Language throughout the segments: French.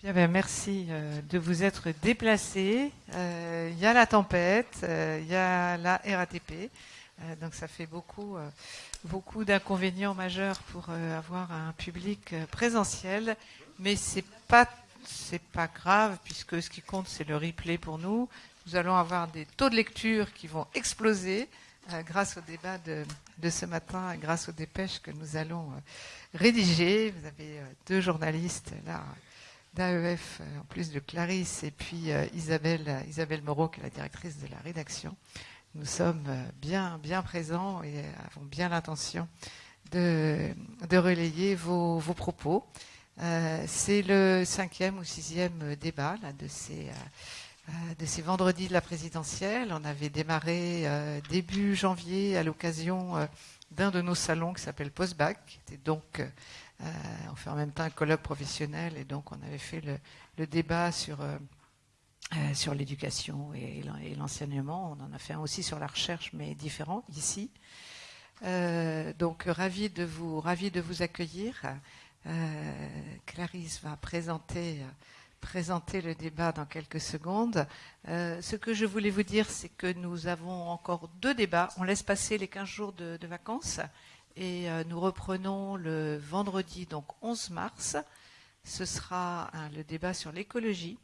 Bien, merci euh, de vous être déplacés. Euh, Il y a la tempête, euh, il y a la RATP, euh, donc ça fait beaucoup, beaucoup d'inconvénients majeurs pour avoir un public présentiel, mais c'est pas, c'est pas grave puisque ce qui compte c'est le replay pour nous. Nous allons avoir des taux de lecture qui vont exploser grâce au débat de, de ce matin, grâce aux dépêches que nous allons rédiger. Vous avez deux journalistes là d'AEF, euh, en plus de Clarisse, et puis euh, Isabelle, euh, Isabelle Moreau, qui est la directrice de la rédaction. Nous sommes bien, bien présents et avons bien l'intention de, de relayer vos, vos propos. C'est le cinquième ou sixième débat de ces... de ces vendredis de la présidentielle. On avait démarré début janvier à l'occasion d'un de nos salons qui s'appelle Postbac. qui était donc, on fait en même temps un colloque professionnel et donc on avait fait le, débat sur, euh, euh, sur l'éducation et, l'en- et l'enseignement. On en a fait un aussi sur la recherche, mais différent ici. Euh, donc ravi de vous, ravi de vous accueillir. Euh, Clarisse va présenter. euh, présenter le débat dans quelques secondes. Euh, ce que je voulais vous dire, c'est que nous avons encore deux débats. On laisse passer les 15 jours de vacances et euh, nous reprenons le vendredi, donc 11 mars. Ce sera hein, le débat sur l'écologie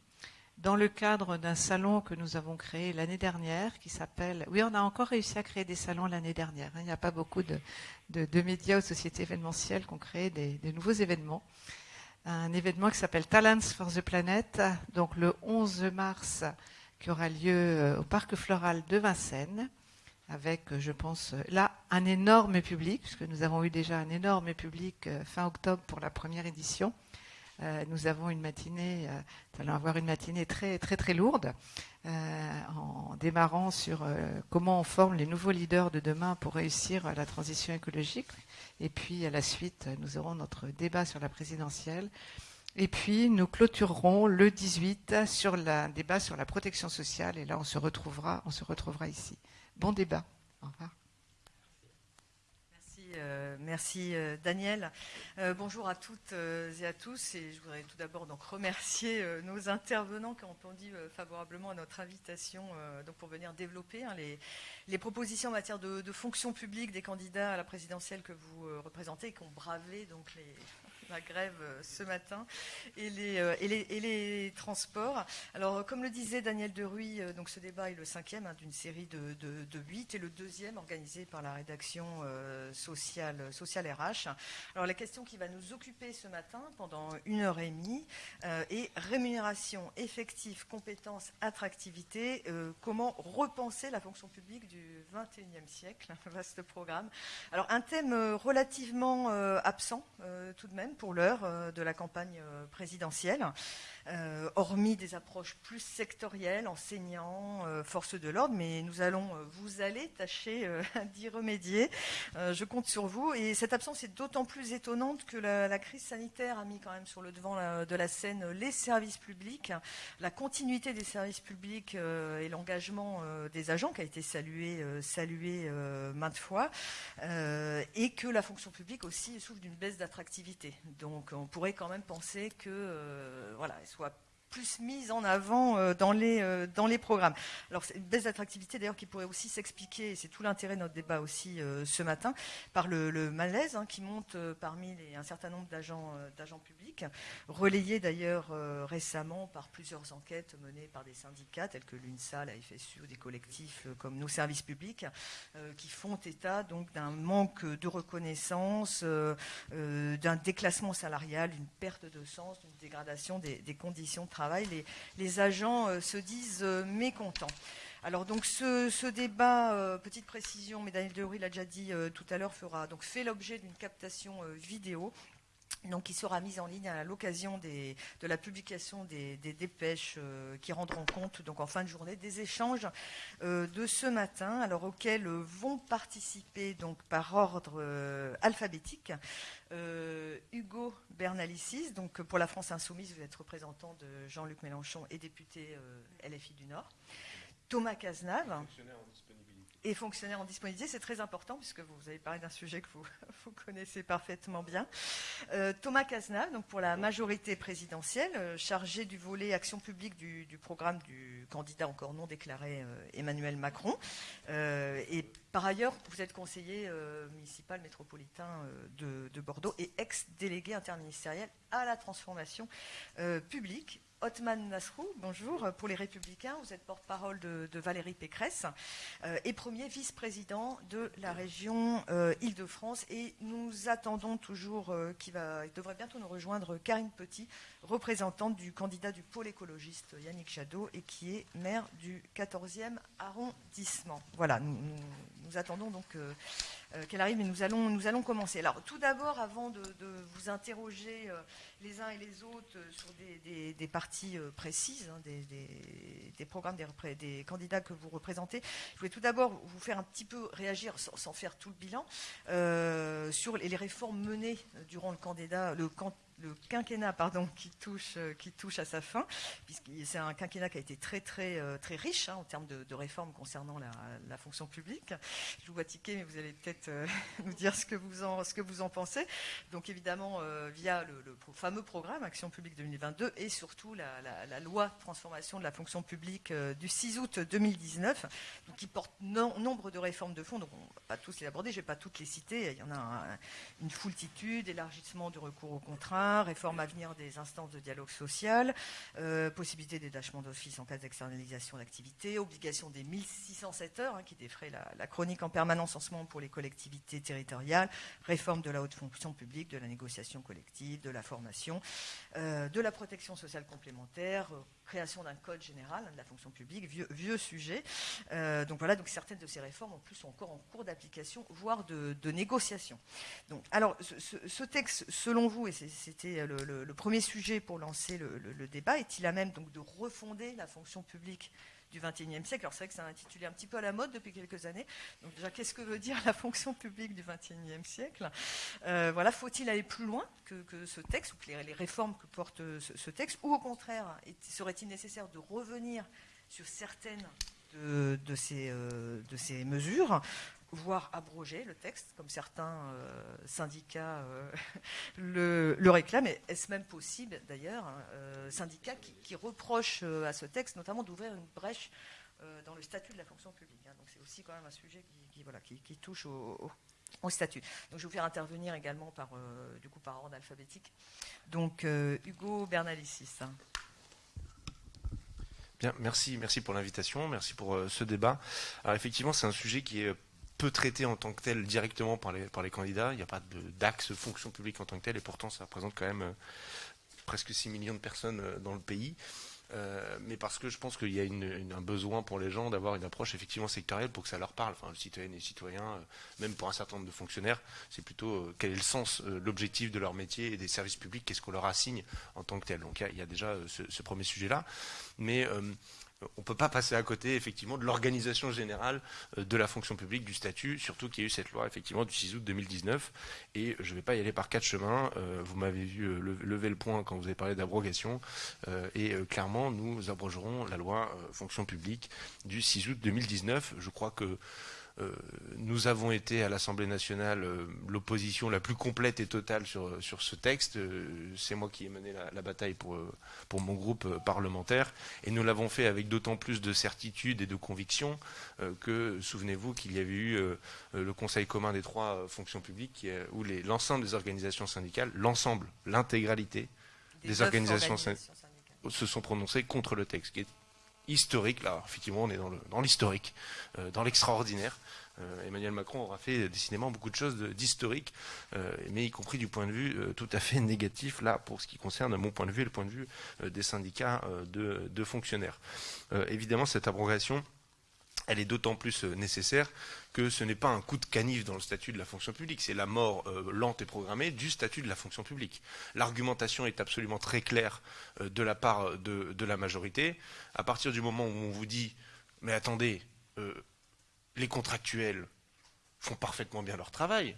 dans le cadre d'un salon que nous avons créé l'année dernière qui s'appelle... Oui, on a encore réussi à créer des salons l'année dernière. hein. Il n'y a pas beaucoup de, médias ou sociétés événementielles qui ont créé des- des nouveaux événements un événement qui s'appelle Talents for the Planet, donc le 11 mars, qui aura lieu euh, au Parc Floral de Vincennes, avec, euh, je pense, euh, là, un énorme public, puisque nous avons eu déjà un énorme public euh, fin octobre pour la première édition. Nous avons une matinée, nous allons avoir une matinée très très très lourde, en démarrant sur comment on forme les nouveaux leaders de demain pour réussir la transition écologique. Et puis à la suite, nous aurons notre débat sur la présidentielle. Et puis nous clôturerons le 18 sur la- un débat sur la protection sociale. Et là, on se retrouvera, on se retrouvera ici. Bon débat. Au revoir. Merci, euh, merci euh, Daniel. Euh, bonjour à toutes et à tous. Et je voudrais tout d'abord donc remercier nos intervenants qui ont répondu favorablement à notre invitation donc pour venir développer hein, les, propositions en matière de, de fonction publique des candidats à la présidentielle que vous représentez et qui ont bravé donc les, la grève euh, ce matin et les, euh, transports. Alors, euh, comme le disait Daniel Deruy, donc ce débat est le cinquième hein, d'une série de, huit et le deuxième organisé par la rédaction sociale, RH. Alors, la question qui va nous occuper ce matin pendant une heure et demie est rémunération, effectif, compétences, attractivité. comment repenser la fonction publique du 21e siècle Vaste programme. Alors, un thème relativement absent tout de même pour l'heure euh, de la campagne euh, présidentielle, euh, hormis des approches plus sectorielles, enseignants, forces de l'ordre, mais nous allons, vous allez tâcher d'y remédier. Je compte sur vous. Et cette absence est d'autant plus étonnante que la, crise sanitaire a mis quand même sur le devant de la scène les services publics, la continuité des services publics et l'engagement des agents qui a été salué, maintes fois, et que la fonction publique aussi souffre d'une baisse d'attractivité. Donc on pourrait quand même penser que euh, voilà, soit plus mise en avant euh, dans, les, euh, dans les programmes. Alors c'est une baisse d'attractivité d'ailleurs qui pourrait aussi s'expliquer, et c'est tout l'intérêt de notre débat aussi euh, ce matin, par le, malaise hein, qui monte parmi un certain nombre d'agents publics, relayé d'ailleurs récemment par plusieurs enquêtes menées par des syndicats tels que l'UNSA, la FSU ou des collectifs comme nos services publics, qui font état donc d'un manque de reconnaissance, d'un déclassement salarial, d'une perte de sens, d'une dégradation des conditions de travail. Les, agents euh, se disent euh, mécontents. Alors donc ce, débat, euh, petite précision, mais Daniel Deruy l'a déjà dit tout à l'heure, fera donc fait l'objet d'une captation vidéo. Donc, qui sera mise en ligne à l'occasion de la publication des, dépêches euh, qui rendront compte donc en fin de journée des échanges euh, de ce matin, alors auxquels vont participer donc par ordre euh, alphabétique Hugo Bernalicis, donc pour la France Insoumise, vous êtes représentant de Jean-Luc Mélenchon et député LFI du Nord. Thomas Cazenave, et fonctionnaires en disponibilité. C'est très important puisque vous avez parlé d'un sujet que vous, vous, connaissez parfaitement bien. Euh, Thomas Cazenave, donc pour la majorité présidentielle, euh, chargé du volet action publique du, du, programme du candidat encore non déclaré euh, Emmanuel Macron. Et par ailleurs, vous êtes conseiller municipal métropolitain de, de, Bordeaux et ex-délégué interministériel à la transformation publique Othman Nasrou, bonjour. Pour les Républicains, vous êtes porte-parole de, Valérie Pécresse euh, et premier vice-président de la région euh, Île-de-France. Et nous attendons toujours, euh, qui devrait bientôt nous rejoindre, Karine Petit, représentante du candidat du pôle écologiste Yannick Jadot et qui est maire du 14e arrondissement. Voilà, nous, attendons donc euh, qu'elle arrive, mais nous allons, nous allons commencer. Alors, tout d'abord, avant de, vous interroger euh, les uns et les autres sur des, parties euh, précises, hein, des, programmes des, candidats que vous représentez, je voulais tout d'abord vous faire un petit peu réagir, sans, faire tout le bilan, euh, sur les, les, réformes menées durant le candidat, le, le quinquennat pardon, qui, touche, euh, qui touche à sa fin, puisque c'est un quinquennat qui a été très très euh, très riche hein, en termes de, réformes concernant la, fonction publique. Je vous vois tiquer, mais vous allez peut-être euh, nous dire ce que vous en, pensez. Donc évidemment, via le, fameux programme Action publique 2022 et surtout la, loi de transformation de la fonction publique du 6 août 2019, donc, qui porte no, nombre de réformes de fond. Donc on ne va pas tous les aborder, je ne vais pas toutes les citer. Il y en a un, une foultitude, élargissement du recours au contrat, réforme à venir des instances de dialogue social, euh, possibilité des d'office en cas d'externalisation d'activité, obligation des 1607 heures hein, qui défraient la, chronique en permanence en ce moment pour les collectivités territoriales, réforme de la haute fonction publique, de la négociation collective, de la formation, euh, de la protection sociale complémentaire, création d'un code général hein, de la fonction publique, vieux, sujet. Euh, donc voilà, donc certaines de ces réformes en plus sont encore en cours d'application, voire de, négociation. Donc, alors, ce, texte, selon vous, et c'était le, premier sujet pour lancer le, le débat, est-il à même donc de refonder la fonction publique du XXIe siècle. Alors c'est vrai que c'est un intitulé un petit peu à la mode depuis quelques années. Donc déjà, qu'est-ce que veut dire la fonction publique du XXIe siècle? Euh, Voilà, faut-il aller plus loin que, que, ce texte ou que les, réformes que porte ce, ce, texte, ou au contraire, serait-il nécessaire de revenir sur certaines de, ces, euh, de ces mesures? Voire abroger le texte, comme certains euh, syndicats euh, le, réclament. Est-ce même possible, d'ailleurs, euh, syndicats qui, qui reprochent à ce texte notamment d'ouvrir une brèche dans le statut de la fonction publique hein. Donc c'est aussi quand même un sujet qui, voilà, qui, touche au, au, statut. Donc je vais vous faire intervenir également par, du coup, par ordre alphabétique. Donc Hugo Bernalicis. Hein. Bien, merci, merci pour l'invitation, merci pour euh, ce débat. Alors effectivement, c'est un sujet qui est peu traité en tant que tel directement par les, par les candidats. Il n'y a pas d'axe fonction publique en tant que tel, et pourtant ça représente quand même euh, presque 6 millions de personnes euh, dans le pays. Euh, mais parce que je pense qu'il y a un besoin pour les gens d'avoir une approche effectivement sectorielle pour que ça leur parle. Enfin, le citoyen et les citoyens, euh, même pour un certain nombre de fonctionnaires, c'est plutôt quel est le sens, l'objectif de leur métier et des services publics, qu'est-ce qu'on leur assigne en tant que tel. Donc il y, y, a déjà ce, ce premier sujet-là. Mais on ne peut pas passer à côté effectivement de l'organisation générale de la fonction publique, du statut, surtout qu'il y a eu cette loi effectivement du 6 août 2019. Et je ne vais pas y aller par quatre chemins. Euh, vous m'avez vu euh, lever le point quand vous avez parlé d'abrogation. Euh, et clairement, nous abrogerons la loi fonction publique du 6 août 2019. Je crois que euh, nous avons été à l'Assemblée nationale euh, l'opposition la plus complète et totale sur, sur ce texte. Euh, c'est moi qui ai mené la, la, bataille pour, pour mon groupe parlementaire et nous l'avons fait avec d'autant plus de certitude et de conviction que, souvenez-vous, qu'il y avait eu le Conseil commun des trois fonctions publiques où l'ensemble des organisations syndicales, l'ensemble, l'intégralité des, des organisations, organisations syndicales se sont prononcées contre le texte, qui est historique. Là, effectivement, on est dans l'historique, euh, dans l'extraordinaire. Euh, Emmanuel Macron aura fait décidément beaucoup de choses d'historique, euh, mais y compris du point de vue tout à fait négatif, là, pour ce qui concerne mon point de vue et le point de vue des syndicats de, de, fonctionnaires. évidemment, cette abrogation elle est d'autant plus nécessaire que ce n'est pas un coup de canif dans le statut de la fonction publique, c'est la mort euh, lente et programmée du statut de la fonction publique. L'argumentation est absolument très claire euh, de la part de, la majorité. À partir du moment où on vous dit mais attendez, euh, les contractuels font parfaitement bien leur travail.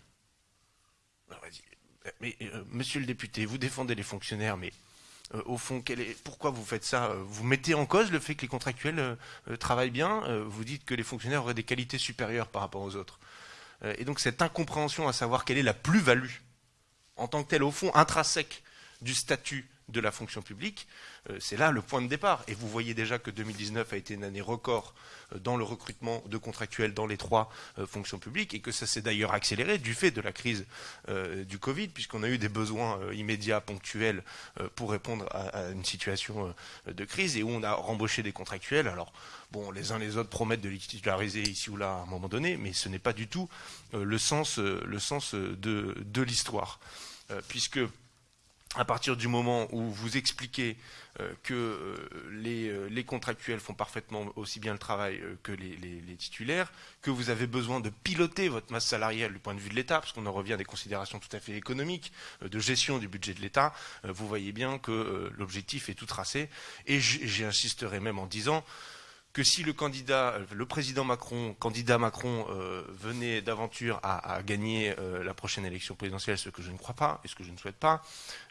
Mais monsieur le député, vous défendez les fonctionnaires, mais au fond, pourquoi vous faites ça Vous mettez en cause le fait que les contractuels travaillent bien Vous dites que les fonctionnaires auraient des qualités supérieures par rapport aux autres. Et donc cette incompréhension à savoir quelle est la plus-value en tant que telle, au fond, intrinsèque du statut de la fonction publique, euh, c'est là le point de départ. Et vous voyez déjà que 2019 a été une année record euh, dans le recrutement de contractuels dans les trois euh, fonctions publiques et que ça s'est d'ailleurs accéléré du fait de la crise du Covid, puisqu'on a eu des besoins immédiats, ponctuels, pour répondre à, une situation de crise et où on a rembauché des contractuels. Alors, bon, les uns les autres promettent de les titulariser ici ou là à un moment donné, mais ce n'est pas du tout le sens, de, de l'histoire. puisque à partir du moment où vous expliquez euh, que euh, euh, les, contractuels font parfaitement aussi bien le travail que les, titulaires, que vous avez besoin de piloter votre masse salariale du point de vue de l'État, parce qu'on en revient à des considérations tout à fait économiques, de gestion du budget de l'État, vous voyez bien que l'objectif est tout tracé. Et j'insisterai même en disant que si le candidat, le président Macron, candidat Macron, euh, venait d'aventure à, gagner euh, la prochaine élection présidentielle, ce que je ne crois pas et ce que je ne souhaite pas,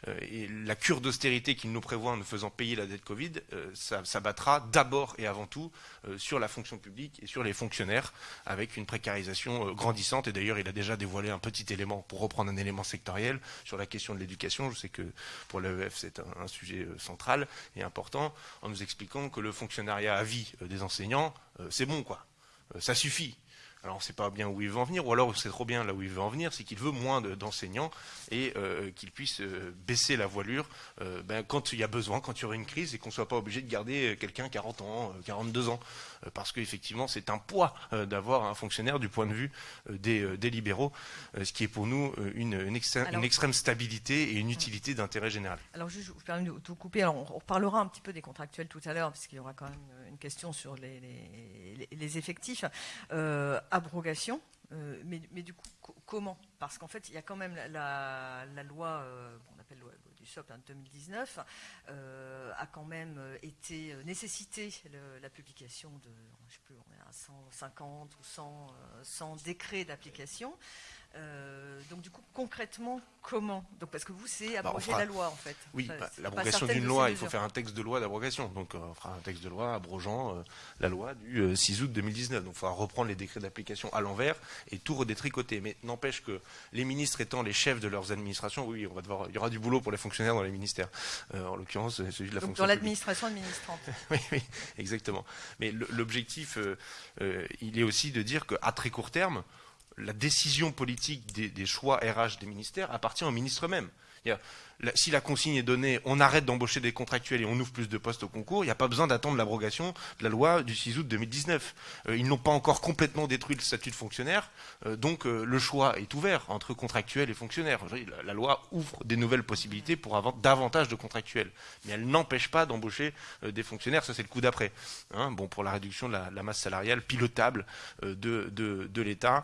euh, et la cure d'austérité qu'il nous prévoit en nous faisant payer la dette Covid, ça, ça, battra d'abord et avant tout sur la fonction publique et sur les fonctionnaires, avec une précarisation grandissante. Et d'ailleurs, il a déjà dévoilé un petit élément, pour reprendre un élément sectoriel, sur la question de l'éducation. Je sais que pour l'EF, c'est un, un, sujet central et important, en nous expliquant que le fonctionnariat à vie des enseignants, euh, c'est bon, quoi. Euh, ça suffit. Alors on ne sait pas bien où il veut en venir, ou alors c'est trop bien là où il veut en venir, c'est qu'il veut moins d'enseignants et euh, qu'il puisse baisser la voilure ben, quand il y a besoin, quand il y aura une crise, et qu'on ne soit pas obligé de garder quelqu'un 40 ans, 42 ans. Euh, parce qu'effectivement c'est un poids euh, d'avoir un fonctionnaire du point de vue euh, des, libéraux, ce qui est pour nous une, extrême, stabilité et une utilité d'intérêt général. Alors je, vous permets de vous couper, on reparlera un petit peu des contractuels tout à l'heure, puisqu'il y aura quand même une question sur les, effectifs. abrogation, mais, du coup, comment? Parce qu'en fait, il y a quand même la, loi, on appelle loi SOP 2019 euh, a quand même euh, été euh, nécessité la publication de, je sais plus, on est à 150 ou 100, 100 décrets d'application. Euh, donc du coup, concrètement, comment? Donc parce que vous, c'est bah, abroger la loi en fait. Oui, bah, l'abrogation d'une loi, il faut faire un texte de loi d'abrogation. Donc euh, on fera un texte de loi abrogeant euh, la loi du 6 août 2019. Donc il faudra reprendre les décrets d'application à l'envers et tout redétricoter. Mais n'empêche que les ministres étant les chefs de leurs administrations, oui, on va devoir, il y aura du boulot pour les fonctionnaires dans les ministères. en l'occurrence, celui de la donc Dans l'administration administrante. oui, oui, exactement. Mais l'objectif, il est aussi de dire qu'à très court terme, la décision politique des, choix RH des ministères appartient au ministre même si la consigne est donnée, on arrête d'embaucher des contractuels et on ouvre plus de postes au concours, il n'y a pas besoin d'attendre l'abrogation de la loi du 6 août 2019. Euh, ils n'ont pas encore complètement détruit le statut de fonctionnaire, euh, donc euh, le choix est ouvert entre contractuels et fonctionnaires. La, loi ouvre des nouvelles possibilités pour avoir davantage de contractuels, mais elle n'empêche pas d'embaucher des fonctionnaires, ça c'est le coup d'après. Hein. bon, pour la réduction de la, masse salariale pilotable de, de l'État.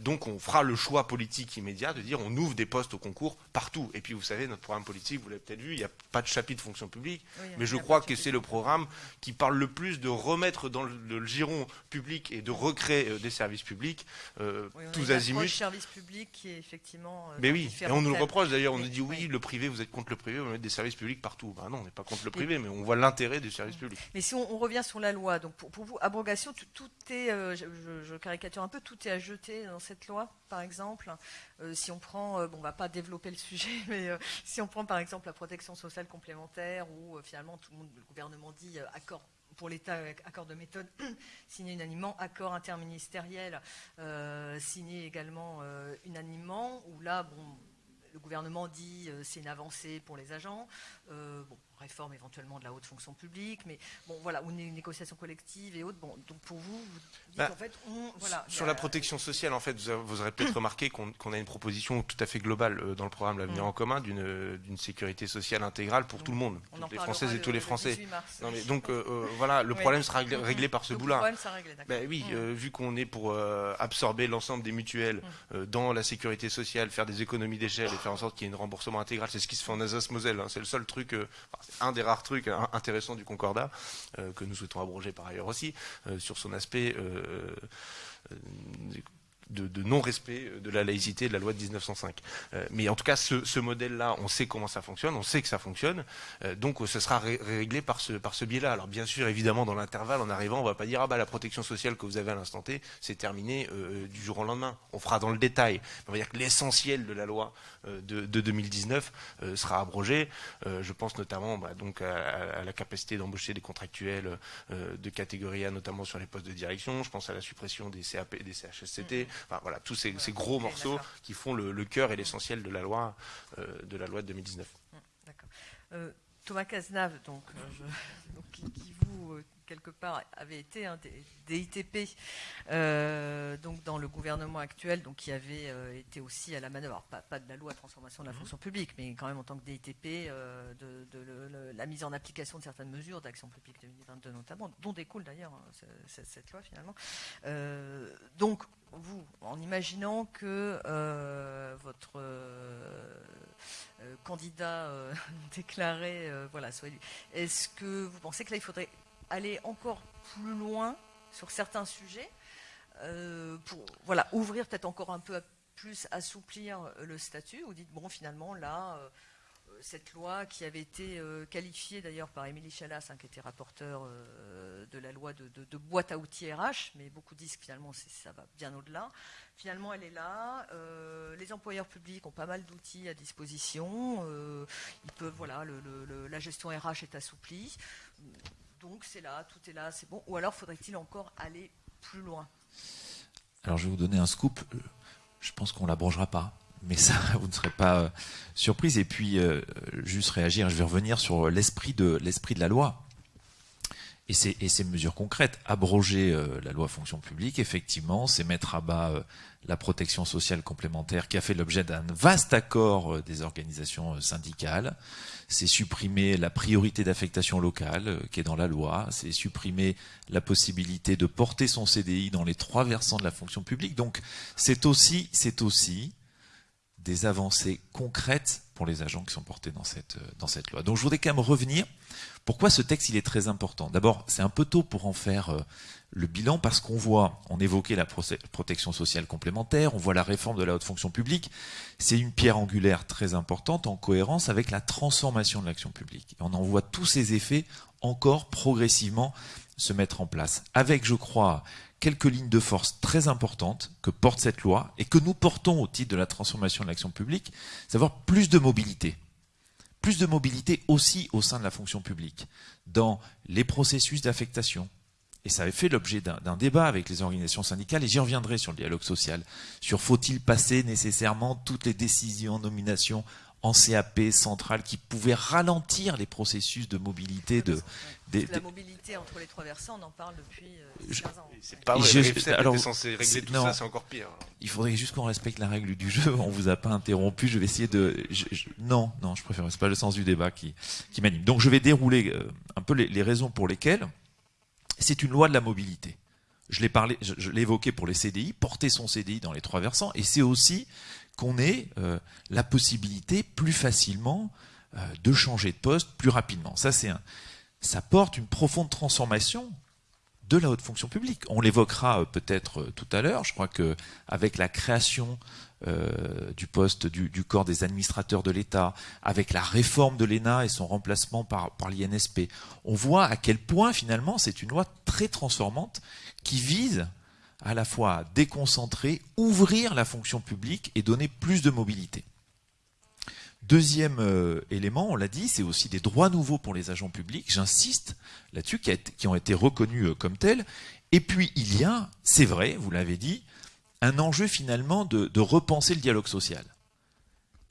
donc on fera le choix politique immédiat de dire on ouvre des postes au concours partout. Et puis vous savez, notre programme politique, vous l'avez peut-être vu, il n'y a pas de chapitre fonction publique, mais je crois que c'est le programme qui parle le plus de remettre dans le, giron public et de recréer euh, des services publics euh, tous azimuts. service public qui est effectivement. Euh, mais oui, et on nous le reproche d'ailleurs, on nous dit oui, le privé, vous êtes contre le privé, vous mettez des services publics partout. Ben non, on n'est pas contre le privé, mais on voit l'intérêt du service public. Mais si on, revient sur la loi, donc pour, vous, abrogation, tout, est, je, caricature un peu, tout est à jeter dans cette loi, par exemple. si on prend, bon, on va pas développer le sujet, mais si on prend par exemple la protection sociale complémentaire, où euh, finalement tout le, monde, le gouvernement dit euh, accord pour l'État, accord de méthode signé unanimement, accord interministériel euh, signé également unanimement, où là, bon, le gouvernement dit c'est une avancée pour les agents. bon, réforme éventuellement de la haute fonction publique, mais bon, voilà, ou une négociation collective et autres. Bon, donc pour vous, vous dites bah, en fait, on, voilà. Sur la protection sociale, en fait, vous, aurez peut-être remarqué qu'on a une proposition tout à fait globale euh, dans le programme L'avenir mm. en commun d'une sécurité sociale intégrale pour tout le monde, toutes les Françaises et tous les Français. non, mais donc euh, euh, voilà, le problème sera réglé, par ce bout-là. Ben oui, mm. vu qu'on est pour absorber l'ensemble des mutuelles mm. dans la sécurité sociale, faire des économies d'échelle et faire en sorte qu'il y ait un remboursement intégral, c'est ce qui se fait en Alsace-Moselle. Hein. c'est le seul truc un des rares trucs intéressants du Concordat, euh, que nous souhaitons abroger par ailleurs aussi, euh, sur son aspect euh, de, non-respect de la laïcité de la loi de 1905. Euh, mais en tout cas, ce, modèle-là, on sait comment ça fonctionne, on sait que ça fonctionne, donc ce sera réglé par ce, biais-là. Alors bien sûr, évidemment, dans l'intervalle, en arrivant, on ne va pas dire ah bah la protection sociale que vous avez à l'instant T, c'est terminé du jour au lendemain. On fera dans le détail. On va dire que l'essentiel de la loi de, 2019 sera abrogé. je pense notamment bah, donc à, la capacité d'embaucher des contractuels de catégorie A, notamment sur les postes de direction. Je pense à la suppression des CAP, des CHSCT voilà, tous ces, gros morceaux qui font le, cœur et l'essentiel de la loi euh, de la loi de 2019. Mmh, d'accord. Euh, Thomas Cazenave, donc, euh, qui, vous quelque part avait été un des, ITP donc dans le gouvernement actuel, donc qui avait été aussi à la manœuvre, pas, de la loi de transformation de la mmh. fonction publique, mais quand même en tant que DITP, de, la mise en application de certaines mesures d'action publique 2022 notamment, dont découle d'ailleurs hein, cette, loi finalement. donc vous, en imaginant que euh, votre euh, euh, candidat déclaré voilà, soit élu, est-ce que vous pensez que là, il faudrait aller encore plus loin sur certains sujets pour voilà, ouvrir peut-être encore un peu plus, assouplir le statut Ou dites, bon, finalement, là cette loi qui avait été euh, qualifiée d'ailleurs par Émilie Chalas, hein, qui était rapporteur euh, de la loi de, boîte à outils RH, mais beaucoup disent que finalement ça va bien au-delà. Finalement, elle est là. Euh, les employeurs publics ont pas mal d'outils à disposition. ils peuvent, voilà, la gestion RH est assouplie. Donc c'est là, tout est là, c'est bon. Ou alors faudrait-il encore aller plus loin? Alors je vais vous donner un scoop. Je pense qu'on ne l'abrogera pas mais ça, vous ne serez pas euh, surprise. Et puis, euh, juste réagir, je vais revenir sur l'esprit de, l'esprit de la loi. Et ces, et mesures concrètes, abroger euh, la loi fonction publique, effectivement, c'est mettre à bas la protection sociale complémentaire qui a fait l'objet d'un vaste accord des organisations syndicales. C'est supprimer la priorité d'affectation locale qui est dans la loi. C'est supprimer la possibilité de porter son CDI dans les trois versants de la fonction publique. Donc, c'est aussi, c'est aussi des avancées concrètes pour les agents qui sont portés dans cette, euh, dans cette loi. Donc je voudrais quand même revenir. Pourquoi ce texte il est très important? D'abord, c'est un peu tôt pour en faire euh, le bilan parce qu'on voit, on évoquait la protection sociale complémentaire, on voit la réforme de la haute fonction publique. C'est une pierre angulaire très importante en cohérence avec la transformation de l'action publique. Et on en voit tous ces effets encore progressivement se mettre en place. Avec, je crois, quelques lignes de force très importantes que porte cette loi et que nous portons au titre de la transformation de l'action publique, savoir plus de mobilité. Plus de mobilité aussi au sein de la fonction publique, dans les processus d'affectation. Et ça avait fait l'objet d'un débat avec les organisations syndicales, et j'y reviendrai sur le dialogue social, sur faut-il passer nécessairement toutes les décisions, nominations en CAP central qui pouvait ralentir les processus de mobilité de, la mobilité entre les trois versants, on en parle depuis 15 euh, ans. C'est pas vrai, je, alors, censé régler tout ça, c'est encore pire. Il faudrait juste qu'on respecte la règle du jeu, on vous a pas interrompu, je vais essayer de... non, non, je préfère, c'est pas le sens du débat qui, qui m'anime. Donc je vais dérouler euh, un peu les, raisons pour lesquelles c'est une loi de la mobilité. Je l'ai parlé, je l'ai évoqué pour les CDI, porter son CDI dans les trois versants, et c'est aussi qu'on ait euh, la possibilité plus facilement euh, de changer de poste plus rapidement. Ça, c'est un, ça porte une profonde transformation de la haute fonction publique. On l'évoquera euh, peut-être tout à l'heure. Je crois que avec la création du poste du, corps des administrateurs de l'État, avec la réforme de l'ENA et son remplacement par, par l'INSP, on voit à quel point finalement c'est une loi très transformante qui vise à la fois déconcentrer, ouvrir la fonction publique et donner plus de mobilité. Deuxième euh, élément, on l'a dit, c'est aussi des droits nouveaux pour les agents publics, j'insiste là-dessus, qui, ont été reconnus euh, comme tels. Et puis il y a, c'est vrai, vous l'avez dit, un enjeu finalement de, de, repenser le dialogue social.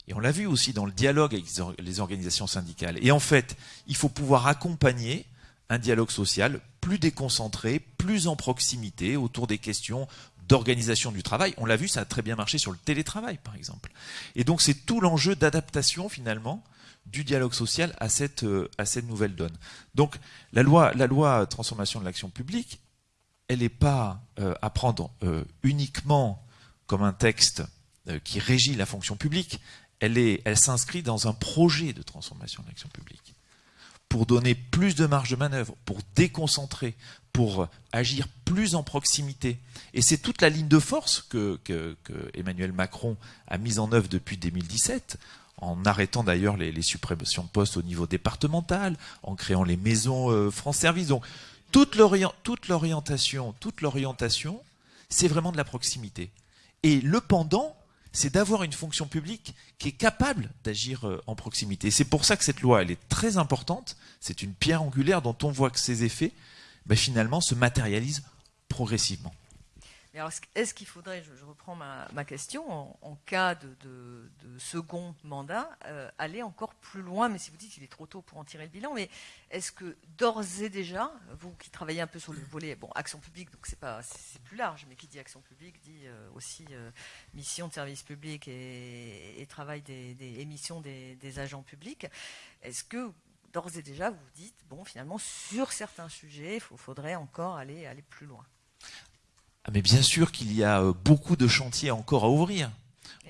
Et on l'a vu aussi dans le dialogue avec les organisations syndicales. Et en fait, il faut pouvoir accompagner un dialogue social plus déconcentré, plus en proximité autour des questions d'organisation du travail. On l'a vu, ça a très bien marché sur le télétravail, par exemple. Et donc c'est tout l'enjeu d'adaptation, finalement, du dialogue social à cette, euh, à nouvelle donne. Donc la loi, transformation de l'action publique, elle n'est pas euh, à prendre euh, uniquement comme un texte qui régit la fonction publique, elle s'inscrit dans un projet de transformation de l'action publique pour donner plus de marge de manœuvre, pour déconcentrer, pour agir plus en proximité. Et c'est toute la ligne de force que, Emmanuel Macron a mise en œuvre depuis 2017, en arrêtant d'ailleurs les, suppressions de postes au niveau départemental, en créant les maisons euh, France Service. Donc toute l'orientation, toute l'orientation, c'est vraiment de la proximité. Et le pendant, c'est d'avoir une fonction publique qui est capable d'agir euh, en proximité. C'est pour ça que cette loi, est très importante. C'est une pierre angulaire dont on voit que ses effets, ben, finalement, se matérialisent progressivement est-ce qu'il faudrait, je, reprends ma, question, en, cas de, second mandat, euh, aller encore plus loin? Mais si vous dites qu'il est trop tôt pour en tirer le bilan, mais est-ce que d'ores et déjà, vous qui travaillez un peu sur le volet, bon, action publique, donc c'est pas, c'est plus large, mais qui dit action publique dit euh, aussi euh, mission de service public et, travail des, émissions des, agents publics. Est-ce que d'ores et déjà vous dites, bon, finalement, sur certains sujets, il faudrait encore aller plus loin? Ah, mais bien sûr qu'il y a euh, beaucoup de chantiers encore à ouvrir.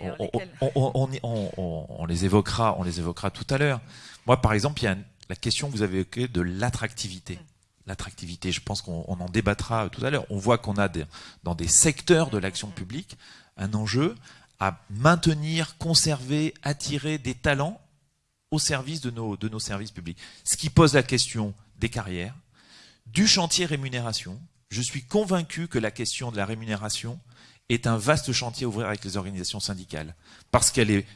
On, les évoquera, on les évoquera tout à l'heure. Moi, par exemple, il y a la question que vous avez évoquée de l'attractivité. Mm. L'attractivité, je pense qu'on en débattra tout à l'heure. On voit qu'on a dans des secteurs de l'action publique un enjeu à maintenir, conserver, attirer des talents au service de nos, de nos services publics. Ce qui pose la question des carrières, du chantier rémunération, je suis convaincu que la question de la rémunération est un vaste chantier à ouvrir avec les organisations syndicales. Parce qu'elle n'est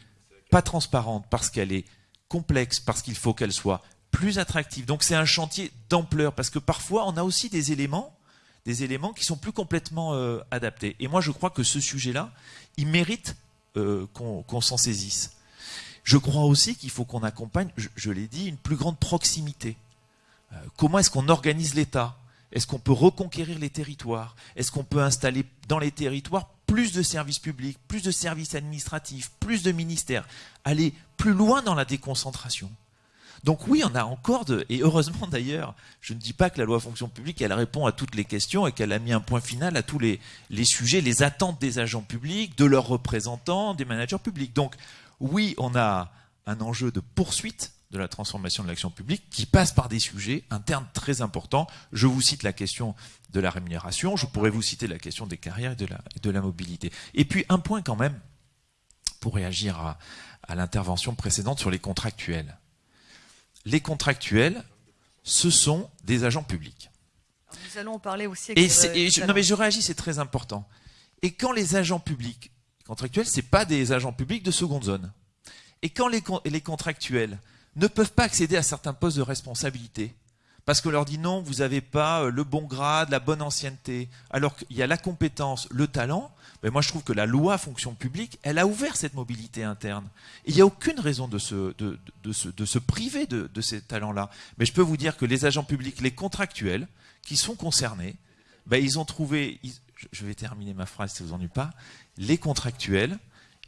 pas transparente, parce qu'elle est complexe, parce qu'il faut qu'elle soit plus attractive. Donc c'est un chantier d'ampleur, parce que parfois on a aussi des éléments, des éléments qui sont plus complètement euh, adaptés. Et moi je crois que ce sujet-là, il mérite euh, qu'on s'en saisisse. Je crois aussi qu'il faut qu'on accompagne, je, l'ai dit, une plus grande proximité. Euh, comment est-ce qu'on organise l'État? Est-ce qu'on peut reconquérir les territoires? Est-ce qu'on peut installer dans les territoires plus de services publics, plus de services administratifs, plus de ministères? Aller plus loin dans la déconcentration? Donc oui, on a encore de... Et heureusement d'ailleurs, je ne dis pas que la loi fonction publique, elle répond à toutes les questions et qu'elle a mis un point final à tous les, les sujets, les attentes des agents publics, de leurs représentants, des managers publics. Donc oui, on a un enjeu de poursuite de la transformation de l'action publique qui passe par des sujets internes très importants. Je vous cite la question de la rémunération, je pourrais vous citer la question des carrières et de la, de la mobilité. Et puis un point quand même, pour réagir à, l'intervention précédente sur les contractuels. Les contractuels, ce sont des agents publics. nous allons en parler aussi. et, je, non mais je réagis, c'est très important. Et quand les agents publics contractuels, c'est pas des agents publics de seconde zone. Et quand les, les contractuels ne peuvent pas accéder à certains postes de responsabilité. Parce qu'on leur dit non, vous n'avez pas euh, le bon grade, la bonne ancienneté. Alors qu'il y a la compétence, le talent. Mais moi, je trouve que la loi fonction publique, elle a ouvert cette mobilité interne. il n'y a aucune raison de se, priver de, ces talents-là. Mais je peux vous dire que les agents publics, les contractuels, qui sont concernés, ben, ils ont trouvé, je vais terminer ma phrase si vous en pas, les contractuels,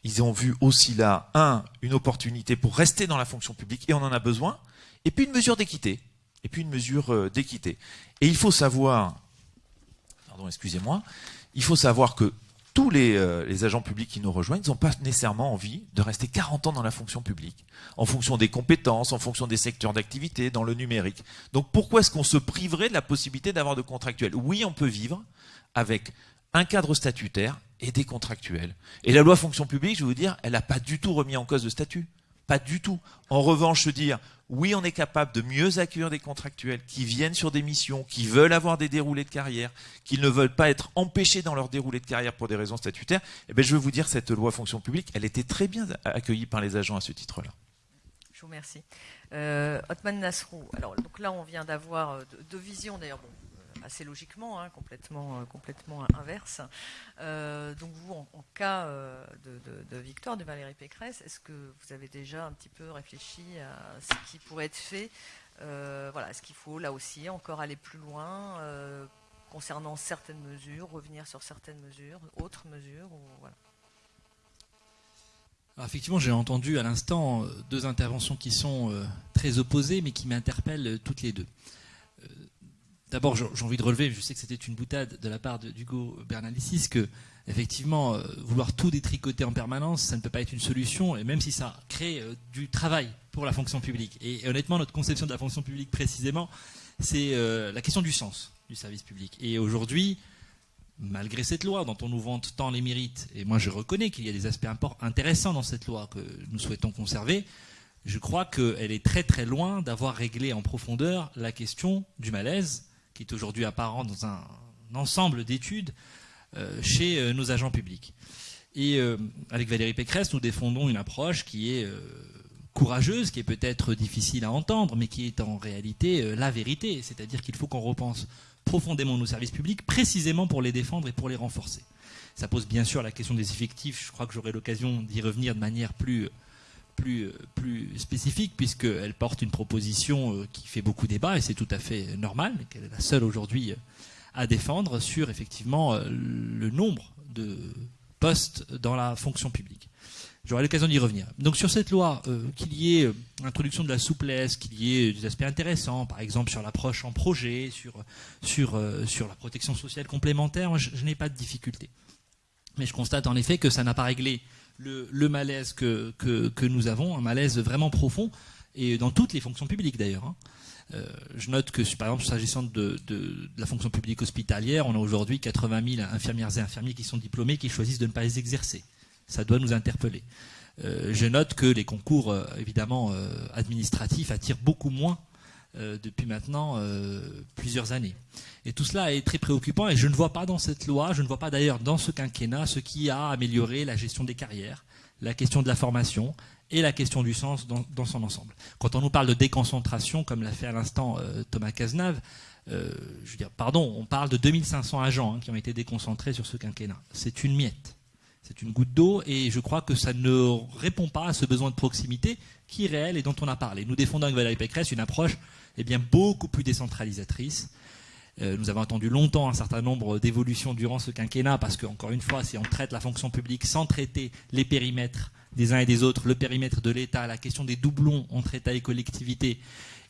ils ont vu aussi là, un, une opportunité pour rester dans la fonction publique, et on en a besoin, et puis une mesure d'équité. Et puis une mesure euh, d'équité. Et il faut savoir, pardon, excusez-moi, il faut savoir que tous les, euh, les, agents publics qui nous rejoignent n'ont pas nécessairement envie de rester 40 ans dans la fonction publique, en fonction des compétences, en fonction des secteurs d'activité, dans le numérique. Donc pourquoi est-ce qu'on se priverait de la possibilité d'avoir de contractuels? Oui, on peut vivre avec un cadre statutaire et des contractuels. Et la loi fonction publique, je vais vous dire, elle n'a pas du tout remis en cause de statut. Pas du tout. En revanche, se dire, oui, on est capable de mieux accueillir des contractuels qui viennent sur des missions, qui veulent avoir des déroulés de carrière, qui ne veulent pas être empêchés dans leur déroulé de carrière pour des raisons statutaires, eh bien, je vais vous dire, cette loi fonction publique, elle était très bien accueillie par les agents à ce titre-là. Je vous remercie. Euh, Otman Nasrou, alors donc là on vient d'avoir euh, deux visions d'ailleurs, assez logiquement, hein, complètement, euh, complètement inverse. Euh, donc vous, en, cas euh, de, victoire de Valérie Pécresse, est-ce que vous avez déjà un petit peu réfléchi à ce qui pourrait être fait Voilà, est-ce qu'il faut là aussi encore aller plus loin concernant certaines mesures, revenir sur certaines mesures, autres mesures voilà. effectivement, j'ai entendu à l'instant deux interventions qui sont très opposées, mais qui m'interpellent toutes les deux D'abord, j'ai envie de relever, je sais que c'était une boutade de la part d'Hugo Bernalicis, que effectivement, euh, vouloir tout détricoter en permanence, ça ne peut pas être une solution, et même si ça crée euh, du travail pour la fonction publique. Et, honnêtement, notre conception de la fonction publique, précisément, c'est euh, la question du sens du service public. Et aujourd'hui, malgré cette loi dont on nous vante tant les mérites, et moi je reconnais qu'il y a des aspects intéressants dans cette loi que nous souhaitons conserver, je crois qu'elle est très très loin d'avoir réglé en profondeur la question du malaise, qui est aujourd'hui apparent dans un, ensemble d'études euh, chez euh, nos agents publics. Et euh, avec Valérie Pécresse, nous défendons une approche qui est courageuse, qui est peut-être difficile à entendre, mais qui est en réalité la vérité. C'est-à-dire qu'il faut qu'on repense profondément nos services publics, précisément pour les défendre et pour les renforcer. Ça pose bien sûr la question des effectifs. Je crois que j'aurai l'occasion d'y revenir de manière plus plus, plus spécifique, puisqu'elle porte une proposition euh, qui fait beaucoup débat, et c'est tout à fait normal, qu'elle est la seule aujourd'hui euh, à défendre sur effectivement euh, le nombre de postes dans la fonction publique. J'aurai l'occasion d'y revenir. Donc sur cette loi, qu'il y ait introduction de la souplesse, qu'il y ait des aspects intéressants, par exemple sur l'approche en projet, sur, sur, sur la protection sociale complémentaire, je n'ai pas de difficulté. Mais je constate en effet que ça n'a pas réglé le, malaise que, nous avons, un malaise vraiment profond, et dans toutes les fonctions publiques d'ailleurs. Hein. Euh, je note que, par exemple, s'agissant de, la fonction publique hospitalière, on a aujourd'hui 80 000 infirmières et infirmiers qui sont diplômés qui choisissent de ne pas les exercer. Ça doit nous interpeller. Euh, je note que les concours, euh, évidemment, administratifs attirent beaucoup moins euh, depuis maintenant euh, plusieurs années. Et tout cela est très préoccupant et je ne vois pas dans cette loi, je ne vois pas d'ailleurs dans ce quinquennat ce qui a amélioré la gestion des carrières, la question de la formation et la question du sens dans, son ensemble. Quand on nous parle de déconcentration, comme l'a fait à l'instant euh, Thomas Cazenave, je veux dire, pardon, on parle de 2500 agents hein, qui ont été déconcentrés sur ce quinquennat. C'est une miette. C'est une goutte d'eau et je crois que ça ne répond pas à ce besoin de proximité qui est réel et dont on a parlé. Nous défendons avec Valérie Pécresse une approche eh bien, beaucoup plus décentralisatrice. Euh, nous avons attendu longtemps un certain nombre d'évolutions durant ce quinquennat parce que, encore une fois, si on traite la fonction publique sans traiter les périmètres des uns et des autres, le périmètre de l'État, la question des doublons entre État et collectivités,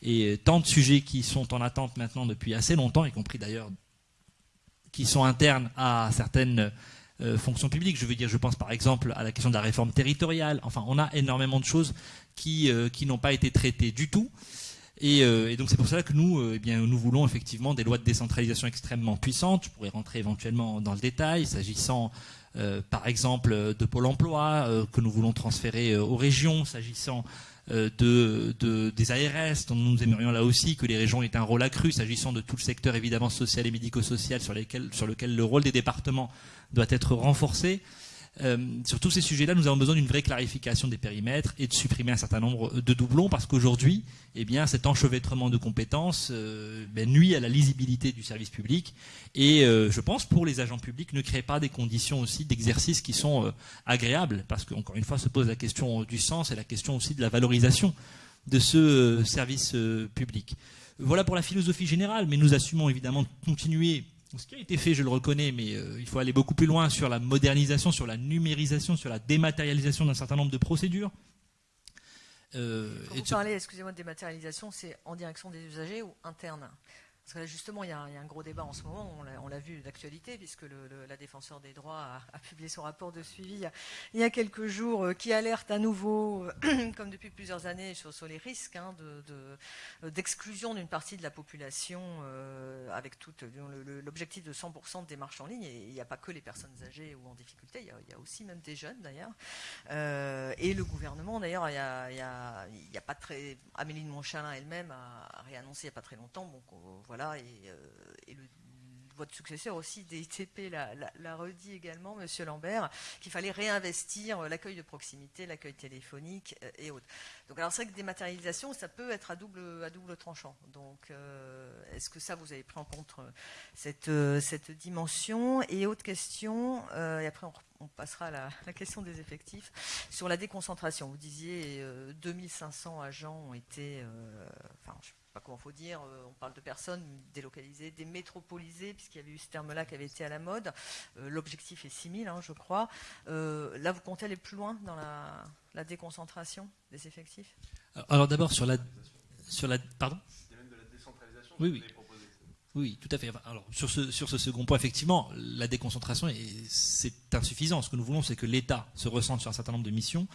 et tant de sujets qui sont en attente maintenant depuis assez longtemps, y compris d'ailleurs qui sont internes à certaines euh, publiques. Je veux dire, je pense par exemple à la question de la réforme territoriale. Enfin, on a énormément de choses qui, euh, n'ont pas été traitées du tout. Euh, et, donc c'est pour cela que nous, euh, eh nous voulons effectivement des lois de décentralisation extrêmement puissantes. Je pourrais rentrer éventuellement dans le détail, s'agissant euh, par exemple de Pôle Emploi que nous voulons transférer aux régions, s'agissant de, des ARS, dont nous aimerions là aussi que les régions aient un rôle accru, s'agissant de tout le secteur évidemment social et médico-social sur lequel le rôle des départements doit être renforcé. Euh, sur tous ces sujets-là, nous avons besoin d'une vraie clarification des périmètres et de supprimer un certain nombre de doublons parce qu'aujourd'hui, eh bien, cet enchevêtrement de compétences euh, ben, nuit à la lisibilité du service public et euh, je pense pour les agents publics ne crée pas des conditions aussi d'exercice qui sont agréables parce qu'encore une fois se pose la question du sens et la question aussi de la valorisation de ce service public. Voilà pour la philosophie générale, mais nous assumons évidemment de continuer ce qui a été fait, je le reconnais, mais euh, il faut aller beaucoup plus loin sur la modernisation, sur la numérisation, sur la dématérialisation d'un certain nombre de procédures. Euh, Quand vous parlez, excusez-moi, de dématérialisation, c'est en direction des usagers ou interne? Parce que justement, il y, a, un gros débat en ce moment, on l'a vu d'actualité, puisque la défenseur des droits a, publié son rapport de suivi il y a, quelques jours, euh, qui alerte à nouveau, euh, comme depuis plusieurs années, sur, les risques hein, d'exclusion d'une partie de la population, euh, avec l'objectif de 100% de démarches en ligne. Et il n'y a pas que les personnes âgées ou en difficulté, il y a, aussi même des jeunes d'ailleurs. et le gouvernement, d'ailleurs, il n'y a, pas très. Amélie de Montchalin elle-même a, réannoncé il n'y a pas très longtemps. Voilà, euh, et, votre successeur aussi, DITP, l'a redit également, Monsieur Lambert, qu'il fallait réinvestir euh, l'accueil de proximité, l'accueil téléphonique euh, et autres. Donc, alors c'est vrai que dématérialisation, ça peut être à double, à double tranchant. Donc, est-ce que ça, vous avez pris en compte cette, cette dimension Et autre question, et après on, passera à la, question des effectifs, sur la déconcentration. Vous disiez 2500 agents ont été, pas comment faut dire, euh, on parle de personnes délocalisées, démétropolisées, puisqu'il y avait eu ce terme-là qui avait été à la mode. Euh, l'objectif est 6000, hein, je crois. Euh, là, vous comptez aller plus loin dans la, déconcentration des effectifs? Alors d'abord, sur la, sur la... Pardon? Il y a même de la décentralisation oui, oui. Oui, tout à fait. Alors, sur ce, sur ce second point, effectivement, la déconcentration, c'est insuffisant. Ce que nous voulons, c'est que l'État se ressente sur un certain nombre de missions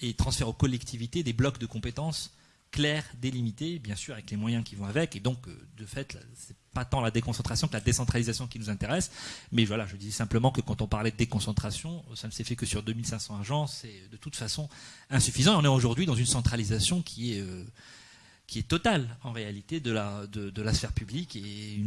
et transfère aux collectivités des blocs de compétences clairs, délimités, bien sûr, avec les moyens qui vont avec. Et donc, euh, de fait, c'est pas tant la déconcentration que la décentralisation qui nous intéresse. Mais voilà, je disais simplement que quand on parlait de déconcentration, ça ne s'est fait que sur 2500 agents. C'est de toute façon insuffisant. on est aujourd'hui dans une centralisation qui est... Euh, qui est totale en réalité de la, de, la sphère publique et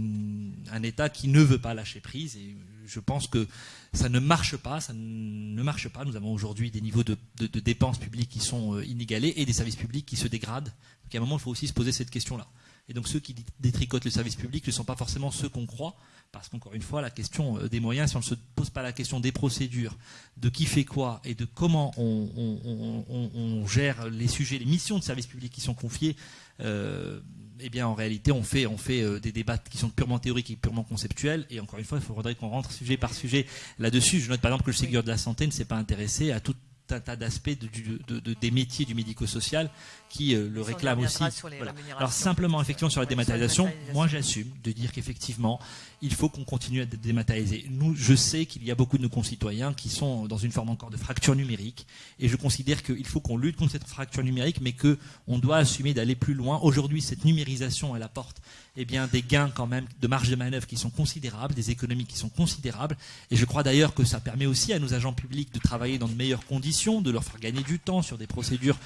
un État qui ne veut pas lâcher prise. Et je pense que ça ne marche pas, ça ne marche pas. Nous avons aujourd'hui des niveaux de, dépenses publiques qui sont euh, inégalés et des services publics qui se dégradent. Donc à un moment, il faut aussi se poser cette question-là. Et donc ceux qui détricotent le service public ne sont pas forcément ceux qu'on croit, parce qu'encore une fois, la question euh, des moyens, si on ne se pose pas la question des procédures, de qui fait quoi et de comment on, gère les sujets, les missions de service public qui sont confiées, eh bien en réalité on fait, on fait euh, des débats qui sont purement théoriques et purement conceptuels. Et encore une fois, il faudrait qu'on rentre sujet par sujet là-dessus. Je note par exemple que le Ségur de la santé ne s'est pas intéressé à toute un tas d'aspects des métiers du médico-social qui euh, le réclament aussi. Alors simplement, effectivement, sur la dématérialisation, moi j'assume de dire qu'effectivement, il faut qu'on continue à dématérialiser. Nous, je sais qu'il y a beaucoup de nos concitoyens qui sont dans une forme encore de fracture numérique, et je considère qu'il faut qu'on lutte contre cette fracture numérique, mais qu'on doit assumer d'aller plus loin. Aujourd'hui, cette numérisation, elle apporte eh bien, des gains quand même de marge de manœuvre qui sont considérables, des économies qui sont considérables, et je crois d'ailleurs que ça permet aussi à nos agents publics de travailler dans de meilleures conditions, de leur faire gagner du temps sur des procédures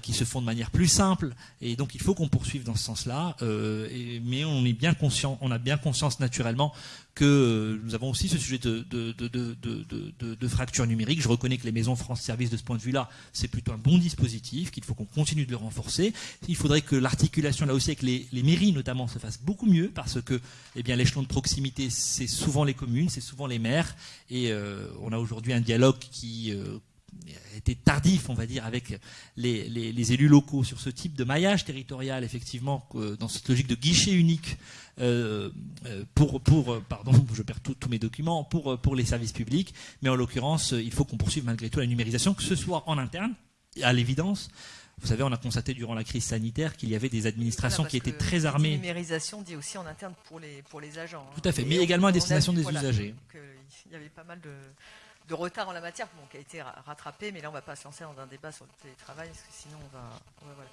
qui se font de manière plus simple. Et donc il faut qu'on poursuive dans ce sens-là. Euh, mais on est bien conscient, on a bien conscience naturellement que euh, nous avons aussi ce sujet de, de, de, de, fracture numérique. Je reconnais que les maisons France Service, de ce point de vue-là, c'est plutôt un bon dispositif, qu'il faut qu'on continue de le renforcer. Il faudrait que l'articulation là aussi avec les, les, mairies notamment se fasse beaucoup mieux, parce que eh bien l'échelon de proximité, c'est souvent les communes, c'est souvent les maires, et on a aujourd'hui un dialogue qui été tardif, on va dire, avec les, élus locaux sur ce type de maillage territorial, effectivement, dans cette logique de guichet unique euh, euh, pour, pour, pardon, je perds tous mes documents, pour, pour les services publics. Mais en l'occurrence, il faut qu'on poursuive malgré tout la numérisation, que ce soit en interne, à l'évidence. Vous savez, on a constaté durant la crise sanitaire qu'il y avait des administrations qui étaient très armées. La numérisation dit aussi en interne pour les, pour les agents. Tout à fait, mais également à destination des usagers. Il y avait pas mal de, de retard en la matière, qui a été rattrapé, mais là on ne va pas se lancer dans un débat sur le télétravail, parce que sinon on va. Donc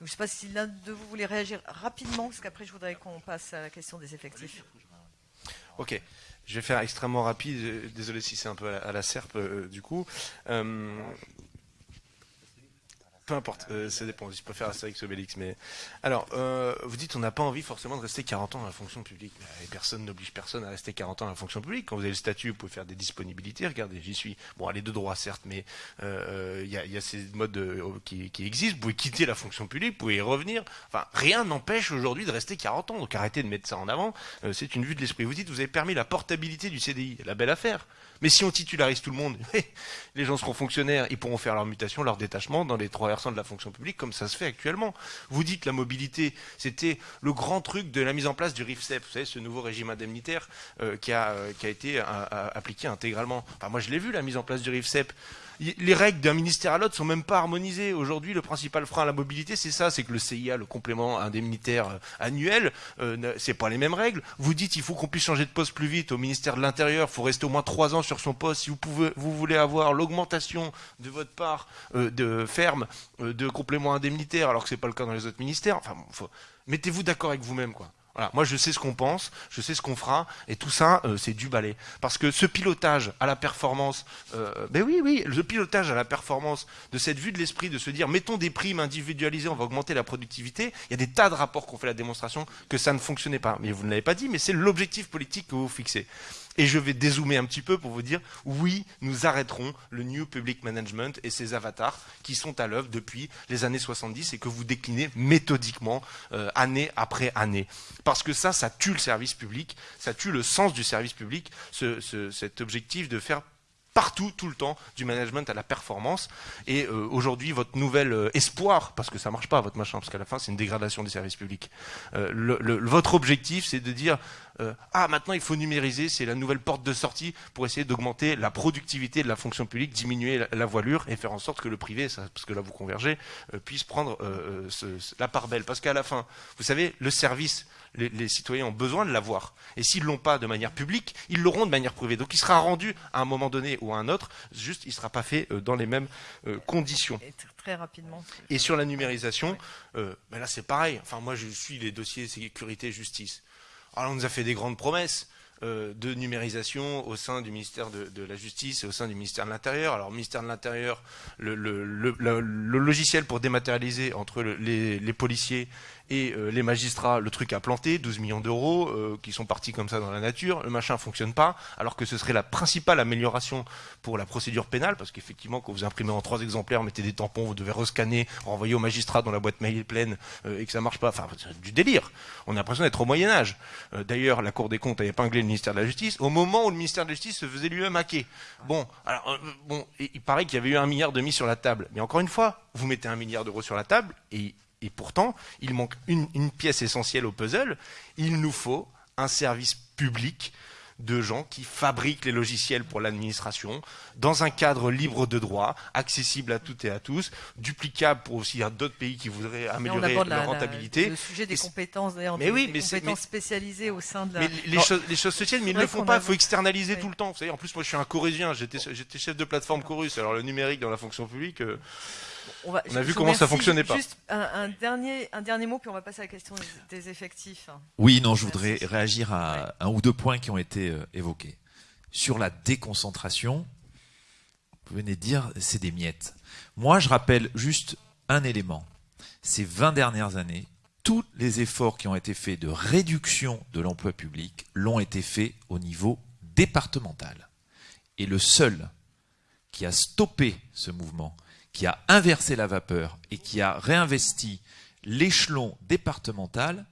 je ne sais pas si l'un de vous voulait réagir rapidement, parce qu'après je voudrais qu'on passe à la question des effectifs. Ok, je vais faire extrêmement rapide, désolé si c'est un peu à la, serpe euh, du coup. Euh, peu importe, euh, ça dépend. Je préfère Astérix Obélix. Mais alors, euh, vous dites on n'a pas envie forcément de rester 40 ans dans la fonction publique. Et personne n'oblige personne à rester 40 ans dans la fonction publique. Quand vous avez le statut, vous pouvez faire des disponibilités. Regardez, j'y suis. Bon, allez de droit certes, mais euh, il y, a, ces modes qui, existent. Vous pouvez quitter la fonction publique, vous pouvez y revenir. Enfin, rien n'empêche aujourd'hui de rester 40 ans. Donc arrêtez de mettre ça en avant. c'est une vue de l'esprit. Vous dites vous avez permis la portabilité du CDI, la belle affaire. Mais si on titularise tout le monde, les gens seront fonctionnaires, ils pourront faire leur mutation, leur détachement dans les trois versants de la fonction publique, comme ça se fait actuellement. Vous dites la mobilité, c'était le grand truc de la mise en place du RIFSEP, vous savez, ce nouveau régime indemnitaire euh, qui, a, euh, qui, a, été euh, appliqué intégralement. Enfin, moi, je l'ai vu, la mise en place du RIFSEP les règles d'un ministère à l'autre sont même pas harmonisées. Aujourd'hui, le principal frein à la mobilité, c'est ça, c'est que le CIA, le complément indemnitaire euh, annuel, euh, c'est pas les mêmes règles. Vous dites, il faut qu'on puisse changer de poste plus vite au ministère de l'Intérieur. Il faut rester au moins trois ans sur son poste si vous voulez avoir l'augmentation de votre part euh, de ferme de complément indemnitaire, alors que c'est pas le cas dans les autres ministères. Mettez-vous d'accord avec vous-même, quoi. Voilà, moi je sais ce qu'on pense, je sais ce qu'on fera, et tout ça, euh, c'est du balai. Parce que ce pilotage à la performance, euh, ben oui, oui, le pilotage à la performance de cette vue de l'esprit, de se dire, mettons des primes individualisées, on va augmenter la productivité, il y a des tas de rapports qui ont fait la démonstration que ça ne fonctionnait pas. Mais vous ne l'avez pas dit, mais c'est l'objectif politique que vous fixez. Et je vais dézoomer un petit peu pour vous dire, oui, nous arrêterons le New Public Management et ses avatars qui sont à l'œuvre depuis les années 70 et que vous déclinez méthodiquement euh, année après année. Parce que ça, ça tue le service public, ça tue le sens du service public, cet objectif de faire partout, tout le temps, du management à la performance. Et euh, aujourd'hui, votre nouvel euh, espoir, parce que ça marche pas votre machin, parce qu'à la fin c'est une dégradation des services publics. Euh, votre objectif, c'est de dire ah maintenant il faut numériser, c'est la nouvelle porte de sortie pour essayer d'augmenter la productivité de la fonction publique, diminuer la, voilure et faire en sorte que le privé, ça, parce que là vous convergez, puisse prendre la part belle. Parce qu'à la fin, vous savez, le service les, citoyens ont besoin de l'avoir. Et s'ils l'ont pas de manière publique, ils l'auront de manière privée. Donc il sera rendu à un moment donné ou à un autre, juste il ne sera pas fait euh, dans les mêmes euh, conditions. Et très rapidement. Et sur la numérisation, euh, ben là c'est pareil. Enfin moi je suis les dossiers sécurité justice. Alors on nous a fait des grandes promesses. Euh, de numérisation au sein du ministère de, la Justice et au sein du ministère de l'Intérieur. Alors, ministère de l'Intérieur, le, logiciel pour dématérialiser entre les, policiers et euh, les magistrats, le truc a planté, 12 millions d'euros euh, qui sont partis comme ça dans la nature, le machin fonctionne pas, alors que ce serait la principale amélioration pour la procédure pénale, parce qu'effectivement, quand vous imprimez en trois exemplaires, mettez des tampons, vous devez rescanner, renvoyer au magistrat dont la boîte mail pleine euh, et que ça marche pas, enfin, c'est du délire. On a l'impression d'être au Moyen-Âge. D'ailleurs, la Cour des comptes a épinglé le ministère de la Justice au moment où le ministère de la Justice se faisait lui-même hacker. Bon, alors, bon, il paraît qu'il y avait eu un milliard de mis sur la table. Mais encore une fois, vous mettez un milliard d'euros sur la table et et pourtant, il manque une, pièce essentielle au puzzle. Il nous faut un service public de gens qui fabriquent les logiciels pour l'administration dans un cadre libre de droit, accessible à toutes et à tous, duplicable pour aussi d'autres pays qui voudraient améliorer leur rentabilité. le sujet des compétences d'ailleurs, des, oui, compétences spécialisées au sein de la. Mais les, choses, les choses, se tiennent, mais ils ne le font pas. Il faut externaliser tout le temps. Vous savez, en plus, moi, je suis un corusien. J'étais chef de plateforme Chorus. Alors le numérique dans la fonction publique. Euh, on, a vu comment ça fonctionnait pas. Juste un, dernier, un dernier mot, puis on va passer à la question des, effectifs. Oui, non, je voudrais réagir à un ou deux points qui ont été euh, évoqués. Sur la déconcentration, vous venez de dire, c'est des miettes. Moi, je rappelle juste un élément. Ces 20 dernières années, tous les efforts qui ont été faits de réduction de l'emploi public l'ont été faits au niveau départemental. Et le seul qui a stoppé ce mouvement, qui a inversé la vapeur et qui a réinvesti l'échelon départemental,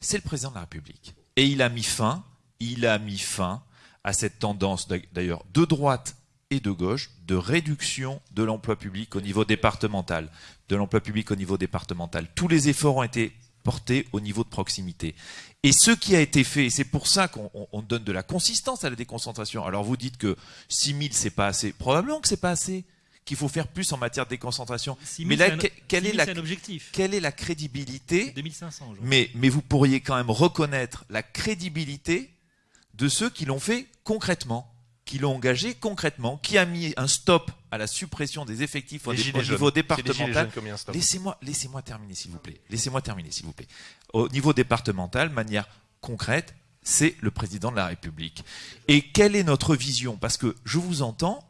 c'est le président de la République. Et il a mis fin, il a mis fin à cette tendance d'ailleurs de droite et de gauche de réduction de l'emploi public au niveau départemental, de l'emploi public au niveau départemental. Tous les efforts ont été portés au niveau de proximité. Et ce qui a été fait, et c'est pour ça qu'on donne de la consistance à la déconcentration. Alors vous dites que 6 000 c'est pas assez. Probablement que c'est pas assez qu'il faut faire plus en matière de déconcentration. mais là, quelle, est la, quelle est la crédibilité 2500, mais, mais vous pourriez quand même reconnaître la crédibilité de ceux qui l'ont fait concrètement, qui l'ont engagé concrètement, qui a mis un stop à la suppression des effectifs au, niveau départemental. Laissez-moi laissez terminer, s'il vous plaît. Laissez-moi terminer, s'il vous plaît. Au niveau départemental, manière concrète, c'est le président de la République. Et quelle est notre vision? Parce que je vous entends,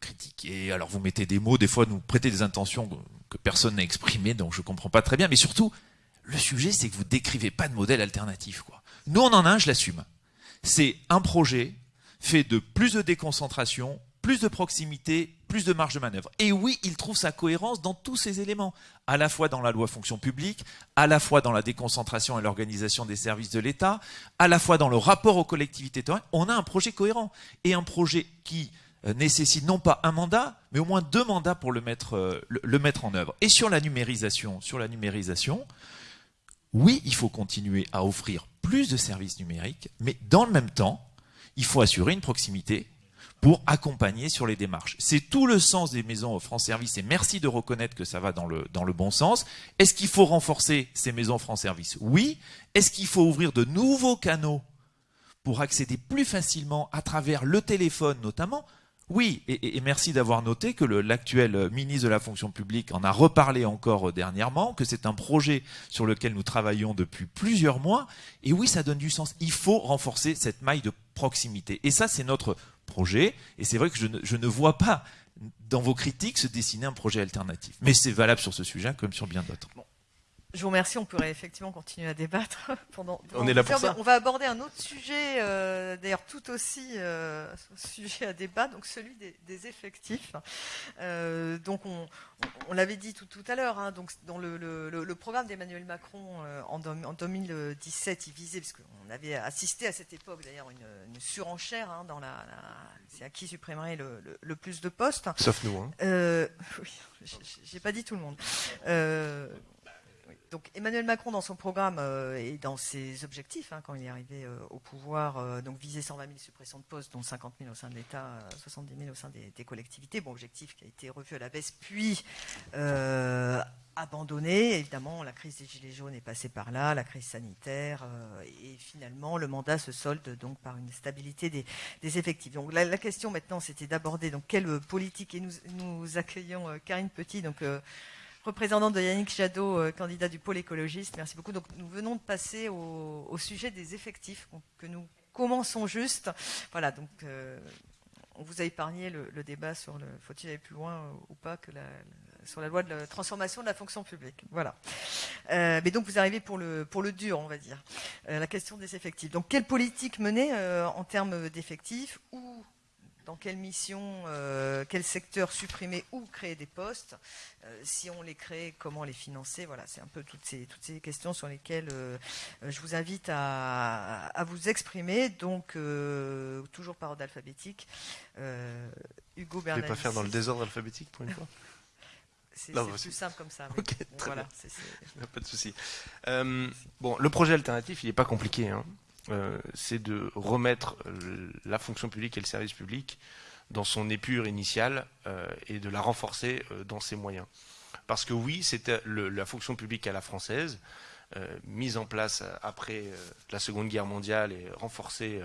critiquer. Alors vous mettez des mots, des fois nous prêtez des intentions que personne n'a exprimées, donc je comprends pas très bien. Mais surtout, le sujet, c'est que vous décrivez pas de modèle alternatif. Nous, on en a un, je l'assume. C'est un projet fait de plus de déconcentration, plus de proximité, plus de marge de manœuvre. Et oui, il trouve sa cohérence dans tous ces éléments, à la fois dans la loi fonction publique, à la fois dans la déconcentration et l'organisation des services de l'État, à la fois dans le rapport aux collectivités territoriales. On a un projet cohérent et un projet qui nécessite non pas un mandat, mais au moins deux mandats pour le mettre, euh, le, mettre en œuvre. Et sur la numérisation, sur la numérisation, oui, il faut continuer à offrir plus de services numériques, mais dans le même temps, il faut assurer une proximité pour accompagner sur les démarches. C'est tout le sens des maisons France Service et merci de reconnaître que ça va dans le, dans le bon sens. Est-ce qu'il faut renforcer ces maisons France Service Oui. Est-ce qu'il faut ouvrir de nouveaux canaux pour accéder plus facilement à travers le téléphone notamment oui, et, merci d'avoir noté que l'actuel ministre de la fonction publique en a reparlé encore dernièrement, que c'est un projet sur lequel nous travaillons depuis plusieurs mois. Et oui, ça donne du sens. Il faut renforcer cette maille de proximité. Et ça, c'est notre projet. Et c'est vrai que je ne, je ne vois pas dans vos critiques se dessiner un projet alternatif. Mais c'est valable sur ce sujet comme sur bien d'autres. Je vous remercie. On pourrait effectivement continuer à débattre pendant. on est là pour ça. On va aborder un autre sujet, euh, d'ailleurs tout aussi euh, sujet à débat, donc celui des, effectifs. Euh, donc on, l'avait dit tout, à l'heure. Hein, donc dans le, programme d'Emmanuel Macron en, 2017, il visait parce qu'on avait assisté à cette époque d'ailleurs une, surenchère hein, dans la, c'est à qui supprimerait le, plus de postes. Sauf nous. Hein. oui, j'ai pas dit tout le monde. Donc Emmanuel Macron, dans son programme euh, et dans ses objectifs, hein, quand il est arrivé euh, au pouvoir, euh, donc visait 120 000 suppressions de postes, dont 50 000 au sein de l'État, 70 000 au sein des, collectivités. Bon, objectif qui a été revu à la baisse, puis abandonné. Évidemment, la crise des Gilets jaunes est passée par là, la crise sanitaire, et finalement, le mandat se solde donc par une stabilité des, effectifs. Donc la, question maintenant, c'était d'aborder donc quelle politique, et nous, nous accueillons Karine Petit, donc représentante de Yannick Jadot, candidat du pôle écologiste. Merci beaucoup. Donc nous venons de passer au, sujet des effectifs que nous commençons juste. Voilà, donc on vous a épargné le, débat sur le faut-il aller plus loin euh, ou pas que la, sur la loi de la transformation de la fonction publique. Voilà. Euh, mais donc vous arrivez pour le pour le dur, on va dire, euh, la question des effectifs. Donc quelle politique mener en termes d'effectifs ou dans quelle mission, euh, quel secteur supprimer ou créer des postes. Euh, si on les crée, comment les financer Voilà, c'est un peu toutes ces, toutes ces questions sur lesquelles euh, je vous invite à, vous exprimer. Donc, toujours par ordre alphabétique. Hugo Bernard. Je vais pas faire dans le désordre alphabétique pour une fois? C'est bah, plus simple comme ça. voilà, Pas de souci. bon, le projet alternatif, il n'est pas compliqué. Hein. Euh, c'est de remettre euh, la fonction publique et le service public dans son épure initiale euh, et de la renforcer dans ses moyens. Parce que oui, la fonction publique à la française, mise en place après la Seconde Guerre mondiale et renforcée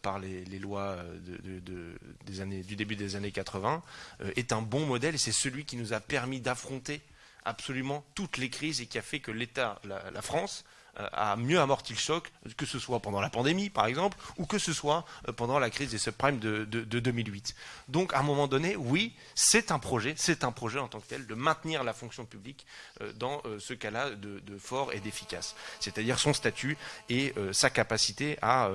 par les, lois des années, du début des années 80, est un bon modèle et c'est celui qui nous a permis d'affronter absolument toutes les crises et qui a fait que l'État, la France, a mieux amorti le choc, que ce soit pendant la pandémie, par exemple, ou que ce soit euh, pendant la crise des subprimes de, 2008. Donc, à un moment donné, oui, c'est un projet, c'est un projet en tant que tel de maintenir la fonction publique euh, dans euh, ce cas-là de, fort et d'efficace, c'est-à-dire son statut et sa capacité à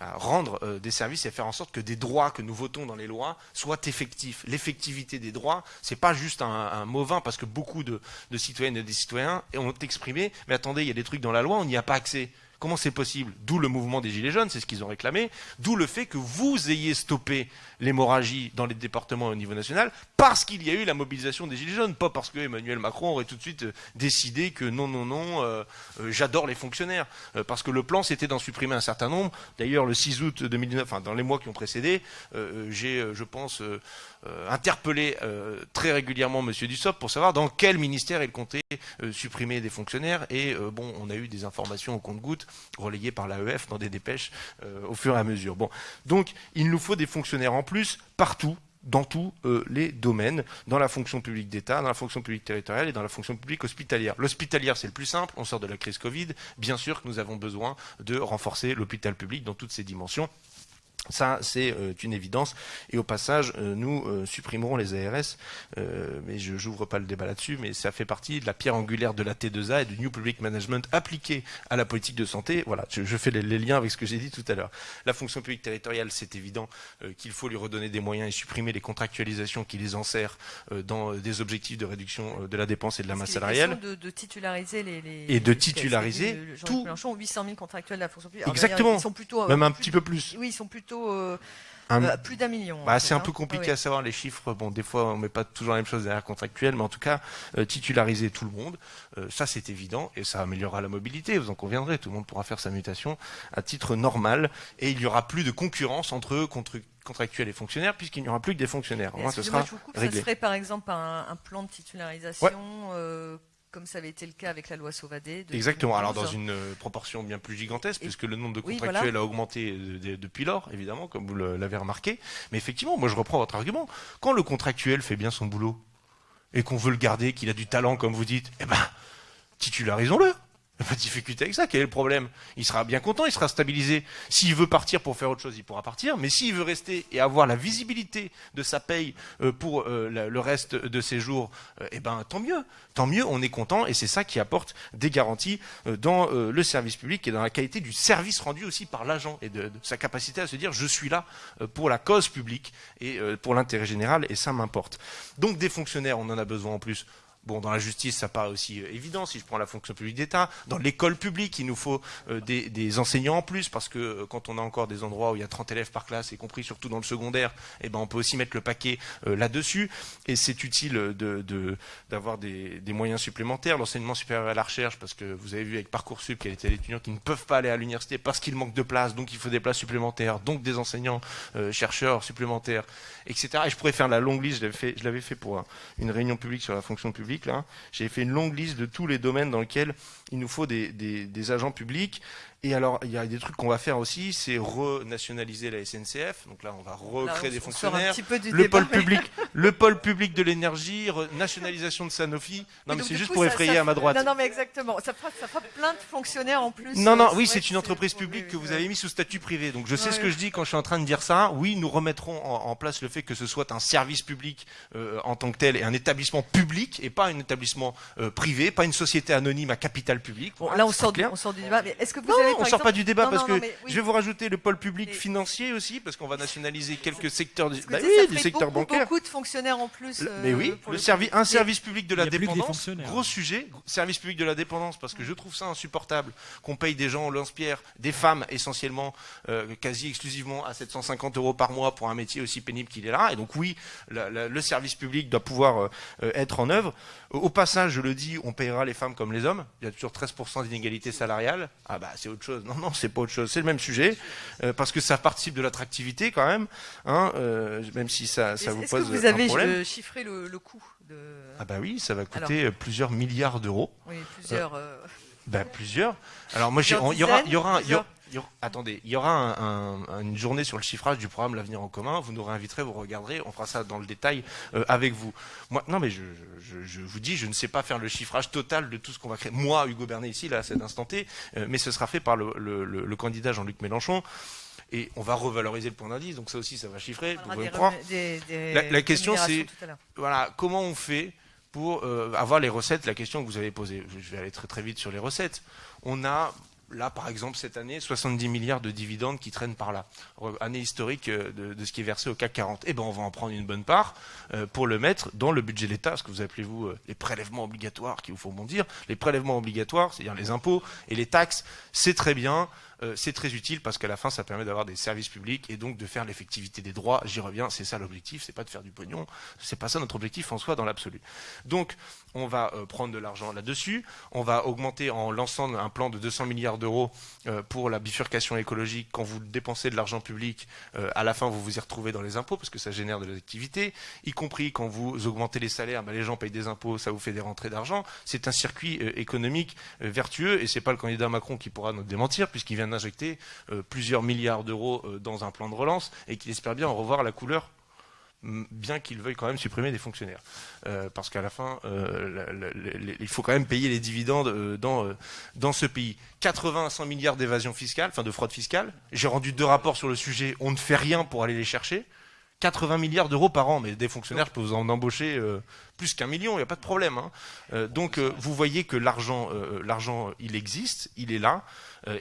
rendre euh, des services et faire en sorte que des droits que nous votons dans les lois soient effectifs. L'effectivité des droits, c'est pas juste un, un, mot parce que beaucoup de, de citoyennes et des citoyens ont exprimé, mais attendez, il y a des trucs dans la loi, on n'y a pas accès. Comment c'est possible? D'où le mouvement des Gilets jaunes, c'est ce qu'ils ont réclamé, d'où le fait que vous ayez stoppé l'hémorragie dans les départements au niveau national parce qu'il y a eu la mobilisation des Gilets jaunes, pas parce que Emmanuel Macron aurait tout de suite euh, décidé que non, non, non, euh, euh, j'adore les fonctionnaires. parce que le plan, c'était d'en supprimer un certain nombre. D'ailleurs, le 6 août 2019, enfin, dans les mois qui ont précédé, j'ai, je pense, interpellé très régulièrement M. Dussopt pour savoir dans quel ministère il comptait supprimer des fonctionnaires. Et bon, on a eu des informations au compte-gouttes relayées par l'AEF dans des dépêches au fur et à mesure. Bon, donc, il nous faut des fonctionnaires en plus partout dans tous euh, les domaines, dans la fonction publique d'État, dans la fonction publique territoriale et dans la fonction publique hospitalière. L'hospitalière, c'est le plus simple, on sort de la crise Covid. Bien sûr que nous avons besoin de renforcer l'hôpital public dans toutes ses dimensions. Ça, c'est euh, une évidence. Et au passage, euh, nous euh, supprimerons les ARS, mais je n'ouvre pas le débat là-dessus, mais ça fait partie de la pierre angulaire de la T2A et du New Public Management appliqué à la politique de santé. Voilà, je, fais les, liens avec ce que j'ai dit tout à l'heure. La fonction publique territoriale, c'est évident qu'il faut lui redonner des moyens et supprimer les contractualisations qui les enserrent dans des objectifs de réduction de la dépense et de la masse salariale. De, de titulariser les, Et de titulariser tout. 800 000 contractuels de la fonction publique. Exactement. ils sont plutôt, Même un petit peu plus. Oui, ils sont plutôt euh, euh, plus d'un million. Bah, c'est un peu compliqué à savoir les chiffres. Bon, des fois, on met pas toujours la même chose derrière contractuel, mais en tout cas, euh, titulariser tout le monde, ça c'est évident et ça améliorera la mobilité. Vous en conviendrez, tout le monde pourra faire sa mutation à titre normal et il y aura plus de concurrence entre contractuels et fonctionnaires puisqu'il n'y aura plus que des fonctionnaires. Moi, ce sera réglé. Ça serait par exemple un, plan de titularisation comme ça avait été le cas avec la loi Sauvadet. Exactement, alors dans une euh, proportion bien plus gigantesque, puisque le nombre de contractuels a augmenté euh, depuis lors, évidemment, comme vous l'avez remarqué. Mais effectivement, moi je reprends votre argument. Quand le contractuel fait bien son boulot, et qu'on veut le garder, qu'il a du talent, comme vous dites, eh ben, titularisons-le. Pas de difficulté avec ça, quel est le problème? Il sera bien content, il sera stabilisé. S'il veut partir pour faire autre chose, il pourra partir. Mais s'il veut rester et avoir la visibilité de sa paye euh, pour euh, le reste de ses jours, euh, eh ben tant mieux. Tant mieux, on est content et c'est ça qui apporte des garanties dans le service public et dans la qualité du service rendu aussi par l'agent et de, sa capacité à se dire je suis là pour la cause publique et pour l'intérêt général et ça m'importe. Donc des fonctionnaires, on en a besoin en plus Bon, dans la justice, ça paraît aussi euh, évident, si je prends la fonction publique d'État. Dans l'école publique, il nous faut euh, des, enseignants en plus, parce que euh, quand on a encore des endroits où il y a 30 élèves par classe, y compris surtout dans le secondaire, eh ben, on peut aussi mettre le paquet là-dessus. Et c'est utile d'avoir de, des, moyens supplémentaires. L'enseignement supérieur à la recherche, parce que vous avez vu avec Parcoursup qu'il y a des étudiants qui ne peuvent pas aller à l'université parce qu'il manque de place, donc il faut des places supplémentaires, donc des enseignants, chercheurs supplémentaires, etc. Et je pourrais faire la longue liste, je l'avais fait, fait, pour une réunion publique sur la fonction publique là. J'ai fait une longue liste de tous les domaines dans lesquels il nous faut des, des, des agents publics. Et alors, il y a des trucs qu'on va faire aussi, c'est renationaliser la SNCF. Donc là, on va recréer des fonctionnaires. Le débat, pôle mais- public, le pôle public de l'énergie, nationalisation de Sanofi. Non, mais c'est juste coup, pour ça- effrayer ça- à ma droite. Non, non, mais exactement. Ça fera, ça fera plein de fonctionnaires en plus. Non, non, oui, c'est une entreprise publique que vous avez mis sous statut privé. Donc je sais ce que je dis quand je suis en train de dire ça. Oui, nous remettrons en, en place le fait que ce soit un service public euh, en tant que tel et un établissement public et pas un établissement euh, privé, pas une société anonyme à capital public. Bon, Voilà, là, on sort, du, on sort du débat. Mais est-ce que vous Non, avez, on par sort exemple- pas du débat Non, parce non, que non, mais oui. je vais vous rajouter le pôle public Mais- financier aussi parce qu'on va nationaliser quelques secteurs du, bah oui, ça du secteur beaucoup, bancaire. beaucoup de fonctionnaires en plus. Euh, mais oui, pour le un Mais- service public de la dépendance, gros sujet, service public de la dépendance, parce que je trouve ça insupportable qu'on paye des gens au lance-pierre, des femmes essentiellement, euh, quasi exclusivement à 750 euros par mois pour un métier aussi pénible qu'il est là. Et donc oui, la- la- le service public doit pouvoir euh, être en œuvre. Au passage, je le dis, on payera les femmes comme les hommes. Il y a toujours 13% d'inégalité salariale. Ah bah c'est autre chose. Non, non, c'est pas autre chose. C'est le même sujet, euh, parce que ça participe de l'attractivité quand même, hein, euh, même si ça, ça vous pose que vous un avez problème. euh, chiffré le, le coût de. Ah bah oui, ça va coûter plusieurs milliards d'euros. Oui, plusieurs. euh, Ben, plusieurs. Alors moi, il y aura, il y aura, il y aura- il y aura- attendez, il y aura un- un- une journée sur le chiffrage du programme L'avenir en commun. Vous nous réinviterez, vous regarderez, on fera ça dans le détail euh, avec vous. Moi, non, mais je, je, je vous dis, je ne sais pas faire le chiffrage total de tout ce qu'on va créer. Moi, Hugo Bernet ici, là, à cet instant T, euh, mais ce sera fait par le, le- le- le candidat Jean-Luc Mélenchon. Et on va revaloriser le point d'indice, donc ça aussi, ça va chiffrer. Vous pouvez des me croire. remé- des- des La- la question, c'est- voilà, comment on fait pour euh, avoir les recettes La question que vous avez posée, je vais aller très très vite sur les recettes. On a là, par exemple, cette année, 70 milliards de dividendes qui traînent par là. Année historique euh, de, ce qui est versé au CAC 40. Eh ben, on va en prendre une bonne part euh, pour le mettre dans le budget de l'État, ce que vous appelez vous euh, les prélèvements obligatoires, qu'il vous faut bondir. Les prélèvements obligatoires, c'est-à-dire les impôts et les taxes, c'est très bien. Euh, c'est très utile parce qu'à la fin, ça permet d'avoir des services publics et donc de faire l'effectivité des droits. J'y reviens, c'est ça l'objectif, c'est pas de faire du pognon, c'est pas ça notre objectif en soi dans l'absolu. Donc, on va euh, prendre de l'argent là-dessus, on va augmenter en lançant un plan de 200 milliards d'euros euh, pour la bifurcation écologique. Quand vous dépensez de l'argent public, à la fin, vous vous y retrouvez dans les impôts parce que ça génère de l'activité, y compris quand vous augmentez les salaires, ben, les gens payent des impôts, ça vous fait des rentrées d'argent. C'est un circuit économique vertueux et c'est pas le candidat Macron qui pourra nous démentir puisqu'il vient d'injecter euh, plusieurs milliards d'euros euh, dans un plan de relance et qu'il espère bien en revoir la couleur bien qu'il veuille quand même supprimer des fonctionnaires. Euh, parce qu'à la fin, il faut quand même payer les dividendes dans, dans ce pays. 80 à 100 milliards d'évasion fiscale, enfin de fraude fiscale. J'ai rendu deux rapports sur le sujet, on ne fait rien pour aller les chercher. 80 milliards d'euros par an, mais des fonctionnaires, je peux vous en embaucher plus qu'un million, il n'y a pas de problème. hein. Donc vous voyez que l'argent, l'argent, il existe, il est là,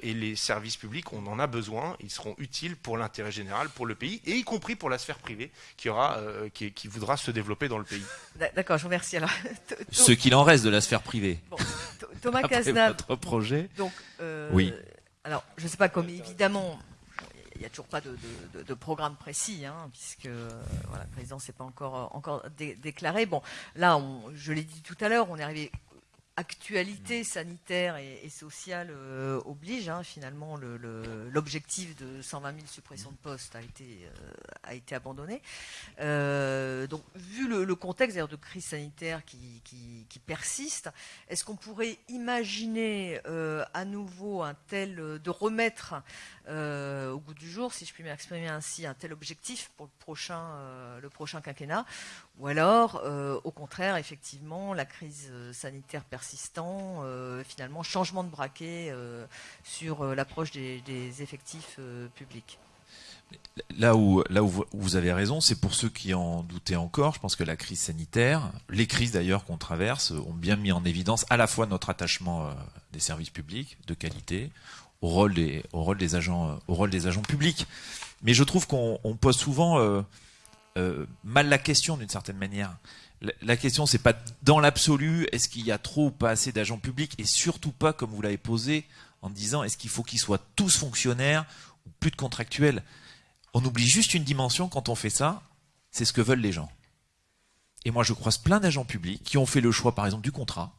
et les services publics, on en a besoin, ils seront utiles pour l'intérêt général, pour le pays, et y compris pour la sphère privée qui, aura, euh, qui, qui voudra se développer dans le pays. D'accord, je vous remercie. Alors, Ce qu'il en reste de la sphère privée. bon, Th- Thomas Cazenave, votre projet. donc, euh, Oui. Alors, je ne sais pas, comme évidemment, il n'y a toujours pas de, de- de- de programme précis, hein, puisque euh, voilà, le président ne s'est pas encore, encore dé- déclaré. Bon, là, on- je l'ai dit tout à l'heure, on est arrivé. Actualité sanitaire et, sociale euh, oblige. hein, finalement, le- le- l'objectif de 120 000 suppressions de postes a été, euh, a été abandonné. Euh, donc, vu le, le contexte de crise sanitaire qui, qui- persiste, est-ce qu'on pourrait imaginer à nouveau un tel, de remettre au goût du jour, si je puis m'exprimer ainsi, un tel objectif pour le prochain, le prochain quinquennat Ou alors, euh, au contraire, effectivement, la crise euh, sanitaire persistant, euh, finalement, changement de braquet sur l'approche des, des effectifs publics Là où, là où vous- avez raison, c'est pour ceux qui en doutaient encore. Je pense que la crise sanitaire, les crises d'ailleurs qu'on traverse, ont bien mis en évidence à la fois notre attachement des services publics de qualité, au rôle des, au rôle des agents, au rôle des agents publics. Mais je trouve qu'on on pose souvent euh, mal la question d'une certaine manière. La, la question, c'est pas dans l'absolu, est-ce qu'il y a trop ou pas assez d'agents publics, et surtout pas comme vous l'avez posé en disant, est-ce qu'il faut qu'ils soient tous fonctionnaires ou plus de contractuels? On oublie juste une dimension quand on fait ça, c'est ce que veulent les gens. Et moi, je croise plein d'agents publics qui ont fait le choix, par exemple, du contrat,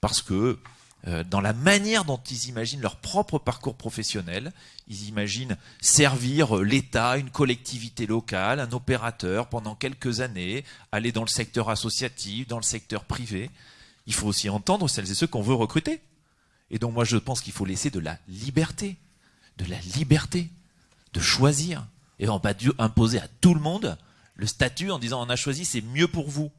parce que dans la manière dont ils imaginent leur propre parcours professionnel. Ils imaginent servir euh, l'État, une collectivité locale, un opérateur pendant quelques années, aller dans le secteur associatif, dans le secteur privé. Il faut aussi entendre celles et ceux qu'on veut recruter. Et donc moi je pense qu'il faut laisser de la liberté, de la liberté, de choisir. Et on va pas imposer à tout le monde le statut en disant on a choisi, c'est mieux pour vous.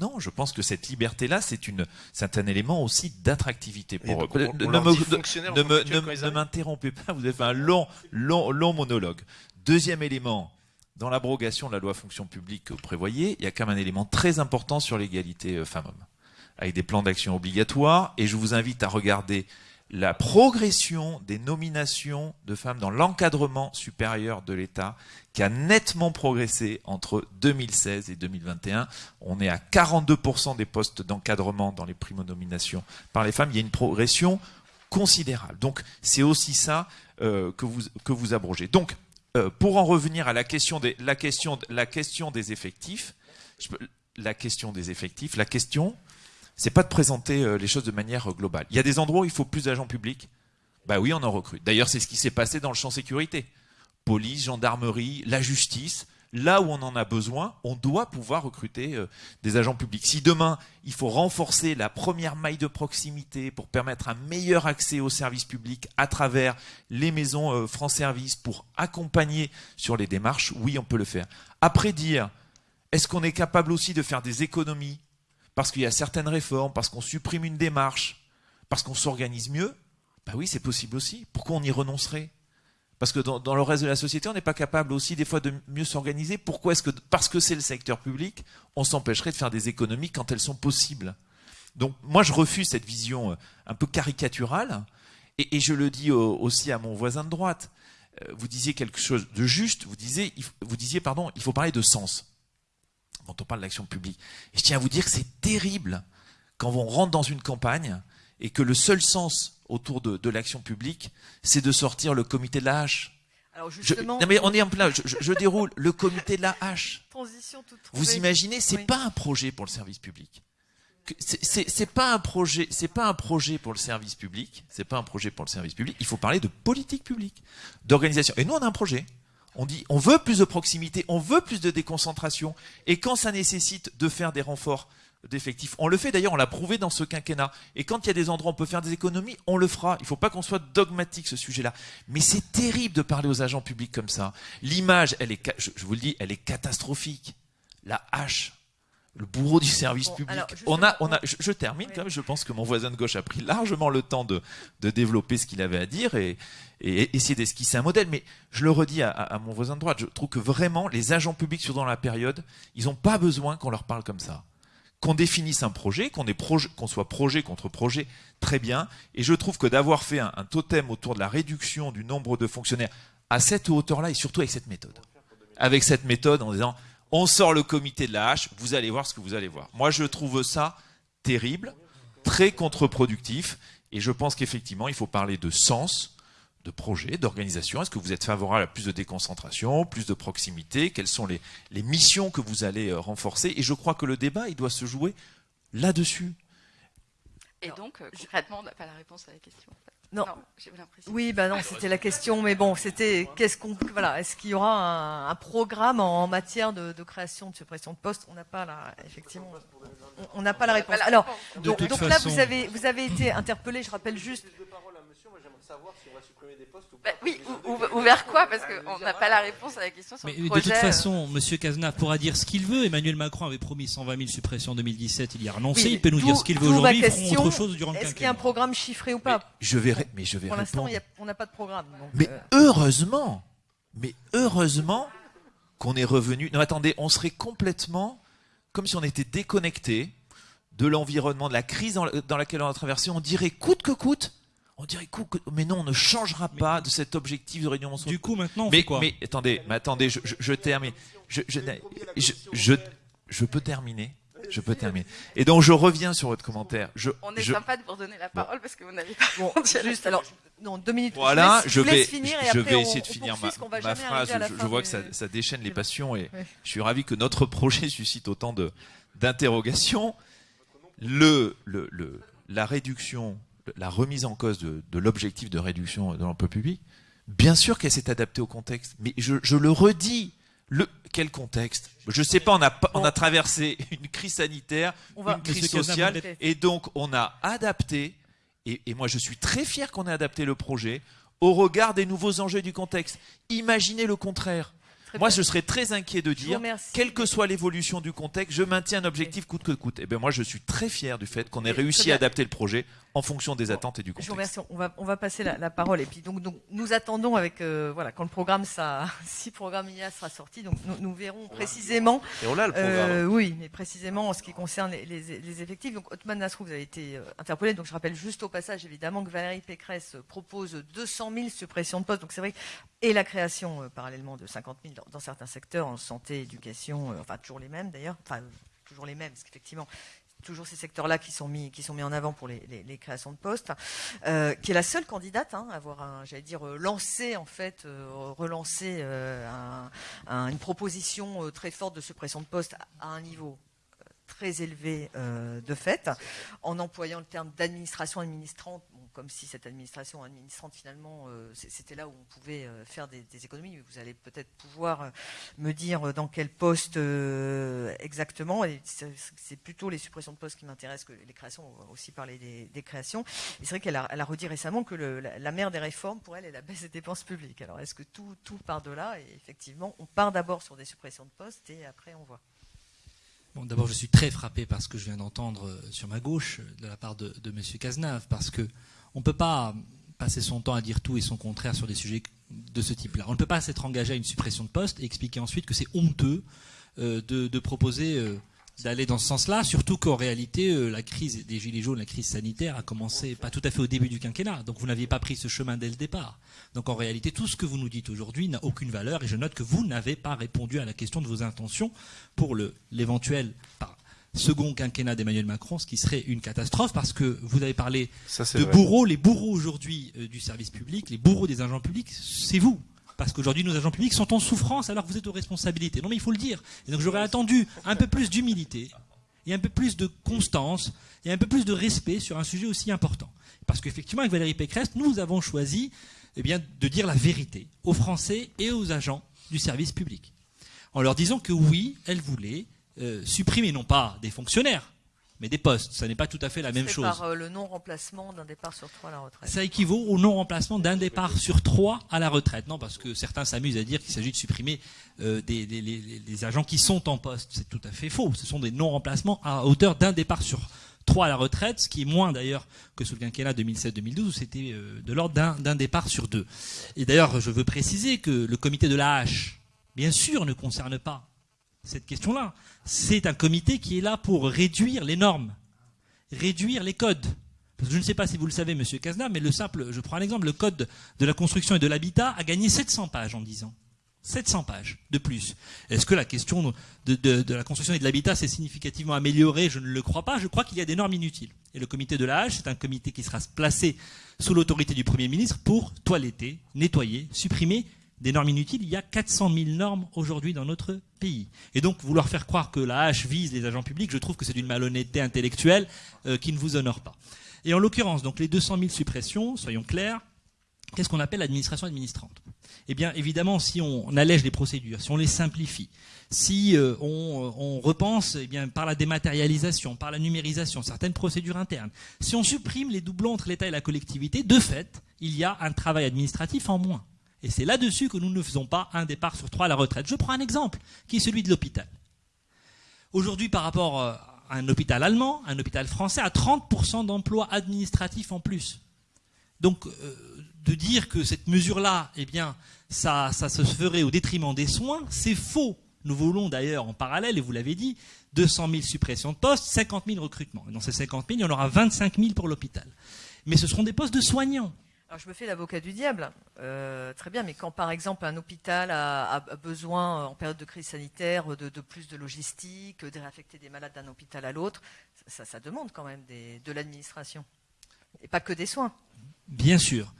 Non, je pense que cette liberté-là, c'est une, c'est un élément aussi d'attractivité pour eux. Ne m'interrompez pas, vous avez fait un long, long, long monologue. Deuxième élément, dans l'abrogation de la loi fonction publique que vous prévoyez, il y a quand même un élément très important sur l'égalité euh, femmes-hommes, avec des plans d'action obligatoires, et je vous invite à regarder la progression des nominations de femmes dans l'encadrement supérieur de l'État qui a nettement progressé entre 2016 et 2021. On est à 42% des postes d'encadrement dans les primo-nominations par les femmes. Il y a une progression considérable. Donc c'est aussi ça euh, que, vous, abrogez. Donc euh, pour en revenir à la question des, la question, la question des effectifs, la question des effectifs, la question c'est pas de présenter euh, les choses de manière euh, globale. Il y a des endroits où il faut plus d'agents publics. Bah oui, on en recrute. D'ailleurs, c'est ce qui s'est passé dans le champ sécurité. Police, gendarmerie, la justice. Là où on en a besoin, on doit pouvoir recruter euh, des agents publics. Si demain, il faut renforcer la première maille de proximité pour permettre un meilleur accès aux services publics à travers les maisons France Service pour accompagner sur les démarches, oui, on peut le faire. Après dire, est-ce qu'on est capable aussi de faire des économies parce qu'il y a certaines réformes, parce qu'on supprime une démarche, parce qu'on s'organise mieux, bah oui, c'est possible aussi. Pourquoi on y renoncerait? Parce que dans, le reste de la société, on n'est pas capable aussi des fois de mieux s'organiser. Pourquoi est-ce que parce que c'est le secteur public, on s'empêcherait de faire des économies quand elles sont possibles? Donc moi, je refuse cette vision euh, un peu caricaturale, et, je le dis aussi à mon voisin de droite. Euh, vous disiez quelque chose de juste. Vous disiez, vous disiez pardon, il faut parler de sens quand on parle d'action publique. Et je tiens à vous dire que c'est terrible quand on rentre dans une campagne et que le seul sens autour de, l'action publique, c'est de sortir le comité de la hache. Alors justement, non mais on est en plein. Je, déroule le comité de la hache. Transition toute Vous imaginez, c'est pas un projet pour le service public. C'est pas un projet, c'est pas un projet pour le service public. C'est pas un projet pour le service public. Il faut parler de politique publique, d'organisation. Et nous, on a un projet. On dit on veut plus de proximité, on veut plus de déconcentration. Et quand ça nécessite de faire des renforts d'effectifs, on le fait d'ailleurs, on l'a prouvé dans ce quinquennat. Et quand il y a des endroits où on peut faire des économies, on le fera. Il ne faut pas qu'on soit dogmatique ce sujet-là. Mais c'est terrible de parler aux agents publics comme ça. L'image, elle est, je vous le dis, elle est catastrophique. La hache le bourreau du service public. on a, on a, je, termine quand même. Je pense que mon voisin de gauche a pris largement le temps de, de développer ce qu'il avait à dire et, et essayer d'esquisser un modèle. Mais je le redis à, mon voisin de droite, je trouve que vraiment les agents publics sur dans la période, ils n'ont pas besoin qu'on leur parle comme ça. Qu'on définisse un projet, qu'on soit projet contre projet, très bien. Et je trouve que d'avoir fait un, un totem autour de la réduction du nombre de fonctionnaires à cette hauteur-là et surtout avec cette méthode, avec cette méthode en disant on sort le comité de la hache, vous allez voir ce que vous allez voir. Moi, je trouve ça terrible, très contre-productif, et je pense qu'effectivement, il faut parler de sens, de projet, d'organisation. Est-ce que vous êtes favorable à plus de déconcentration, plus de proximité? Quelles sont les, missions que vous allez euh, renforcer? Et je crois que le débat, il doit se jouer là-dessus. Et donc, euh, concrètement, on n'a pas la réponse à la question. Non, j'ai l'impression. Oui, bah non, c'était la question, mais bon, c'était qu'est-ce qu'on, voilà, est-ce qu'il y aura un, programme en matière de, création, de suppression de postes? On n'a pas la, effectivement, on n'a pas la réponse. Alors, donc, là, vous avez, vous avez été interpellé. Je rappelle juste bah oui, ou, vers quoi Parce qu'on n'a pas la réponse à la question sur Mais de toute façon, euh. M. Cazenave pourra dire ce qu'il veut. Emmanuel Macron avait promis 120 000 suppressions en 2017, il y a renoncé. il peut nous dire ce qu'il veut aujourd'hui. Ils feront autre chose durant le Est-ce qu'il y a un programme chiffré ou pas Je vais, mais je vais Pour l'instant, on n'a pas de programme. mais euh. heureusement, mais heureusement qu'on est revenu. Non, attendez, on serait complètement comme si on était déconnecté de l'environnement, de la crise dans laquelle on a traversé. On dirait coûte que coûte on dirait que, mais non, on ne changera pas de cet objectif de réunion Du coup, maintenant, on mais, fait quoi Mais attendez, mais attendez, je, je, termine. Je, je, je, peux terminer. Je peux terminer. Et donc, je reviens sur votre commentaire. Je, on est sympa de vous donner la parole parce que vous n'avez pas. Bon, juste alors, non, deux minutes. Voilà, je, vais, finir je, vais essayer de finir ma, ma phrase. Je, vois que ça, ça, déchaîne les passions et je suis ravi que notre projet suscite autant de d'interrogations. Le, le, le, la réduction la remise en cause de, l'objectif de réduction de l'emploi public, bien sûr qu'elle s'est adaptée au contexte. Mais je, le redis, le, quel contexte? Je ne sais pas, on a, on a traversé une crise sanitaire, une crise sociale, et donc on a adapté, et, et moi je suis très fier qu'on ait adapté le projet au regard des nouveaux enjeux du contexte. Imaginez le contraire. Moi, je serais très inquiet de dire, quelle que soit l'évolution du contexte, je maintiens un objectif coûte que coûte. Et eh bien, moi, je suis très fier du fait qu'on ait réussi à adapter le projet en fonction des attentes et du contexte. Je vous remercie. On va, on va passer la, parole. Et puis, donc, donc, nous attendons avec, euh, voilà, quand le programme, ça, si le programme IA sera sorti, donc nous, verrons précisément. Et on a le programme. Euh, oui, mais précisément en ce qui concerne les, effectifs. Donc, Otman Nasrou, vous avez été euh, interpellé. Donc, je rappelle juste au passage, évidemment, que Valérie Pécresse propose 200 000 suppressions de postes. Donc, c'est vrai, et la création, parallèlement, de 50 000 dans, certains secteurs, en santé, éducation, enfin, toujours les mêmes d'ailleurs. Enfin, toujours les mêmes, parce qu'effectivement, toujours ces secteurs-là qui sont mis qui sont mis en avant pour les, créations de postes, euh, qui est la seule candidate hein, à avoir, j'allais dire, euh, lancé en fait, euh, relancé une proposition très forte de suppression de postes à un niveau très élevé de fait, en employant le terme d'administration administrante comme si cette administration administrante, finalement, euh, c'était là où on pouvait euh, faire des, économies. Vous allez peut-être pouvoir euh, me dire dans quel poste exactement. c'est plutôt les suppressions de postes qui m'intéressent que les créations. On va aussi parler des, créations. Et c'est vrai qu'elle a, redit récemment que la, mère des réformes, pour elle, est la baisse des dépenses publiques. Alors, est-ce que tout, part de là Et effectivement, on part d'abord sur des suppressions de postes et après, on voit. Bon, D'abord, je suis très frappé par ce que je viens d'entendre sur ma gauche de la part de, de M. Cazenave, parce que on ne peut pas passer son temps à dire tout et son contraire sur des sujets de ce type-là. On ne peut pas s'être engagé à une suppression de poste et expliquer ensuite que c'est honteux euh, de, proposer euh, d'aller dans ce sens-là, surtout qu'en réalité, euh, la crise des Gilets jaunes, la crise sanitaire a commencé pas tout à fait au début du quinquennat. Donc vous n'aviez pas pris ce chemin dès le départ. Donc en réalité, tout ce que vous nous dites aujourd'hui n'a aucune valeur et je note que vous n'avez pas répondu à la question de vos intentions pour l'éventuel, second quinquennat d'Emmanuel Macron, ce qui serait une catastrophe parce que vous avez parlé de bourreaux. Les bourreaux aujourd'hui euh, du service public, les bourreaux des agents publics, c'est vous. Parce qu'aujourd'hui, nos agents publics sont en souffrance alors que vous êtes aux responsabilités. Non, mais il faut le dire. Et donc, j'aurais attendu un peu plus d'humilité et un peu plus de constance et un peu plus de respect sur un sujet aussi important. Parce qu'effectivement, avec Valérie Pécresse, nous avons choisi eh bien, de dire la vérité aux Français et aux agents du service public. En leur disant que oui, elle voulait euh, supprimer non pas des fonctionnaires, mais des postes. Ça n'est pas tout à fait la même chose. Par euh, le non-remplacement d'un départ sur trois à la retraite. Ça équivaut au non-remplacement d'un départ sur trois à la retraite. Non, parce que certains s'amusent à dire qu'il s'agit de supprimer euh, des, agents qui sont en poste. C'est tout à fait faux. Ce sont des non-remplacements à hauteur d'un départ sur trois à la retraite, ce qui est moins d'ailleurs que sous le quinquennat 2007-2012 où c'était de l'ordre d'un départ sur deux. Et d'ailleurs, je veux préciser que le comité de la H, bien sûr, ne concerne pas cette question-là. C'est un comité qui est là pour réduire les normes, réduire les codes. Je ne sais pas si vous le savez, Monsieur Casna, mais le simple, je prends un exemple, le code de la construction et de l'habitat a gagné 700 pages en 10 ans. 700 pages de plus. Est-ce que la question de, la construction et de l'habitat s'est significativement améliorée? Je ne le crois pas. Je crois qu'il y a des normes inutiles. Et le comité de la Hache, c'est un comité qui sera placé sous l'autorité du Premier ministre pour toiletter, nettoyer, supprimer des normes inutiles, il y a 400 000 normes aujourd'hui dans notre pays. Et donc, vouloir faire croire que la hache vise les agents publics, je trouve que c'est d'une malhonnêteté intellectuelle euh, qui ne vous honore pas. Et en l'occurrence, donc les 200 000 suppressions, soyons clairs, qu'est-ce qu'on appelle l'administration administrante? Eh bien, évidemment, si on allège les procédures, si on les simplifie, si euh, on, on, repense eh par la dématérialisation, par la numérisation, certaines procédures internes, si on supprime les doublons entre l'État et la collectivité, de fait, il y a un travail administratif en moins. Et c'est là-dessus que nous ne faisons pas un départ sur trois à la retraite. Je prends un exemple, qui est celui de l'hôpital. Aujourd'hui, par rapport euh, à un hôpital allemand, un hôpital français a 30% d'emplois administratifs en plus. Donc, euh, de dire que cette mesure-là, eh bien, ça, ça se ferait au détriment des soins, c'est faux. Nous voulons d'ailleurs en parallèle, et vous l'avez dit, 200 000 suppressions de postes, 50 000 recrutements. Et dans ces 50 000, il y en aura 25 000 pour l'hôpital. Mais ce seront des postes de soignants. Alors je me fais l'avocat du diable, euh, très bien, mais quand par exemple un hôpital a, besoin en période de crise sanitaire de, plus de logistique, de réaffecter des malades d'un hôpital à l'autre, ça, demande quand même de l'administration, et pas que des soins. Bien sûr.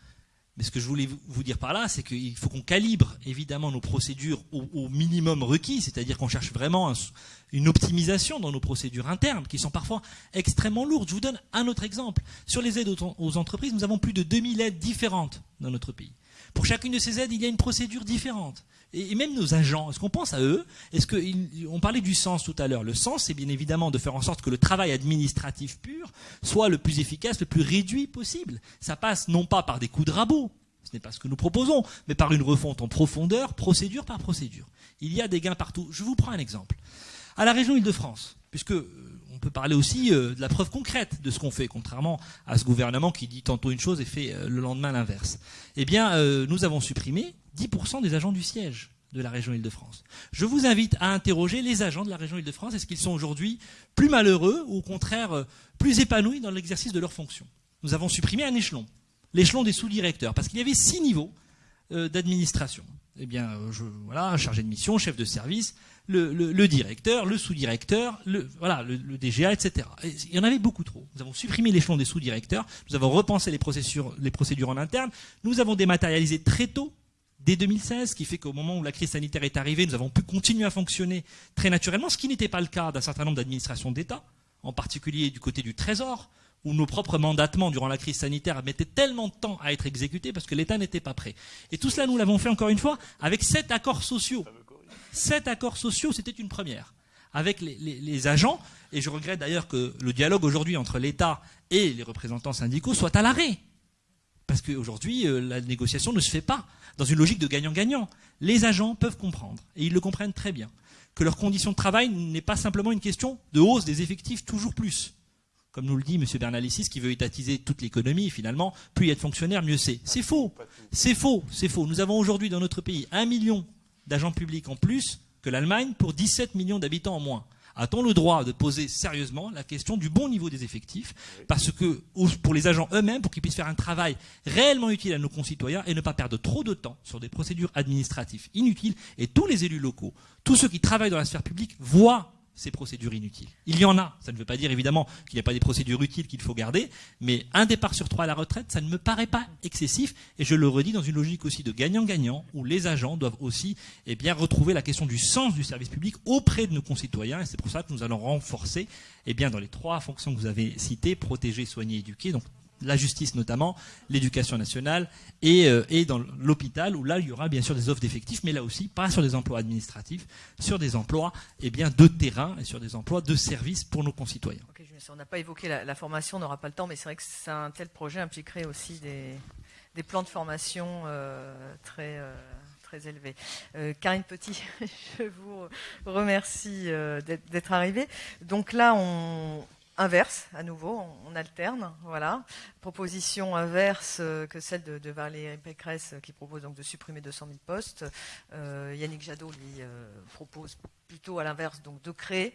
Mais ce que je voulais vous dire par là, c'est qu'il faut qu'on calibre évidemment nos procédures au, minimum requis, c'est-à-dire qu'on cherche vraiment une optimisation dans nos procédures internes, qui sont parfois extrêmement lourdes. Je vous donne un autre exemple. Sur les aides aux entreprises, nous avons plus de 2000 aides différentes dans notre pays. Pour chacune de ces aides, il y a une procédure différente. Et, même nos agents, est-ce qu'on pense à eux Est-ce qu'on parlait du sens tout à l'heure Le sens, c'est bien évidemment de faire en sorte que le travail administratif pur soit le plus efficace, le plus réduit possible. Ça passe non pas par des coups de rabot, ce n'est pas ce que nous proposons, mais par une refonte en profondeur, procédure par procédure. Il y a des gains partout. Je vous prends un exemple. À la région Île-de-France, puisque euh, on peut parler aussi euh, de la preuve concrète de ce qu'on fait, contrairement à ce gouvernement qui dit tantôt une chose et fait euh, le lendemain l'inverse. Eh bien, nous avons supprimé 10% des agents du siège de la région Île-de-France. Je vous invite à interroger les agents de la région Île-de-France. Est-ce qu'ils sont aujourd'hui plus malheureux ou au contraire plus épanouis dans l'exercice de leurs fonctions? Nous avons supprimé un échelon, l'échelon des sous-directeurs, parce qu'il y avait six niveaux d'administration. Eh bien, voilà, chargé de mission, chef de service, le, directeur, le sous-directeur, le, voilà, le, DGA, etc. il y en avait beaucoup trop. Nous avons supprimé l'échelon des sous-directeurs, nous avons repensé les procédures, les procédures en interne, nous avons dématérialisé très tôt dès 2016, ce qui fait qu'au moment où la crise sanitaire est arrivée, nous avons pu continuer à fonctionner très naturellement, ce qui n'était pas le cas d'un certain nombre d'administrations d'État, en particulier du côté du Trésor, où nos propres mandatements durant la crise sanitaire mettaient tellement de temps à être exécutés parce que l'État n'était pas prêt. Et tout cela, nous l'avons fait encore une fois avec sept accords sociaux. Sept accords sociaux, c'était une première. Avec les, agents, et je regrette d'ailleurs que le dialogue aujourd'hui entre l'État et les représentants syndicaux soit à l'arrêt. Parce qu'aujourd'hui, euh, la négociation ne se fait pas dans une logique de gagnant-gagnant. Les agents peuvent comprendre, et ils le comprennent très bien, que leur condition de travail n'est pas simplement une question de hausse des effectifs toujours plus. Comme nous le dit M. Bernalicis, qui veut étatiser toute l'économie, finalement, plus il y a de mieux c'est. C'est faux. C'est faux. C'est faux. Nous avons aujourd'hui dans notre pays un million d'agents publics en plus que l'Allemagne pour 17 millions d'habitants en moins. A-t-on le droit de poser sérieusement la question du bon niveau des effectifs Parce que pour les agents eux-mêmes, pour qu'ils puissent faire un travail réellement utile à nos concitoyens et ne pas perdre trop de temps sur des procédures administratives inutiles, et tous les élus locaux, tous ceux qui travaillent dans la sphère publique voient ces procédures inutiles. Il y en a. Ça ne veut pas dire évidemment qu'il n'y a pas des procédures utiles qu'il faut garder, mais un départ sur trois à la retraite, ça ne me paraît pas excessif. Et je le redis dans une logique aussi de gagnant-gagnant, où les agents doivent aussi eh bien, retrouver la question du sens du service public auprès de nos concitoyens. Et c'est pour ça que nous allons renforcer eh bien, dans les trois fonctions que vous avez citées, protéger, soigner, éduquer. La justice notamment, l'éducation nationale et, euh, et dans l'hôpital où là il y aura bien sûr des offres d'effectifs, mais là aussi pas sur des emplois administratifs, sur des emplois eh bien, de terrain et sur des emplois de service pour nos concitoyens. on n'a pas évoqué la, formation, on n'aura pas le temps, mais c'est vrai que un tel projet impliquerait aussi des, des plans de formation euh, très... Euh, très élevés. Karine Petit, je vous remercie d'être arrivée. Donc là, on, inverse à nouveau, on, alterne, voilà. Proposition inverse euh, que celle de, Valérie Pécresse qui propose donc de supprimer 200 000 postes. Euh, Yannick Jadot lui euh, propose plutôt à l'inverse, donc de créer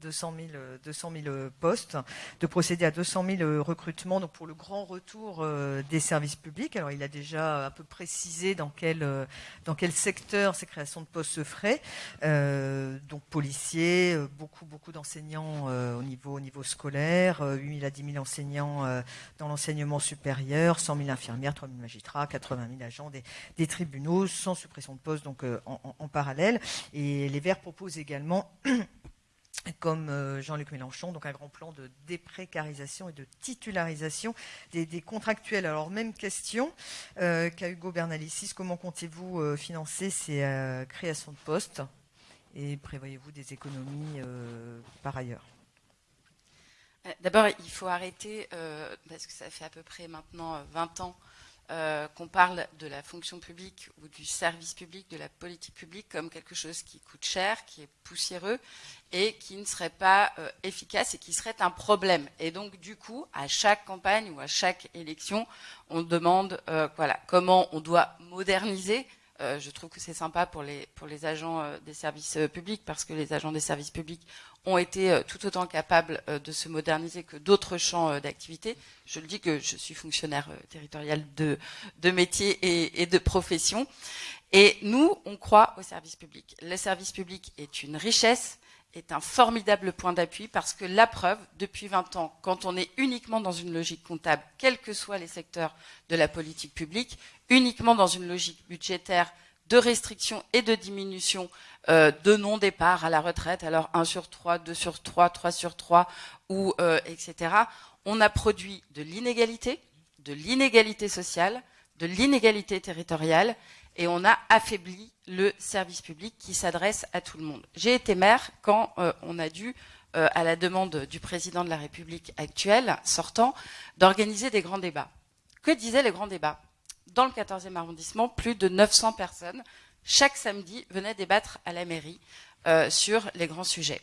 200 000, 200 000 postes, de procéder à 200 000 recrutements donc pour le grand retour euh, des services publics. Alors il a déjà un peu précisé dans quel, euh, dans quel secteur ces créations de postes se feraient. Euh, donc policiers, beaucoup, beaucoup d'enseignants au, niveau, au niveau scolaire, 8 000 à 10 000 enseignants dans l'enseignement supérieur, 100 000 infirmières, 3 000 magistrats, 80 000 agents des, tribunaux, sans suppression de postes donc en, en parallèle. Et les Verts proposent également comme euh, Jean-Luc Mélenchon, donc un grand plan de déprécarisation et de titularisation des, contractuels. Alors, même question euh, qu'à Hugo Bernalicis, comment comptez-vous euh, financer ces créations de postes? Et prévoyez-vous des économies par ailleurs? D'abord, il faut arrêter, parce que ça fait à peu près maintenant 20 ans euh, qu'on parle de la fonction publique ou du service public, de la politique publique comme quelque chose qui coûte cher, qui est poussiéreux et qui ne serait pas euh, efficace et qui serait un problème. Et donc, du coup, à chaque campagne ou à chaque élection, on demande euh, comment on doit moderniser euh, je trouve que c'est sympa pour les, pour les agents euh, des services euh, publics parce que les agents des services publics ont été tout autant capables de se moderniser que d'autres champs d'activité. Je le dis que je suis fonctionnaire territorial de, métier et, et, de profession. Et nous, on croit au service public. Le service public est une richesse est un formidable point d'appui parce que la preuve, depuis 20 ans, quand on est uniquement dans une logique comptable, quels que soient les secteurs de la politique publique, uniquement dans une logique budgétaire de restriction et de diminution euh, de non-départ à la retraite, alors 1 sur 3, 2 sur 3, 3 sur 3, ou euh, etc., on a produit de l'inégalité, de l'inégalité sociale, de l'inégalité territoriale, et on a affaibli le service public qui s'adresse à tout le monde. J'ai été maire quand euh, on a dû, euh, à la demande du président de la République actuelle, sortant, d'organiser des grands débats. Que disaient les grands débats? Dans le 14e arrondissement, plus de 900 personnes, chaque samedi, venaient débattre à la mairie euh, sur les grands sujets.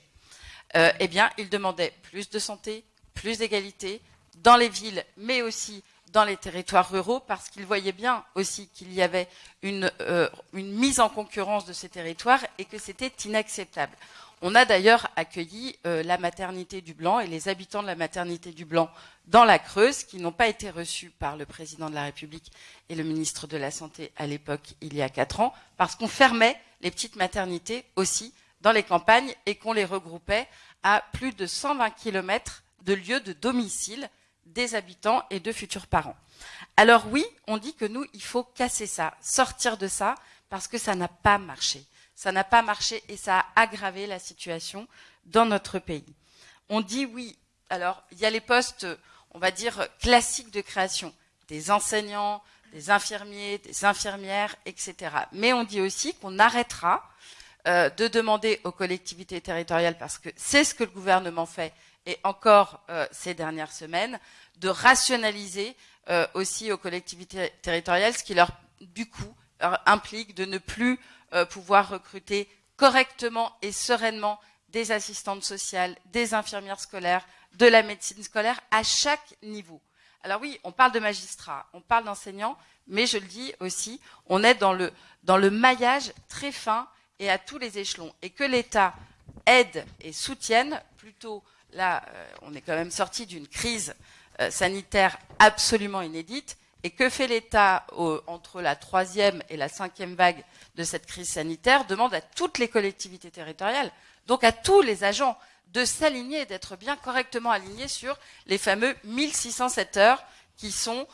eh bien, ils demandaient plus de santé, plus d'égalité, dans les villes, mais aussi dans les territoires ruraux parce qu'ils voyaient bien aussi qu'il y avait une, euh, une, mise en concurrence de ces territoires et que c'était inacceptable. On a d'ailleurs accueilli euh, la maternité du Blanc et les habitants de la maternité du Blanc dans la Creuse qui n'ont pas été reçus par le président de la République et le ministre de la Santé à l'époque il y a quatre ans parce qu'on fermait les petites maternités aussi dans les campagnes et qu'on les regroupait à plus de 120 km de lieux de domicile des habitants et de futurs parents. Alors oui, on dit que nous, il faut casser ça, sortir de ça, parce que ça n'a pas marché. Ça n'a pas marché et ça a aggravé la situation dans notre pays. On dit oui, alors il y a les postes, on va dire, classiques de création, des enseignants, des infirmiers, des infirmières, etc. Mais on dit aussi qu'on arrêtera euh, de demander aux collectivités territoriales, parce que c'est ce que le gouvernement fait, et encore euh, ces dernières semaines, de rationaliser euh, aussi aux collectivités territoriales, ce qui leur, du coup, implique de ne plus euh, pouvoir recruter correctement et sereinement des assistantes sociales, des infirmières scolaires, de la médecine scolaire à chaque niveau. Alors oui, on parle de magistrats, on parle d'enseignants, mais je le dis aussi, on est dans le, dans le maillage très fin et à tous les échelons. Et que l'État aide et soutienne plutôt là, euh, on est quand même sorti d'une crise euh, sanitaire absolument inédite. Et que fait l'État entre la troisième et la cinquième vague de cette crise sanitaire Demande à toutes les collectivités territoriales, donc à tous les agents, de s'aligner, d'être bien correctement alignés sur les fameux 1607 heures qui sont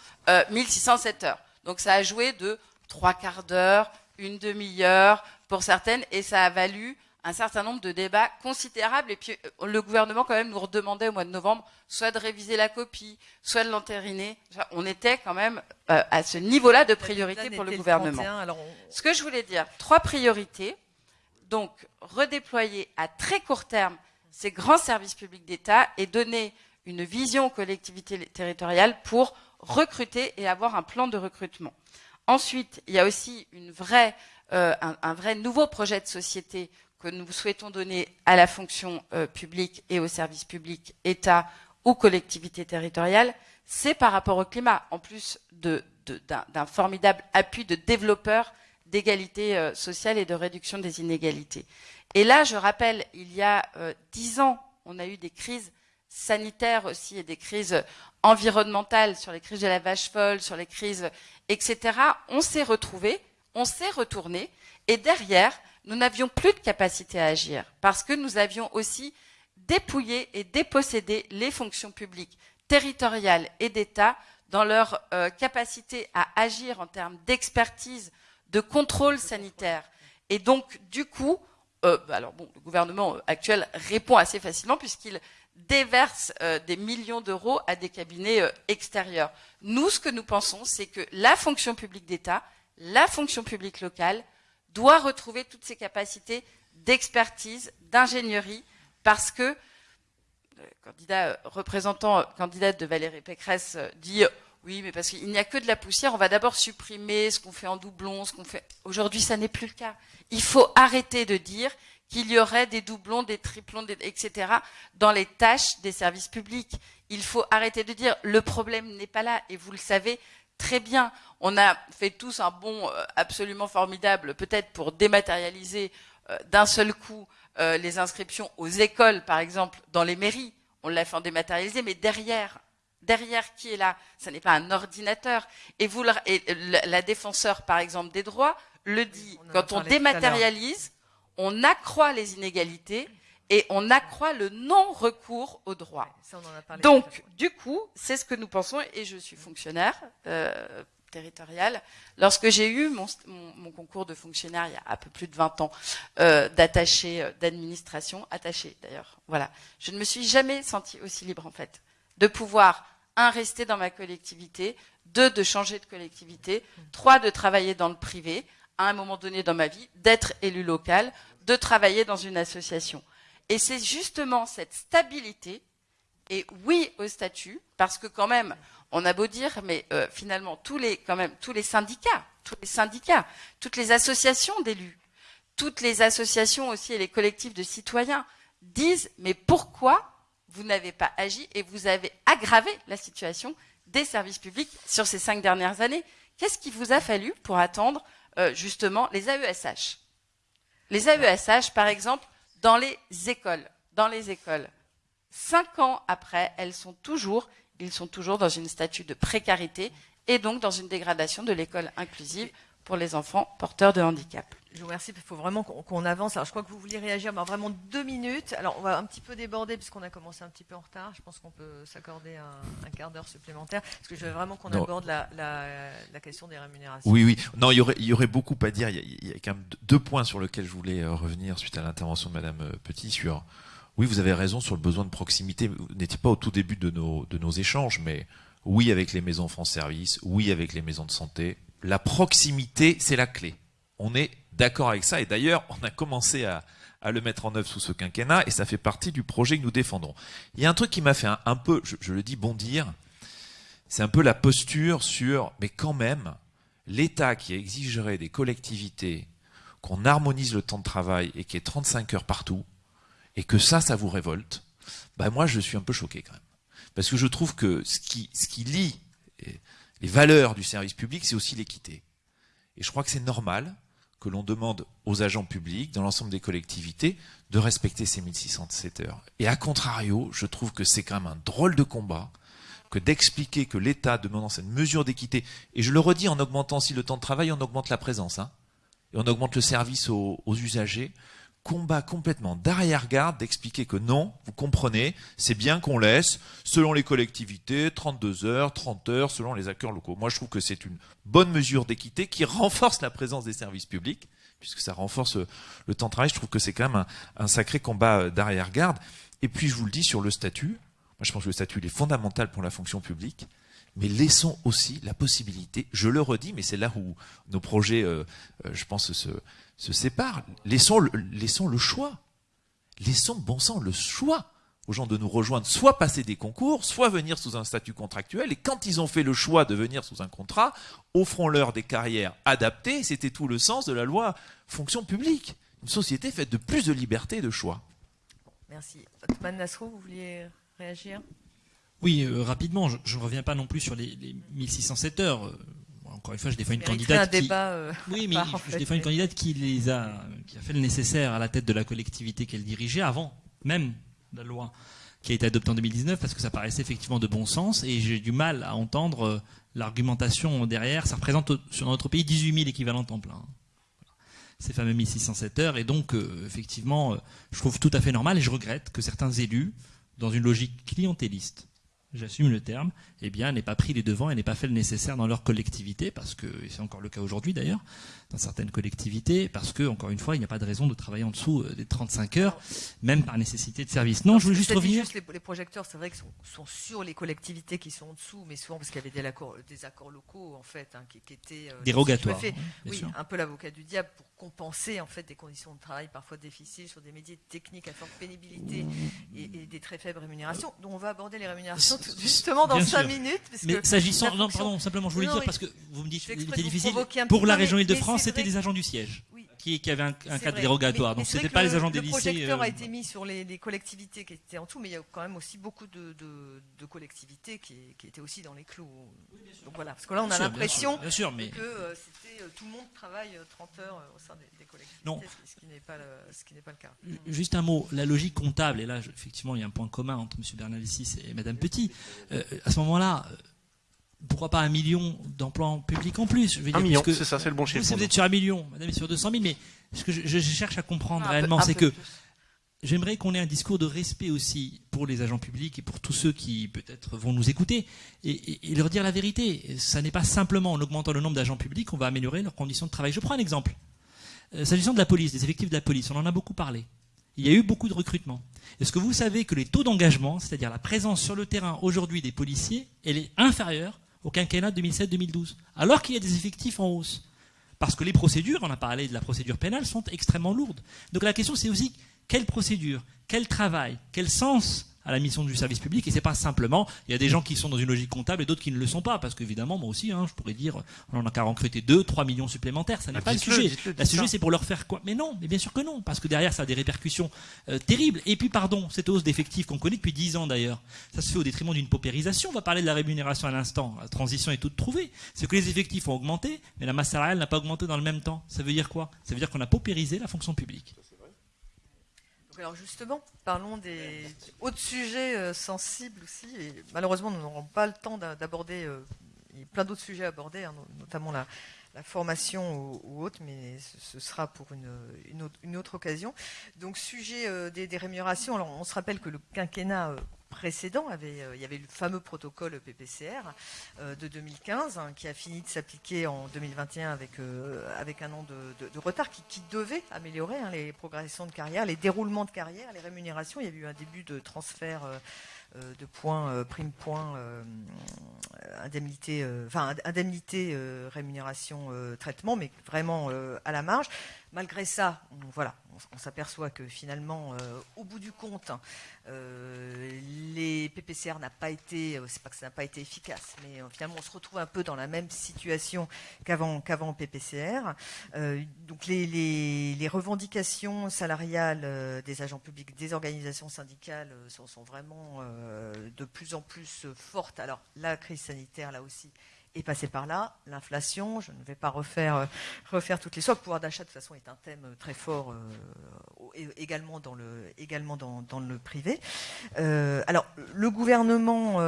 1607 euh, heures. Donc ça a joué de trois quarts d'heure, une demi-heure pour certaines, et ça a valu un certain nombre de débats considérables. Et puis, euh, le gouvernement, quand même, nous redemandait au mois de novembre soit de réviser la copie, soit de l'entériner. On était quand même euh, à ce niveau-là de priorité pour le gouvernement. Ce que je voulais dire, trois priorités. Donc, redéployer à très court terme ces grands services publics d'État et donner une vision aux collectivités territoriales pour recruter et avoir un plan de recrutement. Ensuite, il y a aussi une vraie, euh, un, un, vrai nouveau projet de société que nous souhaitons donner à la fonction euh, publique et au service public, État ou collectivité territoriale, c'est par rapport au climat, en plus d'un formidable appui de développeurs d'égalité euh, sociale et de réduction des inégalités. Et là, je rappelle, il y a euh, dix ans, on a eu des crises sanitaires aussi et des crises environnementales, sur les crises de la vache folle, sur les crises, etc. On s'est retrouvés, on s'est retourné, et derrière, nous n'avions plus de capacité à agir parce que nous avions aussi dépouillé et dépossédé les fonctions publiques territoriales et d'État dans leur euh, capacité à agir en termes d'expertise, de contrôle sanitaire. Et donc, du coup, euh, bah le gouvernement actuel répond assez facilement puisqu'il déverse euh, des millions d'euros à des cabinets extérieurs. Nous, ce que nous pensons, c'est que la fonction publique d'État, la fonction publique locale, doit retrouver toutes ses capacités d'expertise, d'ingénierie, parce que le candidat euh, représentant euh, candidate de Valérie Pécresse euh, dit oui, mais parce qu'il n'y a que de la poussière, on va d'abord supprimer ce qu'on fait en doublon, ce qu'on fait. Aujourd'hui, ça n'est plus le cas. Il faut arrêter de dire qu'il y aurait des doublons, des triplons, etc. dans les tâches des services publics. Il faut arrêter de dire le problème n'est pas là, et vous le savez, très bien. On a fait tous un bond euh, absolument formidable, peut-être pour dématérialiser euh, d'un seul coup euh, les inscriptions aux écoles, par exemple, dans les mairies. On l'a fait en dématérialisé, mais derrière, derrière qui est là? Ce n'est pas un ordinateur. Et, vous, la défenseur, par exemple, des droits, le dit. Quand on dématérialise, on accroît les inégalités et on accroît le non-recours au droit. Ça, on en a parlé Donc, du coup, c'est ce que nous pensons, et je suis fonctionnaire euh, territorial. Lorsque j'ai eu mon, mon- mon concours de fonctionnaire il y a un peu plus de 20 ans, euh, d'attaché euh, d'administration, attaché d'ailleurs, voilà, je ne me suis jamais sentie aussi libre en fait, de pouvoir, un, rester dans ma collectivité, deux, de changer de collectivité, trois, de travailler dans le privé, à un moment donné dans ma vie, d'être élu local, de travailler dans une association. Et c'est justement cette stabilité et oui au statut, parce que quand même, on a beau dire, mais euh, finalement tous les syndicats, tous les syndicats, toutes les associations d'élus, toutes les associations aussi et les collectifs de citoyens disent mais pourquoi vous n'avez pas agi et vous avez aggravé la situation des services publics sur ces cinq dernières années? Qu'est-ce qui vous a fallu pour attendre euh, justement les AESH Les AESH, par exemple, dans les écoles, dans les écoles, cinq ans après, elles sont toujours, ils sont toujours dans une statut de précarité et donc dans une dégradation de l'école inclusive pour les enfants porteurs de handicap. Je vous remercie. Il faut vraiment qu'on avance. Alors, je crois que vous vouliez réagir, mais vraiment deux minutes. Alors, on va un petit peu déborder puisqu'on a commencé un petit peu en retard. Je pense qu'on peut s'accorder un, un quart d'heure supplémentaire parce que je veux vraiment qu'on aborde la, la- la question des rémunérations. Oui, oui. Non, il y aurait, il y aurait beaucoup à dire. Il y, a, il y a quand même deux points sur lesquels je voulais euh, revenir suite à l'intervention de Madame euh, Petit sur. Oui, vous avez raison sur le besoin de proximité. Vous n'étiez pas au tout début de nos, de nos échanges, mais oui avec les maisons France Service, oui avec les maisons de santé. La proximité, c'est la clé. On est d'accord avec ça. Et d'ailleurs, on a commencé à, le mettre en œuvre sous ce quinquennat et ça fait partie du projet que nous défendons. Il y a un truc qui m'a fait un, peu, je, le dis bondir, c'est un peu la posture sur, mais quand même, l'État qui exigerait des collectivités qu'on harmonise le temps de travail et qu'il y ait 35 heures partout, et que ça, ça vous révolte, bah moi je suis un peu choqué quand même. Parce que je trouve que ce qui, ce qui lie eh, les valeurs du service public, c'est aussi l'équité. Et je crois que c'est normal que l'on demande aux agents publics, dans l'ensemble des collectivités, de respecter ces 1607 heures. Et à contrario, je trouve que c'est quand même un drôle de combat que d'expliquer que l'État, demandant cette mesure d'équité, et je le redis, en augmentant aussi le temps de travail, on augmente la présence, hein, et on augmente le service aux usagers, combat complètement d'arrière-garde d'expliquer que non, vous comprenez, c'est bien qu'on laisse, selon les collectivités, 32 heures, 30 heures, selon les acteurs locaux. Moi, je trouve que c'est une bonne mesure d'équité qui renforce la présence des services publics, puisque ça renforce euh, le temps de travail. Je trouve que c'est quand même un, sacré combat euh, d'arrière-garde. Et puis, je vous le dis sur le statut, moi, je pense que le statut est fondamental pour la fonction publique, mais laissons aussi la possibilité, je le redis, mais c'est là où nos projets, euh, je pense, se, se séparent. Laissons le, laissons le choix. Laissons, bon sang, le choix aux gens de nous rejoindre, soit passer des concours, soit venir sous un statut contractuel. Et quand ils ont fait le choix de venir sous un contrat, offrons-leur des carrières adaptées. C'était tout le sens de la loi fonction publique. Une société faite de plus de liberté et de choix. Merci. Othman Nasrou, vous vouliez réagir? Oui, euh, rapidement, je je ne reviens pas non plus sur les, les 1607 heures. Euh, encore une fois, je défends une un candidate qui... débat. euh, Oui, mais part, je fait, défends une candidate qui les a, qui a fait le nécessaire à la tête de la collectivité qu'elle dirigeait avant même la loi qui a été adoptée en 2019 parce que ça paraissait effectivement de bon sens et j'ai du mal à entendre euh, l'argumentation derrière. Ça représente au- sur notre pays 18 000 équivalents temps plein. Ces fameux 1607 heures et donc euh, effectivement, euh, je trouve tout à fait normal et je regrette que certains élus, dans une logique clientéliste, j'assume le terme, eh bien, n'aient pas pris les devants et n'aient pas fait le nécessaire dans leur collectivité, parce que c'est encore le cas aujourd'hui d'ailleurs, dans certaines collectivités, parce que encore une fois, il n'y a pas de raison de travailler en dessous euh, des 35 heures, même par nécessité de service. Non, je voulais juste revenir. juste les, les projecteurs, c'est vrai qu'ils sont, sont sur les collectivités qui sont en dessous, mais souvent parce qu'il y avait des accords, des accords locaux en fait, hein, qui, qui étaient euh, Dérogatoires, hein, oui, sûr. un peu l'avocat du diable pour compenser en fait des conditions de travail parfois difficiles sur des métiers techniques à forte pénibilité et, et des très faibles rémunérations. Donc on va aborder les rémunérations tout- justement dans Bien cinq sûr. minutes. Parce Mais que s'agissant, non, pardon, simplement, je voulais Non, dire parce que vous me dites je qu'il fais exprès était de vous difficile. Pour la région Île-de-France, c'était des agents du siège Oui. qui, qui avaient un, un cadre vrai. dérogatoire. Mais- Donc c'était vrai pas les agents le, des le lycées. projecteur euh, a été mis sur les, les collectivités qui étaient en tout, mais il y a quand même aussi beaucoup de, de- de collectivités qui, qui étaient aussi dans les clous. Donc voilà, parce que là on a l'impression mais. que euh, c'était euh, tout le monde travaille euh, 30 heures euh, au sein des, des collectivités, Non. ce qui- ce n'est pas, le- ce pas le cas. Juste un mot, la logique comptable, et là je- effectivement il y a un point commun entre M. Bernalicis et Mme Petit, Euh, à ce moment-là, euh, pourquoi pas un million d'emplois publics en plus je veux Un dire, million, puisque c'est ça, c'est le bon vous, chiffre. vous êtes sur un million, Madame est sur 200 000, mais ce que je, je cherche à comprendre Un réellement, un c'est que j'aimerais qu'on ait un discours de respect aussi pour les agents publics et pour tous ceux qui peut-être vont nous écouter et, leur dire la vérité. Ça n'est pas simplement en augmentant le nombre d'agents publics qu'on va améliorer leurs conditions de travail. Je prends un exemple. Euh, s'agissant de la police, des effectifs de la police, on en a beaucoup parlé. Il y a eu beaucoup de recrutement. Est-ce que vous savez que les taux d'engagement, c'est-à-dire la présence sur le terrain aujourd'hui des policiers, elle est inférieure au quinquennat 2007-2012, alors qu'il y a des effectifs en hausse Parce que les procédures, on a parlé de la procédure pénale, sont extrêmement lourdes. Donc la question c'est aussi quelle procédure, quel travail, quel sens à la mission du service public. Et c'est pas simplement il y a des gens qui sont dans une logique comptable et d'autres qui ne le sont pas. Parce qu'évidemment moi aussi hein, je pourrais dire on en a qu'à recruter 2 3 millions supplémentaires. Ça n'est ah, pas le sujet. le, sujet c'est pour leur faire quoi? Mais non mais bien sûr que non. Parce que derrière ça a des répercussions euh, terribles. Et puis pardon cette hausse d'effectifs qu'on connaît depuis 10 ans d'ailleurs ça se fait au détriment d'une paupérisation. On va parler de la rémunération à l'instant. La transition est toute trouvée. C'est que les effectifs ont augmenté mais la masse salariale n'a pas augmenté dans le même temps. Ça veut dire quoi? Ça veut dire qu'on a paupérisé la fonction publique alors justement, parlons des autres sujets euh, sensibles aussi. Et malheureusement, nous n'aurons pas le temps d'aborder euh, plein d'autres sujets à aborder, hein, notamment la, formation ou, autre, mais ce, sera pour une, autre, occasion. Donc, sujet euh, des, rémunérations. Alors, on se rappelle que le quinquennat précédent, avait, euh, il y avait le fameux protocole PPCR euh, de 2015 hein, qui a fini de s'appliquer en 2021 avec, euh, avec un an de, retard qui, devait améliorer hein, les progressions de carrière, les déroulements de carrière, les rémunérations. Il y a eu un début de transfert de points, prime points, indemnité, enfin indemnité, rémunération, traitement, mais vraiment à la marge. Malgré ça, on, s'aperçoit que finalement, euh, au bout du compte, euh, les PPCR n'a pas été, euh, c'est pas que ça n'a pas été efficace, mais finalement on se retrouve un peu dans la même situation qu'avant qu'avant PPCR. donc les, revendications salariales des agents publics, des organisations syndicales sont vraiment de plus en plus fortes. Alors la crise sanitaire là aussi est passé par là. L'inflation, je ne vais pas refaire, euh, refaire toutes les sortes. Le pouvoir d'achat, de toute façon, est un thème très fort euh, également, dans le, également dans, dans le privé. Euh, alors, le gouvernement,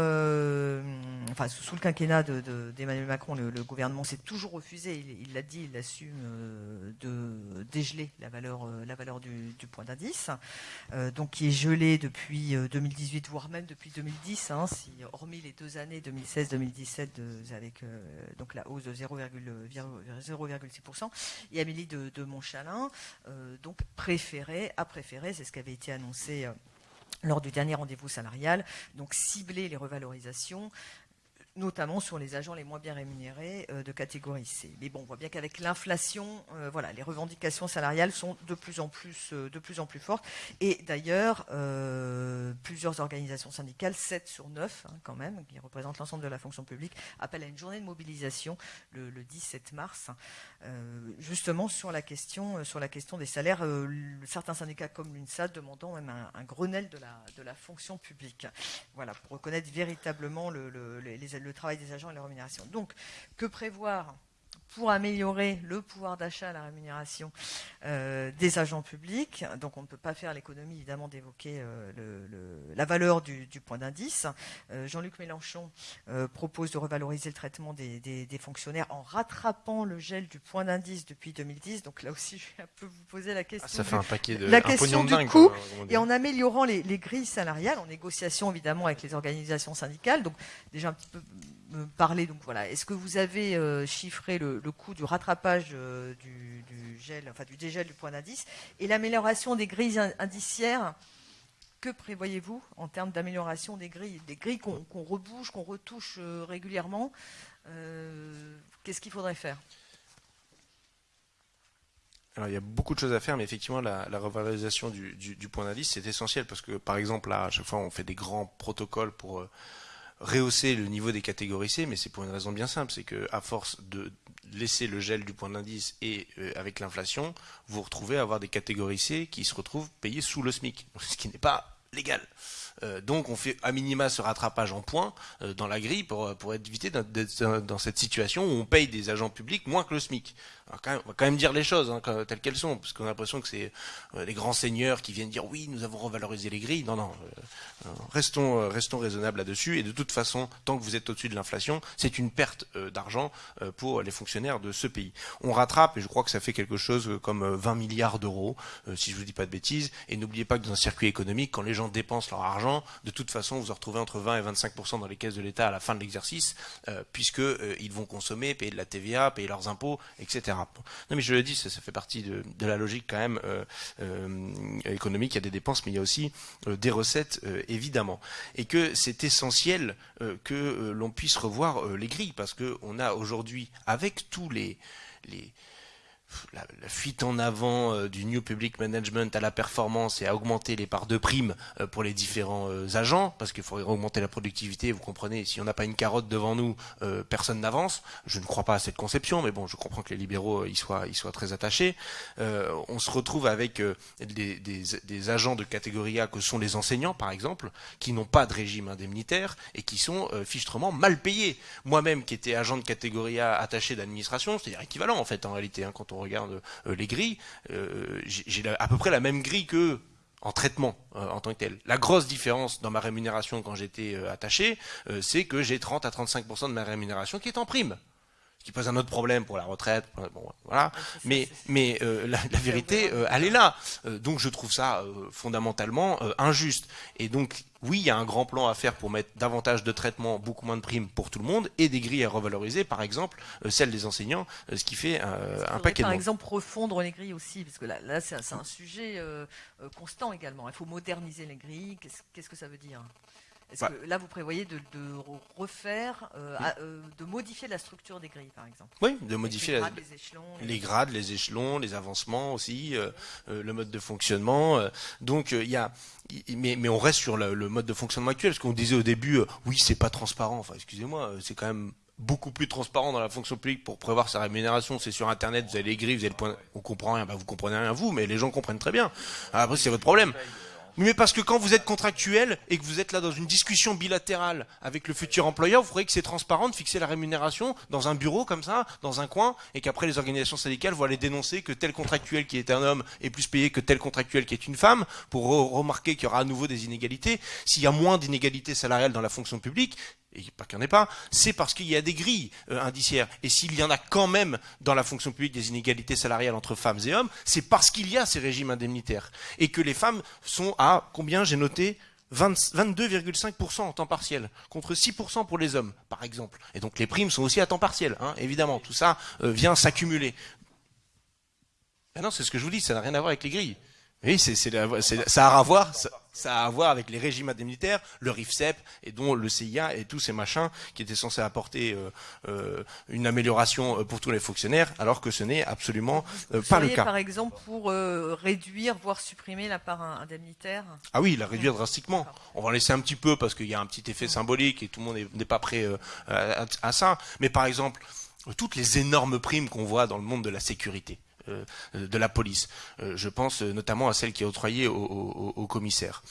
enfin, sous le quinquennat d'Emmanuel de, Macron, le, gouvernement s'est toujours refusé, il l'a dit, il assume, de dégeler la valeur, valeur du, point d'indice, donc qui est gelé depuis 2018, voire même depuis 2010, hein, hormis les deux années 2016-2017 avec donc la hausse de 0,6%. Et Amélie de, Montchalin, euh, donc préféré, a préféré, c'est ce qui avait été annoncé euh, lors du dernier rendez-vous salarial, donc cibler les revalorisations notamment sur les agents les moins bien rémunérés euh, de catégorie C. Mais bon, on voit bien qu'avec l'inflation, euh, voilà, les revendications salariales sont de plus en plus, euh, de plus en plus fortes. Et d'ailleurs, plusieurs organisations syndicales, 7 sur 9 hein, quand même, qui représentent l'ensemble de la fonction publique, appellent à une journée de mobilisation le, 17 mars, justement sur la question, sur la question des salaires. certains syndicats comme l'UNSA demandant même un, Grenelle de la, de la fonction publique. Voilà, pour reconnaître véritablement le, les, les le travail des agents et la rémunération. Donc, que prévoir pour améliorer le pouvoir d'achat, la rémunération euh, des agents publics. Donc on ne peut pas faire l'économie évidemment d'évoquer euh, la valeur du, point d'indice. Euh, Jean-Luc Mélenchon propose de revaloriser le traitement des, fonctionnaires en rattrapant le gel du point d'indice depuis 2010. Donc là aussi je vais un peu vous poser la question. Ah, ça fait un paquet de la question du coût et en améliorant les, les grilles salariales en négociation évidemment avec les organisations syndicales. Donc déjà un petit peu parler. Donc voilà, est-ce que vous avez euh, chiffré le, coût du rattrapage euh, du, gel, enfin du dégel du point d'indice et l'amélioration des grilles indiciaires? Que prévoyez-vous en termes d'amélioration des grilles, des grilles qu'on rebouche, qu'on retouche euh, régulièrement? Qu'est-ce qu'il faudrait faire? Alors, il y a beaucoup de choses à faire, mais effectivement, la, revalorisation du, du point d'indice, c'est essentiel parce que, par exemple, là, à chaque fois, on fait des grands protocoles pour rehausser le niveau des catégories C, mais c'est pour une raison bien simple, c'est que à force de laisser le gel du point d'indice et euh, avec l'inflation, vous retrouvez à avoir des catégories C qui se retrouvent payées sous le SMIC, ce qui n'est pas légal. Euh, donc on fait à minima ce rattrapage en points euh, dans la grille pour, pour éviter d'être dans cette situation où on paye des agents publics moins que le SMIC. On va quand même dire les choses hein, telles qu'elles sont, parce qu'on a l'impression que c'est euh, les grands seigneurs qui viennent dire oui, nous avons revalorisé les grilles. Non, non, restons, restons raisonnables là-dessus. Et de toute façon, tant que vous êtes au-dessus de l'inflation, c'est une perte d'argent pour les fonctionnaires de ce pays. On rattrape, et je crois que ça fait quelque chose comme 20 milliards d'euros, si je vous dis pas de bêtises. Et n'oubliez pas que dans un circuit économique, quand les gens dépensent leur argent, de toute façon, vous vous retrouvez entre 20 et 25 dans les caisses de l'État à la fin de l'exercice, euh, puisque euh, ils vont consommer, payer de la TVA, payer leurs impôts, etc. Non, mais je le dis, ça, fait partie de, la logique quand même euh, économique. Il y a des dépenses, mais il y a aussi des recettes, évidemment, et que c'est essentiel que l'on puisse revoir les grilles, parce qu'on a aujourd'hui, avec tous les la, fuite en avant euh, du New Public Management à la performance et à augmenter les parts de primes euh, pour les différents euh, agents, parce qu'il faudrait augmenter la productivité, vous comprenez, si on n'a pas une carotte devant nous, personne n'avance. Je ne crois pas à cette conception, mais bon, je comprends que les libéraux y soient, y soient très attachés. on se retrouve avec des, des, agents de catégorie A que sont les enseignants, par exemple, qui n'ont pas de régime indemnitaire et qui sont fichtrement mal payés. Moi-même, qui étais agent de catégorie A attaché d'administration, c'est-à-dire équivalent en fait en réalité, hein, quand on regarde euh, les grilles, euh, j'ai à peu près la même grille que en traitement euh, en tant que tel. La grosse différence dans ma rémunération quand j'étais attaché, c'est que j'ai 30 à 35% de ma rémunération qui est en prime qui pose un autre problème pour la retraite. Bon, voilà. mais mais euh, la, vérité, euh, elle est là. Euh, donc je trouve ça fondamentalement injuste. Et donc oui, il y a un grand plan à faire pour mettre davantage de traitements, beaucoup moins de primes pour tout le monde, et des grilles à revaloriser, par exemple celle des enseignants, ce qui fait un paquet de. Par exemple, refondre les grilles aussi, parce que là, là c'est un sujet constant également. Il faut moderniser les grilles. Qu'est-ce que ça veut dire? Est-ce que là, vous prévoyez de, refaire, euh, euh, de modifier la structure des grilles, par exemple? Oui, de modifier les grades, les, échelons, les... grades, les échelons, les avancements aussi, euh, le mode de fonctionnement. donc, il y a, mais, mais, on reste sur le, mode de fonctionnement actuel, parce qu'on disait au début, oui, c'est pas transparent. Enfin, excusez-moi, c'est quand même beaucoup plus transparent dans la fonction publique pour prévoir sa rémunération. C'est sur Internet, vous avez les grilles, vous avez le point. On comprend rien, bah, vous comprenez rien vous, mais les gens comprennent très bien. Après, c'est votre problème. Mais parce que quand vous êtes contractuel et que vous êtes là dans une discussion bilatérale avec le futur employeur, vous croyez que c'est transparent de fixer la rémunération dans un bureau comme ça, dans un coin, et qu'après les organisations syndicales vont aller dénoncer que tel contractuel qui est un homme est plus payé que tel contractuel qui est une femme, pour remarquer qu'il y aura à nouveau des inégalités. S'il y a moins d'inégalités salariales dans la fonction publique, et pas qu'il n'y en ait pas, c'est parce qu'il y a des grilles euh, indiciaires. Et s'il y en a quand même dans la fonction publique des inégalités salariales entre femmes et hommes, c'est parce qu'il y a ces régimes indemnitaires. Et que les femmes sont à, combien j'ai noté 22,5% en temps partiel, contre 6% pour les hommes, par exemple. Et donc les primes sont aussi à temps partiel, hein, évidemment. Tout ça euh, vient s'accumuler. non, c'est ce que je vous dis, ça n'a rien à voir avec les grilles. Oui, c'est, ça a à voir, ça, a à voir avec les régimes indemnitaires, le RIFSEP et dont le CIA et tous ces machins qui étaient censés apporter euh, euh, une amélioration euh, pour tous les fonctionnaires, alors que ce n'est absolument pas le cas. Par exemple, pour réduire, voire supprimer la part indemnitaire. Ah oui, la réduire drastiquement. On va en laisser un petit peu parce qu'il y a un petit effet symbolique et tout le monde n'est pas prêt à ça. Mais par exemple, toutes les énormes primes qu'on voit dans le monde de la sécurité. Euh, de la police. Euh, je pense notamment à celle qui est octroyée au, commissaire,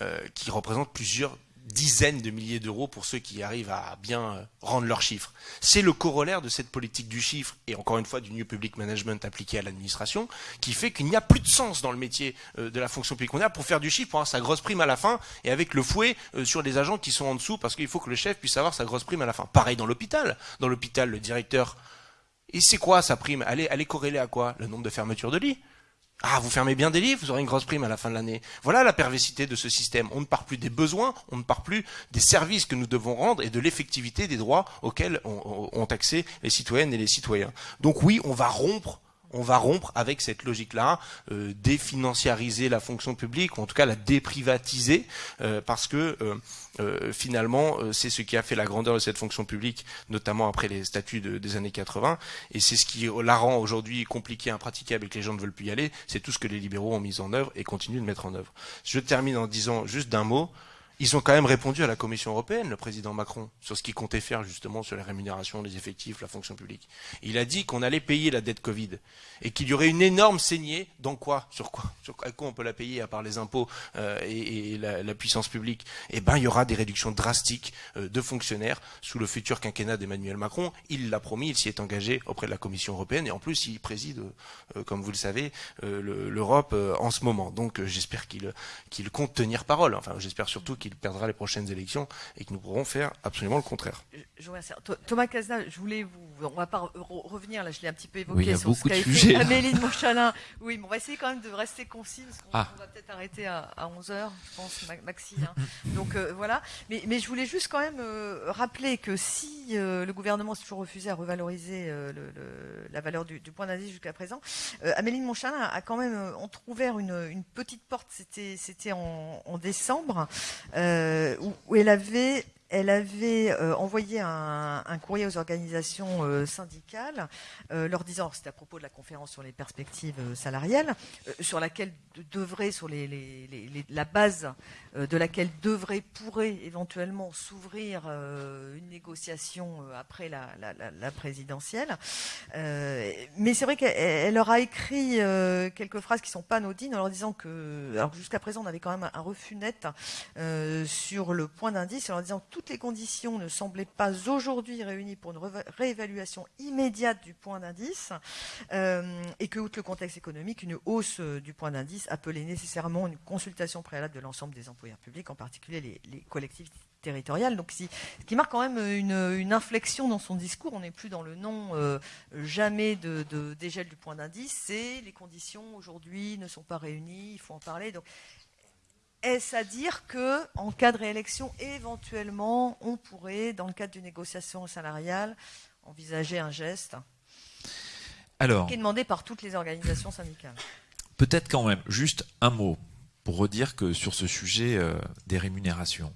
euh, qui représente plusieurs dizaines de milliers d'euros pour ceux qui arrivent à bien rendre leurs chiffres. C'est le corollaire de cette politique du chiffre et encore une fois du New Public Management appliqué à l'administration qui fait qu'il n'y a plus de sens dans le métier de la fonction publique. On là pour faire du chiffre, pour avoir sa grosse prime à la fin et avec le fouet sur les agents qui sont en dessous parce qu'il faut que le chef puisse avoir sa grosse prime à la fin. Pareil dans l'hôpital. Dans l'hôpital, le directeur et c'est quoi sa prime elle est, corrélée à quoi Le nombre de fermetures de lits. Ah, vous fermez bien des lits, vous aurez une grosse prime à la fin de l'année. Voilà la perversité de ce système. On ne part plus des besoins, on ne part plus des services que nous devons rendre et de l'effectivité des droits auxquels ont accès les citoyennes et les citoyens. Donc oui, on va rompre on va rompre avec cette logique-là, euh, définanciariser la fonction publique, ou en tout cas la déprivatiser, euh, parce que euh, finalement, c'est ce qui a fait la grandeur de cette fonction publique, notamment après les statuts des années 80, et c'est ce qui la rend aujourd'hui compliquée, impraticable et que les gens ne veulent plus y aller, c'est tout ce que les libéraux ont mis en œuvre et continuent de mettre en œuvre. Je termine en disant juste d'un mot, ils ont quand même répondu à la Commission européenne, le président Macron, sur ce qu'il comptait faire justement sur les rémunérations, les effectifs, la fonction publique. Il a dit qu'on allait payer la dette Covid et qu'il y aurait une énorme saignée dans quoi Sur quoi Sur quoi on peut la payer à part les impôts euh, et, la, puissance publique Eh ben, il y aura des réductions drastiques euh, de fonctionnaires sous le futur quinquennat d'Emmanuel Macron. Il l'a promis, il s'y est engagé auprès de la Commission européenne et en plus, il préside, euh, comme vous le savez, l'Europe en ce moment. Donc, j'espère qu'il qu'il compte tenir parole. Enfin, j'espère surtout qu'il perdra les prochaines élections et que nous pourrons faire absolument le contraire. Thomas Casna, je voulais vous, on va pas revenir là, je l'ai un petit peu évoqué oui, sur ce qu'a fait Amélie de Monchalin. Oui, mais on va essayer quand même de rester concis parce qu'on ah. va peut-être arrêter à, 11 h je pense, Maxi. Hein. Donc euh, voilà. Mais, mais, je voulais juste quand même euh, rappeler que si euh, le gouvernement s'est toujours refusé à revaloriser le, la valeur du, point d'indice jusqu'à présent, Amélie de Monchalin a quand même entrouvert une, une petite porte. C'était, c'était en, en décembre où, où elle avait euh, envoyé un, courrier aux organisations euh, syndicales, euh, leur disant, c'était à propos de la conférence sur les perspectives salariales, sur laquelle devrait, sur la base de laquelle devrait, pourrait éventuellement s'ouvrir une négociation après la, présidentielle. mais c'est vrai qu'elle leur a écrit quelques phrases qui sont pas anodines en leur disant que, alors jusqu'à présent on avait quand même un refus net sur le point d'indice, en leur disant toutes les conditions ne semblaient pas aujourd'hui réunies pour une réévaluation immédiate du point d'indice, euh, et que, outre le contexte économique, une hausse euh, du point d'indice appelait nécessairement une consultation préalable de l'ensemble des en particulier les, collectivités territoriales. Donc, ce qui marque quand même une, inflexion dans son discours. On n'est plus dans le non euh, jamais de, dégel du point d'indice. C'est les conditions aujourd'hui ne sont pas réunies. Il faut en parler. Donc, est-ce à dire que, en cas de réélection, éventuellement, on pourrait, dans le cadre d'une négociation salariale, envisager un geste Alors, qui est demandé par toutes les organisations syndicales? Peut-être quand même, juste un mot pour redire que sur ce sujet euh, des rémunérations,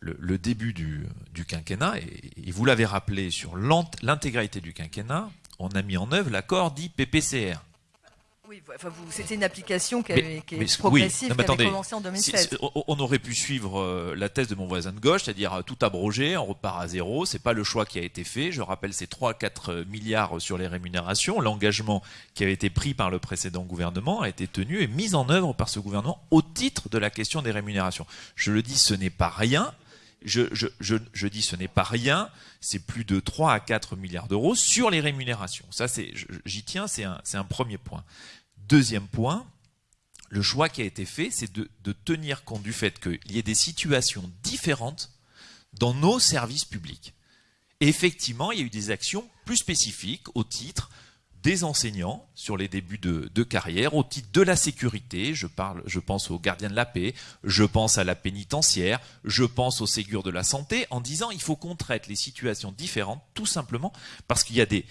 le, début du, quinquennat, et, vous l'avez rappelé sur l'intégralité du quinquennat, on a mis en œuvre l'accord dit PPCR. Oui, c'était une application qui, avait, est progressive, qui avait commencé en 2016. on aurait pu suivre euh, la thèse de mon voisin de gauche, c'est-à-dire euh, tout abrogé, on repart à zéro. C'est pas le choix qui a été fait. Je rappelle, c'est 3-4 euh, milliards sur les rémunérations. L'engagement qui avait été pris par le précédent gouvernement a été tenu et mis en œuvre par ce gouvernement au titre de la question des rémunérations. Je le dis, ce n'est pas rien. Je, je, je, je, dis ce n'est pas rien, c'est plus de 3 à 4 milliards d'euros sur les rémunérations. Ça, j'y tiens, c'est un, un premier point. Deuxième point, le choix qui a été fait, c'est de, tenir compte du fait qu'il y ait des situations différentes dans nos services publics. effectivement, il y a eu des actions plus spécifiques au titre des enseignants sur les débuts de, carrière, au titre de la sécurité, je, pense aux gardiens de la paix, je pense à la pénitentiaire, je pense au Ségur de la santé, en disant il faut qu'on traite les situations différentes, tout simplement parce qu'il y a des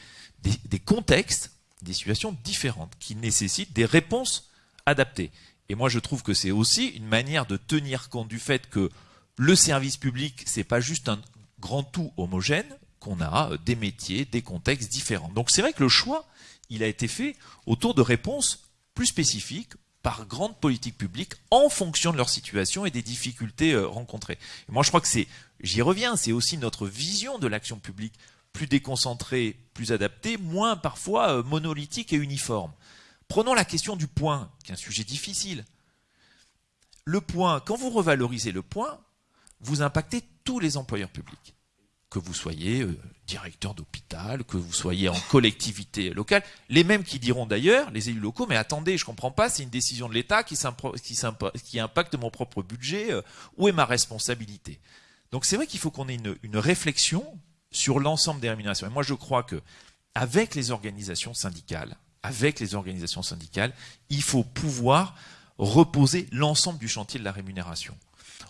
contextes des situations différentes qui nécessitent des réponses adaptées. Et moi, je trouve que c'est aussi une manière de tenir compte du fait que le service public, c'est pas juste un grand tout homogène, qu'on a euh, des métiers, des contextes différents. Donc c'est vrai que le choix, il a été fait autour de réponses plus spécifiques par grandes politiques publiques en fonction de leur situation et des difficultés euh, rencontrées. Et moi, je crois que c'est, j'y reviens, c'est aussi notre vision de l'action publique plus déconcentré, plus adapté, moins parfois euh, monolithique et uniforme. Prenons la question du point, qui est un sujet difficile. Le point, quand vous revalorisez le point, vous impactez tous les employeurs publics. Que vous soyez euh, directeur d'hôpital, que vous soyez en collectivité locale, les mêmes qui diront d'ailleurs, les élus locaux, mais attendez, je ne comprends pas, c'est une décision de l'État qui, impacte mon propre budget, euh, où est ma responsabilité? Donc c'est vrai qu'il faut qu'on ait une réflexion sur l'ensemble des rémunérations. Et moi, je crois que avec les organisations syndicales, avec les organisations syndicales, il faut pouvoir reposer l'ensemble du chantier de la rémunération.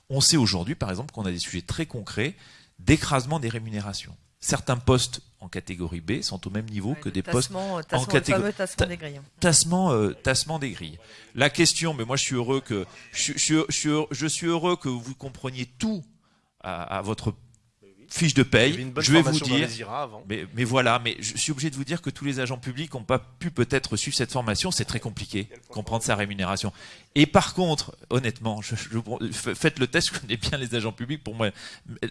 On sait aujourd'hui, par exemple, qu'on a des sujets très concrets d'écrasement des rémunérations. Certains postes en catégorie B sont au même niveau que des postes en catégorie tassement des grilles. Tassement, euh, tassement des grilles. La question, mais moi je suis heureux que je, je, je, je suis heureux que vous compreniez tout à, à votre fiche de paye. Je vais vous dire, mais, mais voilà, mais je suis obligé de vous dire que tous les agents publics n'ont pas pu peut-être suivre cette formation. C'est très compliqué, comprendre sa rémunération. Et par contre, honnêtement, je, je- faites le test, je connais bien les agents publics. Pour moi,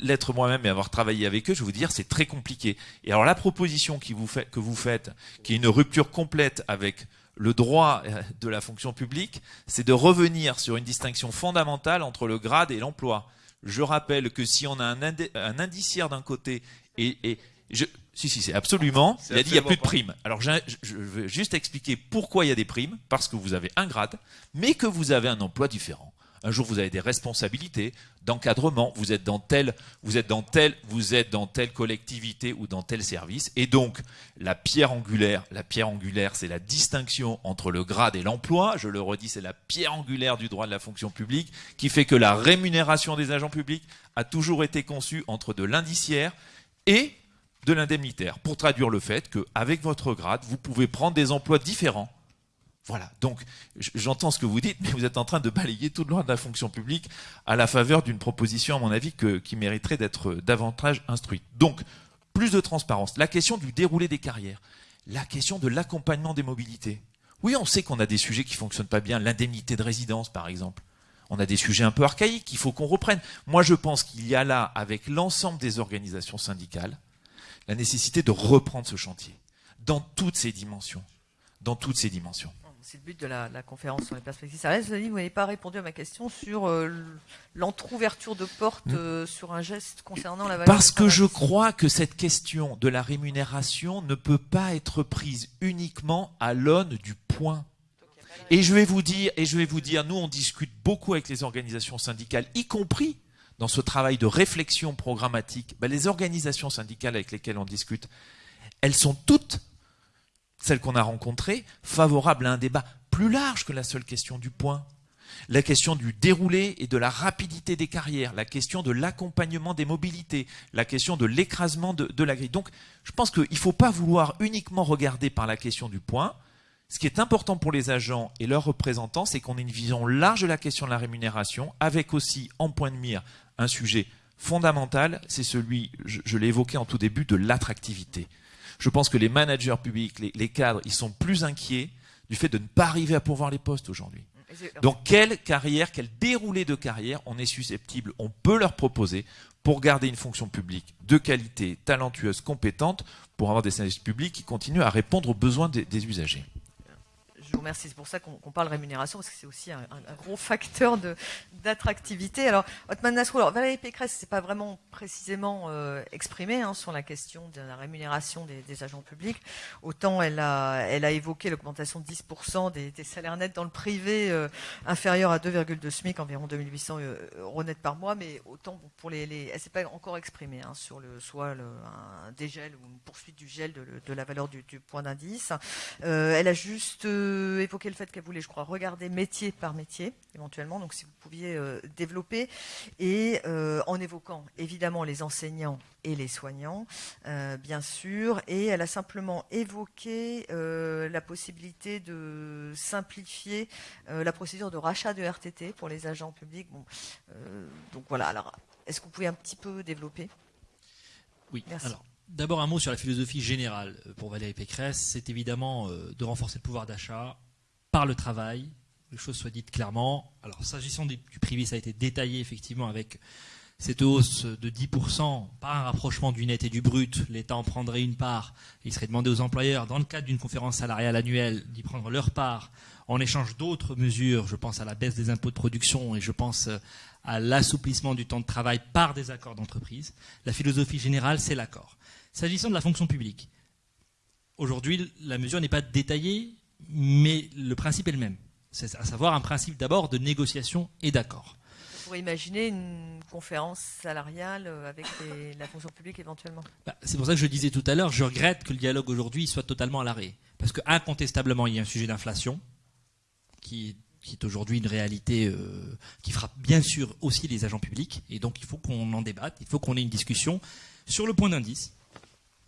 l'être moi-même et avoir travaillé avec eux, je vais vous dire, c'est très compliqué. Et alors la proposition qui vous fait, que vous faites, qui est une rupture complète avec le droit euh, de la fonction publique, c'est de revenir sur une distinction fondamentale entre le grade et l'emploi. Je rappelle que si on a un, indiciaire d'un côté et, et je, si si c'est absolument, il a dit il n'y a plus de primes. Alors je, je veux juste expliquer pourquoi il y a des primes, parce que vous avez un grade, mais que vous avez un emploi différent. Un jour vous avez des responsabilités d'encadrement, vous êtes dans tel, vous êtes dans tel, vous êtes telle collectivité ou dans tel service, et donc la pierre angulaire, la pierre angulaire, c'est la distinction entre le grade et l'emploi. Je le redis, c'est la pierre angulaire du droit de la fonction publique qui fait que la rémunération des agents publics a toujours été conçue entre de l'indiciaire et de l'indemnitaire, pour traduire le fait qu'avec votre grade, vous pouvez prendre des emplois différents. Voilà, donc j'entends ce que vous dites, mais vous êtes en train de balayer tout le droit de la fonction publique à la faveur d'une proposition, à mon avis, qui mériterait d'être davantage instruite. Donc, plus de transparence. La question du déroulé des carrières. La question de l'accompagnement des mobilités. Oui, on sait qu'on a des sujets qui fonctionnent pas bien. L'indemnité de résidence, par exemple. On a des sujets un peu archaïques qu'il faut qu'on reprenne. Moi, je pense qu'il y a là, avec l'ensemble des organisations syndicales, la nécessité de reprendre ce chantier dans toutes ses dimensions. Dans toutes ses dimensions. C'est le but de la, la conférence sur les perspectives salariales. Vous n'avez pas répondu à ma question sur euh, l'entrouverture de porte euh, sur un geste concernant la valeur. Parce que je crois que cette question de la rémunération ne peut pas être prise uniquement à l'aune du point. Et je vais vous dire, et je vais vous dire, nous on discute beaucoup avec les organisations syndicales, y compris dans ce travail de réflexion programmatique. Ben, les organisations syndicales avec lesquelles on discute, elles sont toutes, celles qu'on a rencontrées, favorables à un débat plus large que la seule question du point. La question du déroulé et de la rapidité des carrières, la question de l'accompagnement des mobilités, la question de l'écrasement de, la grille. Donc, je pense qu'il ne faut pas vouloir uniquement regarder par la question du point. Ce qui est important pour les agents et leurs représentants, c'est qu'on ait une vision large de la question de la rémunération, avec aussi en point de mire un sujet fondamental, c'est celui, je l'ai évoqué en tout début, de l'attractivité. Je pense que les managers publics, les, cadres, ils sont plus inquiets du fait de ne pas arriver à pourvoir les postes aujourd'hui. Donc quelle carrière, quel déroulé de carrière on est susceptible, on peut leur proposer pour garder une fonction publique de qualité, talentueuse, compétente, pour avoir des services publics qui continuent à répondre aux besoins des usagers? Remercie. C'est pour ça qu'on parle rémunération, parce que c'est aussi un, gros facteur d'attractivité. Alors, Otman Nasrou, Valérie Pécresse, c'est pas vraiment précisément euh, exprimé hein, sur la question de la rémunération des, agents publics. Autant elle a, elle a évoqué l'augmentation de 10% des, salaires nets dans le privé euh, inférieur à 2,2 SMIC, environ 2800 euh, euros nets par mois, mais autant pour les, elle s'est pas encore exprimée hein, sur le soit un dégel ou une poursuite du gel de, la valeur du, point d'indice. Elle a juste évoqué le fait qu'elle voulait, je crois, regarder métier par métier, éventuellement. Donc, si vous pouviez euh, développer. Et euh, en évoquant évidemment les enseignants et les soignants, euh, bien sûr. Et elle a simplement évoqué la possibilité de simplifier la procédure de rachat de RTT pour les agents publics. Bon, donc voilà. Alors, est-ce que vous pouvez un petit peu développer? Oui. Merci. Alors, d'abord un mot sur la philosophie générale euh, pour Valérie Pécresse. C'est évidemment euh, de renforcer le pouvoir d'achat par le travail. Les choses soient dites clairement. Alors, s'agissant du du privé, ça a été détaillé effectivement avec cette hausse de 10% par un rapprochement du net et du brut. L'État en prendrait une part. Il serait demandé aux employeurs, dans le cadre d'une conférence salariale annuelle, d'y prendre leur part en échange d'autres mesures. Je pense à la baisse des impôts de production et je pense euh, à l'assouplissement du temps de travail par des accords d'entreprise. La philosophie générale, c'est l'accord. S'agissant de la fonction publique, aujourd'hui, la mesure n'est pas détaillée, mais le principe est le même. C'est à savoir un principe d'abord de négociation et d'accord. On pourrait imaginer une conférence salariale euh, avec les- la fonction publique éventuellement. Bah, c'est pour ça que je disais tout à l'heure, je regrette que le dialogue aujourd'hui soit totalement à l'arrêt. Parce que incontestablement, il y a un sujet d'inflation qui, qui est aujourd'hui une réalité euh, qui frappe bien sûr aussi les agents publics. Et donc il faut qu'on en débatte, il faut qu'on ait une discussion sur le point d'indice.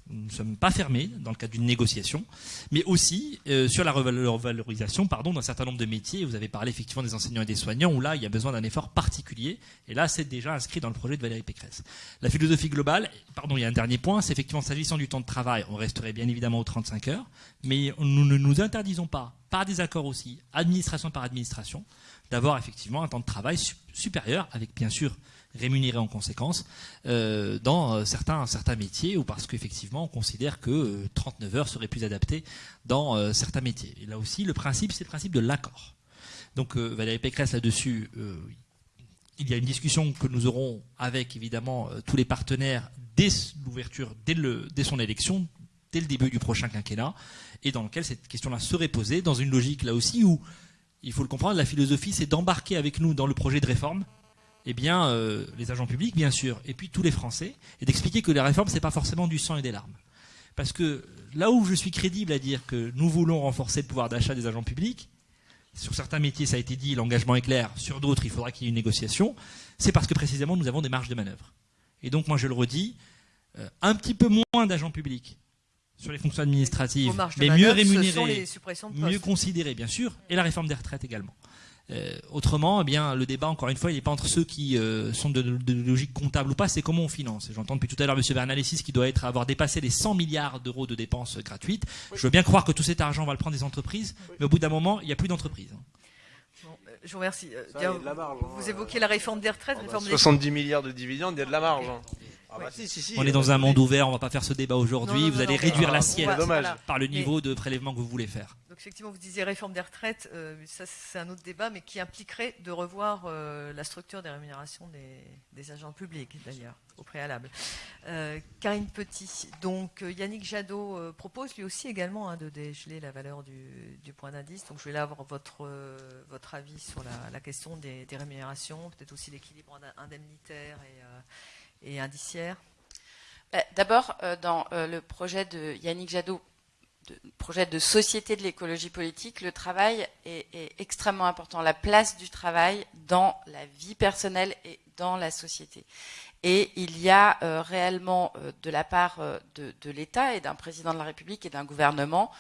Nous ne sommes pas fermés dans le cadre d'une négociation, mais aussi euh, sur la revalorisation d'un certain nombre de métiers. Vous avez parlé effectivement des enseignants et des soignants, où là, il y a besoin d'un effort particulier. Et là, c'est déjà inscrit dans le projet de Valérie Pécresse. La philosophie globale, pardon, il y a un dernier point, c'est effectivement s'agissant du temps de travail, on resterait bien évidemment aux 35 heures, mais nous ne nous interdisons pas, par des accords aussi, administration par administration, d'avoir effectivement un temps de travail supérieur, avec bien sûr rémunérés en conséquence euh, dans euh, certains, certains métiers ou parce qu'effectivement on considère que 39 euh, heures serait plus adapté dans certains métiers. Et là aussi, le principe, c'est le principe de l'accord. Donc Valérie Pécresse là-dessus, il y a une discussion que nous aurons avec évidemment tous les partenaires dès l'ouverture, dès, dès son élection, dès le début du prochain quinquennat, et dans lequel cette question-là serait posée dans une logique là aussi où il faut le comprendre, la philosophie, c'est d'embarquer avec nous dans le projet de réforme eh bien, euh, les agents publics, bien sûr, et puis tous les Français, et d'expliquer que la réforme, c'est pas forcément du sang et des larmes. Parce que là où je suis crédible à dire que nous voulons renforcer le pouvoir d'achat des agents publics, sur certains métiers, ça a été dit, l'engagement est clair, sur d'autres, il faudra qu'il y ait une négociation, c'est parce que précisément, nous avons des marges de manœuvre. Et donc, moi, je le redis, euh, un petit peu moins d'agents publics sur les fonctions administratives, mais mieux rémunérés, mieux considérés, bien sûr, et la réforme des retraites également. Euh, autrement, eh bien, le débat, encore une fois, il n'est pas entre ceux qui euh, sont de, logique comptable ou pas, c'est comment on finance. J'entends depuis tout à l'heure M. Bernalessis qui doit être, avoir dépassé les 100 milliards d'euros de dépenses gratuites. Je veux bien croire que tout cet argent va le prendre des entreprises, mais au bout d'un moment, il n'y a plus d'entreprises. Euh, je vous remercie. vous, évoquez la réforme des retraites. 70 milliards de dividendes, il y a de la marge. Ah bah on est dans un monde ouvert, on ne va pas faire ce débat aujourd'hui. Vous allez réduire l'assiette par le niveau de prélèvement que vous voulez faire. Donc effectivement, vous disiez réforme des retraites, euh, ça c'est un autre débat, mais qui impliquerait de revoir euh, la structure des rémunérations des, agents publics, d'ailleurs, au préalable. Euh, Karine Petit, donc Yannick Jadot propose lui aussi également hein, de dégeler la valeur du, point d'indice. Donc je vais là avoir votre, votre avis sur la, question des, des rémunérations, peut-être aussi l'équilibre indemnitaire et bah, D'abord, euh, dans euh, le projet de Yannick Jadot, projet de société de l'écologie politique, le travail est, extrêmement important. La place du travail dans la vie personnelle et dans la société. Et il y a euh, réellement, de la part de l'État et d'un président de la République et d'un gouvernement,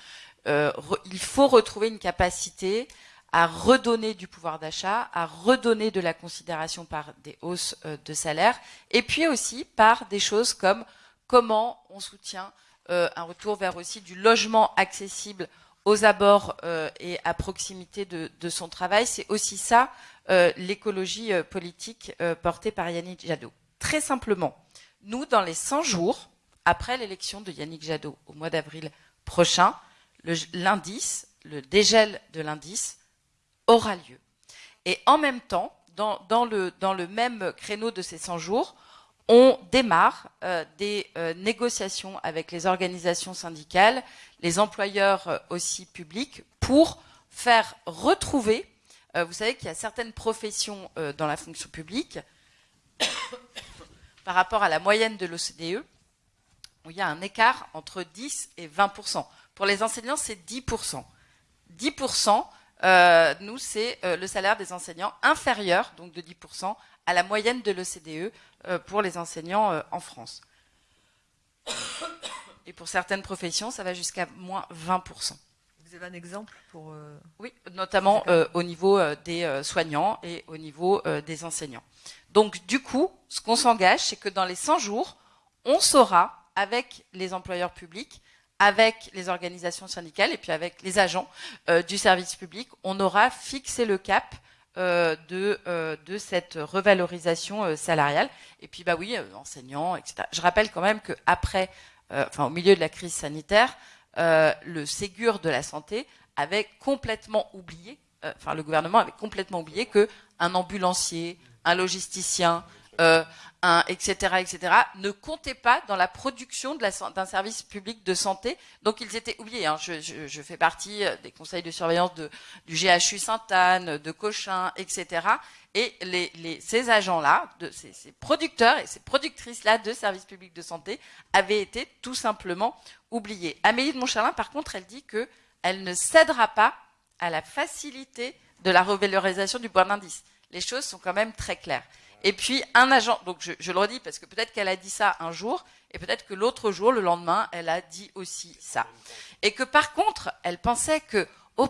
il faut retrouver une capacité à redonner du pouvoir d'achat, à redonner de la considération par des hausses euh, de salaire, et puis aussi par des choses comme comment on soutient euh, un retour vers aussi du logement accessible aux abords euh, et à proximité de, son travail. C'est aussi ça l'écologie politique portée par Yannick Jadot. Très simplement, nous, dans les 100 jours après l'élection de Yannick Jadot au mois d'avril prochain, l'indice, le dégel de l'indice, aura lieu. Et en même temps, dans, le, même créneau de ces 100 jours, on démarre euh, des euh, négociations avec les organisations syndicales, les employeurs euh, aussi publics, pour faire retrouver, vous savez qu'il y a certaines professions dans la fonction publique, par rapport à la moyenne de l'OCDE, où il y a un écart entre 10 et 20% Pour les enseignants, c'est 10% 10 euh, nous, c'est euh, le salaire des enseignants inférieur, donc de 10%, à la moyenne de l'OCDE euh, pour les enseignants en France. Et pour certaines professions, ça va jusqu'à moins 20%. Vous avez un exemple pour... Oui, notamment au niveau des soignants et au niveau des enseignants. Donc, du coup, ce qu'on s'engage, c'est que dans les 100 jours, on saura, avec les employeurs publics, avec les organisations syndicales et puis avec les agents euh, du service public, on aura fixé le cap euh, de, euh, de cette revalorisation salariale. Et puis, bah oui, enseignants, etc. Je rappelle quand même qu'après, enfin, au milieu de la crise sanitaire, le Ségur de la santé avait complètement oublié, enfin, le gouvernement avait complètement oublié que un ambulancier, un logisticien, euh, un, etc., etc., ne comptaient pas dans la production d'un service public de santé. Donc ils étaient oubliés. Hein. Je, fais partie euh, des conseils de surveillance du GHU Sainte-Anne, de Cochin, etc. Et ces agents-là, ces, ces producteurs et ces productrices-là de services publics de santé avaient été tout simplement oubliés. Amélie de Montchalin, par contre, elle dit que elle ne cédera pas à la facilité de la revalorisation du point d'indice. Les choses sont quand même très claires. Et puis un agent, donc je, le redis parce que peut-être qu'elle a dit ça un jour, et peut-être que l'autre jour, le lendemain, elle a dit aussi ça. Et que par contre, elle pensait que au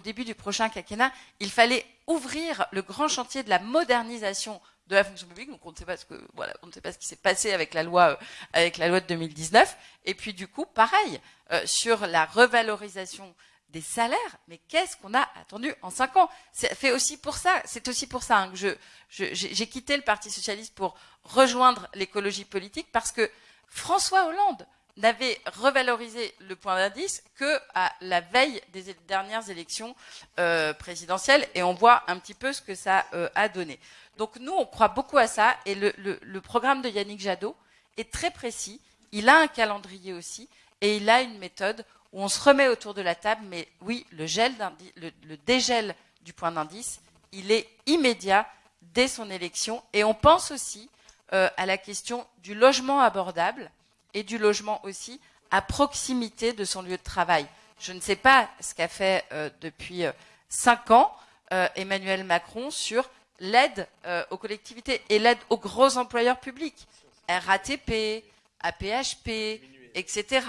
début du prochain quinquennat, il fallait ouvrir le grand chantier de la modernisation de la fonction publique. Donc on ne sait pas ce qui s'est passé avec la loi euh, de 2019. Et puis du coup, pareil euh, sur la revalorisation des salaires. Mais qu'est-ce qu'on a attendu en cinq ans? C'est fait aussi pour ça. C'est aussi pour ça hein, que je, je- j'ai j'ai quitté le Parti socialiste pour rejoindre l'écologie politique parce que François Hollande n'avait revalorisé le point d'indice que à la veille des dernières élections euh, présidentielles et on voit un petit peu ce que ça euh, a donné. Donc nous, on croit beaucoup à ça et le programme de Yannick Jadot est très précis. Il a un calendrier aussi et il a une méthode où on se remet autour de la table. Mais oui, le, dégel du point d'indice, il est immédiat dès son élection et on pense aussi euh, à la question du logement abordable et du logement aussi à proximité de son lieu de travail. Je ne sais pas ce qu'a fait euh, depuis euh, cinq ans Emmanuel Macron sur l'aide aux collectivités et l'aide aux gros employeurs publics, RATP, APHP, etc.,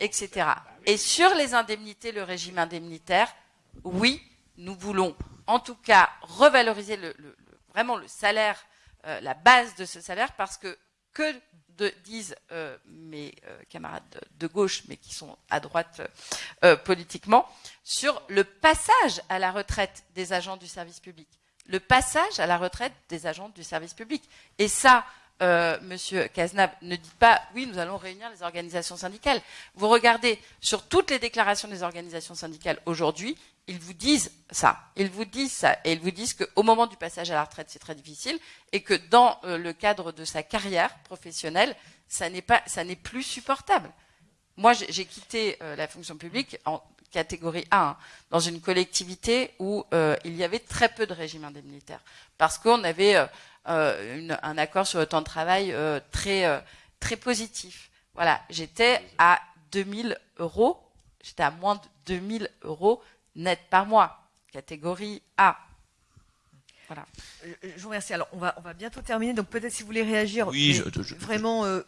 etc. Et sur les indemnités, le régime indemnitaire, oui, nous voulons en tout cas revaloriser vraiment le salaire, euh, la base de ce salaire, parce que que disent euh, mes euh, camarades de, gauche, mais qui sont à droite politiquement, sur le passage à la retraite des agents du service public. Le passage à la retraite des agents du service public. Et ça, euh, Monsieur Cazenab, ne dit pas oui, nous allons réunir les organisations syndicales. Vous regardez sur toutes les déclarations des organisations syndicales aujourd'hui, ils vous disent ça. Ils vous disent ça. Et ils vous disent qu'au moment du passage à la retraite, c'est très difficile et que dans euh, le cadre de sa carrière professionnelle, ça n'est plus supportable. Moi, j'ai quitté euh, la fonction publique en catégorie A, dans une collectivité où il y avait très peu de régime indemnitaire, parce qu'on avait une- un accord sur le temps de travail euh, très euh, très positif. Voilà, j'étais à 2000 euros, j'étais à moins de 2000 euros net par mois, catégorie A. Euh, Je vous remercie. Alors, on va, on va bientôt terminer. Donc, peut-être si vous voulez réagir. Oui, mais je- je- vraiment. euh,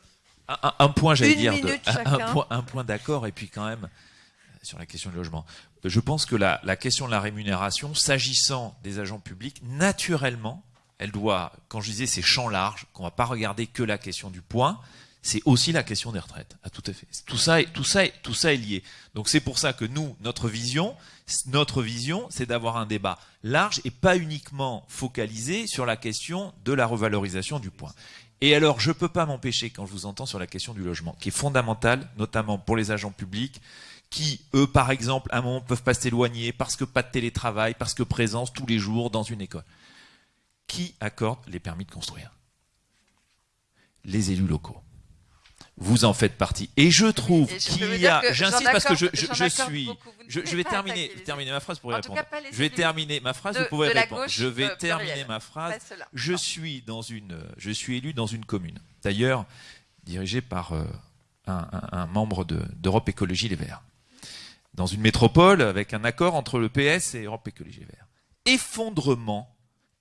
Un, point, j'allais dire, de- un- point, un point d'accord, et puis quand même euh, sur la question du logement. Je pense que la, la question de la rémunération, s'agissant des agents publics, naturellement, elle doit, quand je disais c'est champ large, qu'on va pas regarder que la question du point, c'est aussi la question des retraites. À tout à fait. Tout ça, est, tout ça, est, tout ça est lié. Donc c'est pour ça que nous, notre vision, notre vision, c'est d'avoir un débat large et pas uniquement focalisé sur la question de la revalorisation du point. Et alors, je peux pas m'empêcher, quand je vous entends sur la question du logement, qui est fondamentale, notamment pour les agents publics, qui, eux, par exemple, à un moment peuvent pas s'éloigner parce que pas de télétravail, parce que présence tous les jours dans une école. Qui accorde les permis de construire? Les élus locaux. Vous en faites partie. Et je trouve qu'il y a, j'insiste parce que je, suis, je, vais terminer, ma phrase pour y En répondre. cas, je vais terminer ma phrase, de- vous pouvez de répondre. gauche, je vais euh, terminer pluriel. ma phrase. Je suis dans une, je suis élu dans une commune. D'ailleurs, dirigé par euh, un, un- un membre de- d'Europe Écologie Les Verts. Dans une métropole avec un accord entre le PS et Europe Écologie Les Verts. Effondrement,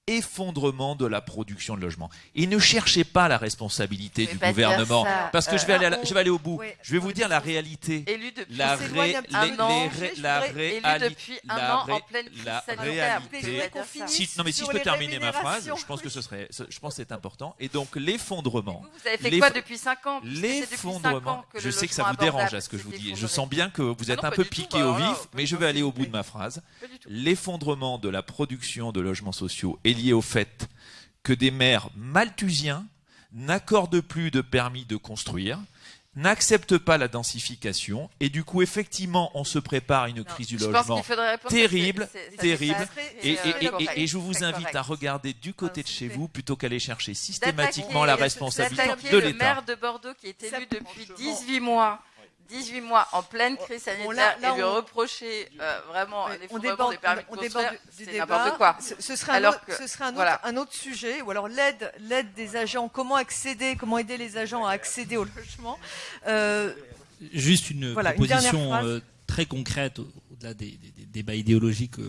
effondrement de la production de logements. Et ne cherchez pas la responsabilité du gouvernement, parce que Euh, je vais aller, à la- je vais aller au bout. ouais, je vais vous dire la réalité. Élu depuis La, ré- un les- an, les ré- voudrais- la réalité- depuis un la an en ré- pleine crise la réalité- Si- non mais si je peux les terminer ma phrase, je pense que ce serait, je pense c'est important. Et donc l'effondrement, Vous, vous avez fait Les- quoi depuis 5 ans? L'effondrement. Je sais que ça vous dérange à ce que je vous dis. Je sens bien que vous Ah êtes un peu piqué au alors là, vif, pas mais je vais aller au bout de ma phrase. L'effondrement de la production de logements sociaux est lié au fait que des maires malthusiens n'accordent plus de permis de construire, n'acceptent pas la densification, et du coup, effectivement, on se prépare à une Non, crise du je pense logement terrible, terrible. Et, et- c'est, et- et- correct, et je vous invite correct. à regarder du côté de chez vous plutôt qu'aller chercher systématiquement la responsabilité de le l'État. maire de Bordeaux qui est élu depuis 18 mois. 18 mois en pleine crise Bon, sanitaire là- là, et lui on- reprocher euh, vraiment l'effondrement déborde, des permis de on construire, du c'est débat. n'importe quoi. Ce, ce serait, un autre, que- ce serait un, autre, voilà. un autre sujet. Ou alors l'aide, l'aide des agents. Comment accéder, comment aider les agents à accéder au logement. Euh, Juste une Voilà, proposition euh, très concrète au- au-delà des, des- des débats idéologiques que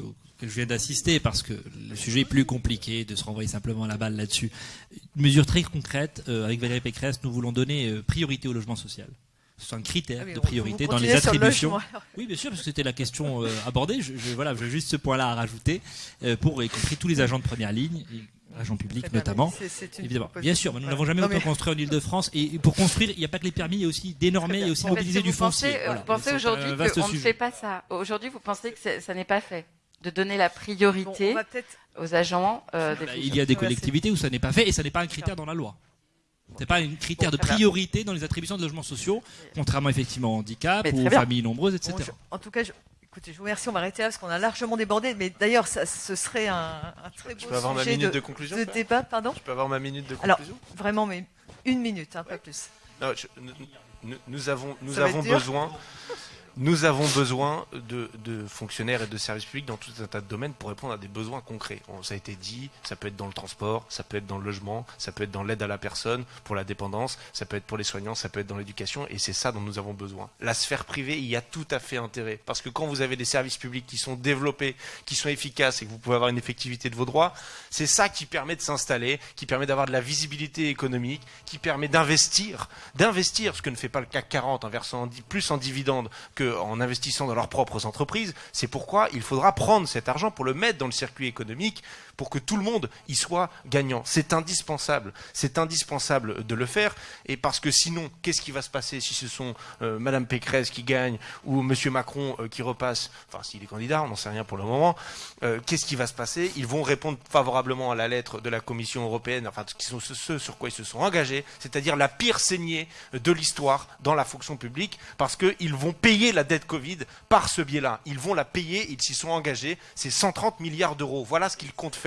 je viens d'assister, parce que le sujet est plus compliqué de se renvoyer simplement la balle là-dessus. Une mesure très concrète, euh, avec Valérie Pécresse, nous voulons donner euh, priorité au logement social. C'est un critère Ah oui, de priorité dans les le attributions. Oui, bien sûr, parce que c'était la question euh, abordée. Je, je- voilà, j'ai juste ce point-là à rajouter euh, pour y compris tous les agents de première ligne, et agents publics Très bien, notamment. Évidemment, bien sûr, mais nous Voilà. n'avons jamais Non, autant mais- construit en Ile-de-France. Et pour construire, il n'y a pas que les permis, il y a aussi d'énormer et aussi mobiliser du pensez, foncier. euh, Voilà. Vous pensez un aujourd'hui qu'on ne fait pas ça. Aujourd'hui, vous pensez que ça n'est pas fait de donner la priorité aux agents euh, des Bah, il y a des collectivités où ça n'est pas fait et ça n'est pas un critère dans la loi. C'est pas un critère de priorité dans les attributions de logements sociaux, contrairement effectivement au handicap ou aux bien. familles nombreuses, etc. Bon, je- en tout cas, je- écoutez, je vous remercie. On va arrêter là parce qu'on a largement débordé. Mais d'ailleurs, ça- ce serait un, un très beau Je peux avoir ma sujet minute de, de conclusion de débat. Pardon Je peux avoir ma minute de Alors, conclusion Vraiment, mais une minute, hein, pas plus. Non, je- nous, avons, nous besoin, nous avons besoin de, de fonctionnaires et de services publics dans tout un tas de domaines pour répondre à des besoins concrets. On- ça a été dit, ça peut être dans le transport, ça peut être dans le logement, ça peut être dans l'aide à la personne, pour la dépendance, ça peut être pour les soignants, ça peut être dans l'éducation, et c'est ça dont nous avons besoin. La sphère privée, il y a tout à fait intérêt, parce que quand vous avez des services publics qui sont développés, qui sont efficaces et que vous pouvez avoir une effectivité de vos droits, c'est ça qui permet de s'installer, qui permet d'avoir de la visibilité économique, qui permet d'investir, d'investir, ce que ne fait pas le CAC 40 en versant plus en dividendes qu'en investissant dans leurs propres entreprises. C'est pourquoi il faudra prendre cet argent pour le mettre dans le circuit économique pour que tout le monde y soit gagnant. C'est indispensable. C'est indispensable de le faire. Et parce que sinon, qu'est-ce qui va se passer si ce sont euh, Madame Pécresse qui gagne ou Monsieur Macron euh, qui repasse Enfin, s'il est candidat, on n'en sait rien pour le moment. Euh, qu'est-ce qui va se passer? Ils vont répondre favorablement à la lettre de la Commission européenne, enfin, qui sont ce, ce sur quoi ils se sont engagés, c'est-à-dire la pire saignée de l'histoire dans la fonction publique, parce qu'ils vont payer la dette Covid par ce biais-là. Ils vont la payer, ils s'y sont engagés, c'est 130 milliards d'euros. Voilà ce qu'ils comptent faire,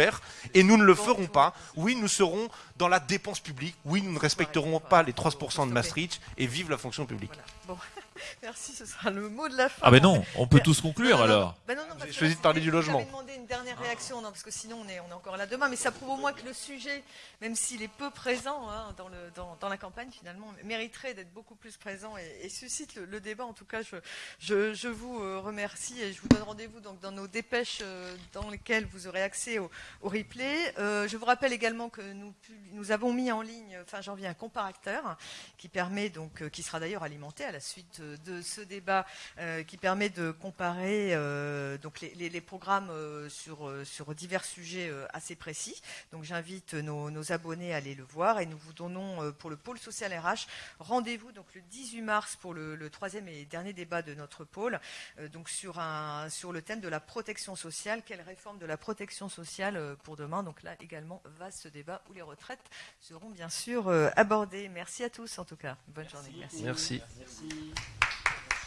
et nous ne le ferons pas. Oui, nous serons dans la dépense publique. Oui, nous ne respecterons pas les 3% de Maastricht, et vive la fonction publique. Bon, merci, ce sera le mot de la fin. Ah ben non, on peut tous conclure Non, non, non. alors. Ben non, parce J'ai choisi de parler du j'avais logement. demandé une dernière réaction, non, parce que sinon on est, on est encore là demain, mais ça prouve au moins que le sujet, même s'il est peu présent hein, dans, le, dans, dans la campagne, finalement, mériterait d'être beaucoup plus présent et, et suscite le, le débat. En tout cas, je, je, je vous euh, remercie et je vous donne rendez-vous donc dans nos dépêches euh, dans lesquelles vous aurez accès au, au replay. Euh, je vous rappelle également que nous, nous avons mis en ligne fin janvier un comparateur qui permet donc, euh, qui sera d'ailleurs alimenté à la suite de ce débat euh, qui permet de comparer euh, donc les, les- les programmes euh, sur, sur divers sujets euh, assez précis. Donc j'invite nos, nos abonnés à aller le voir et nous vous donnons euh, pour le pôle social RH rendez-vous donc le 18 mars pour le, le troisième et dernier débat de notre pôle euh, donc sur un sur le thème de la protection sociale. Quelle réforme de la protection sociale euh, pour demain? Donc là également vaste débat où les retraites seront bien sûr euh, abordées. Merci à tous en tout cas. Bonne journée. Merci. Merci. Merci.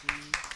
Merci.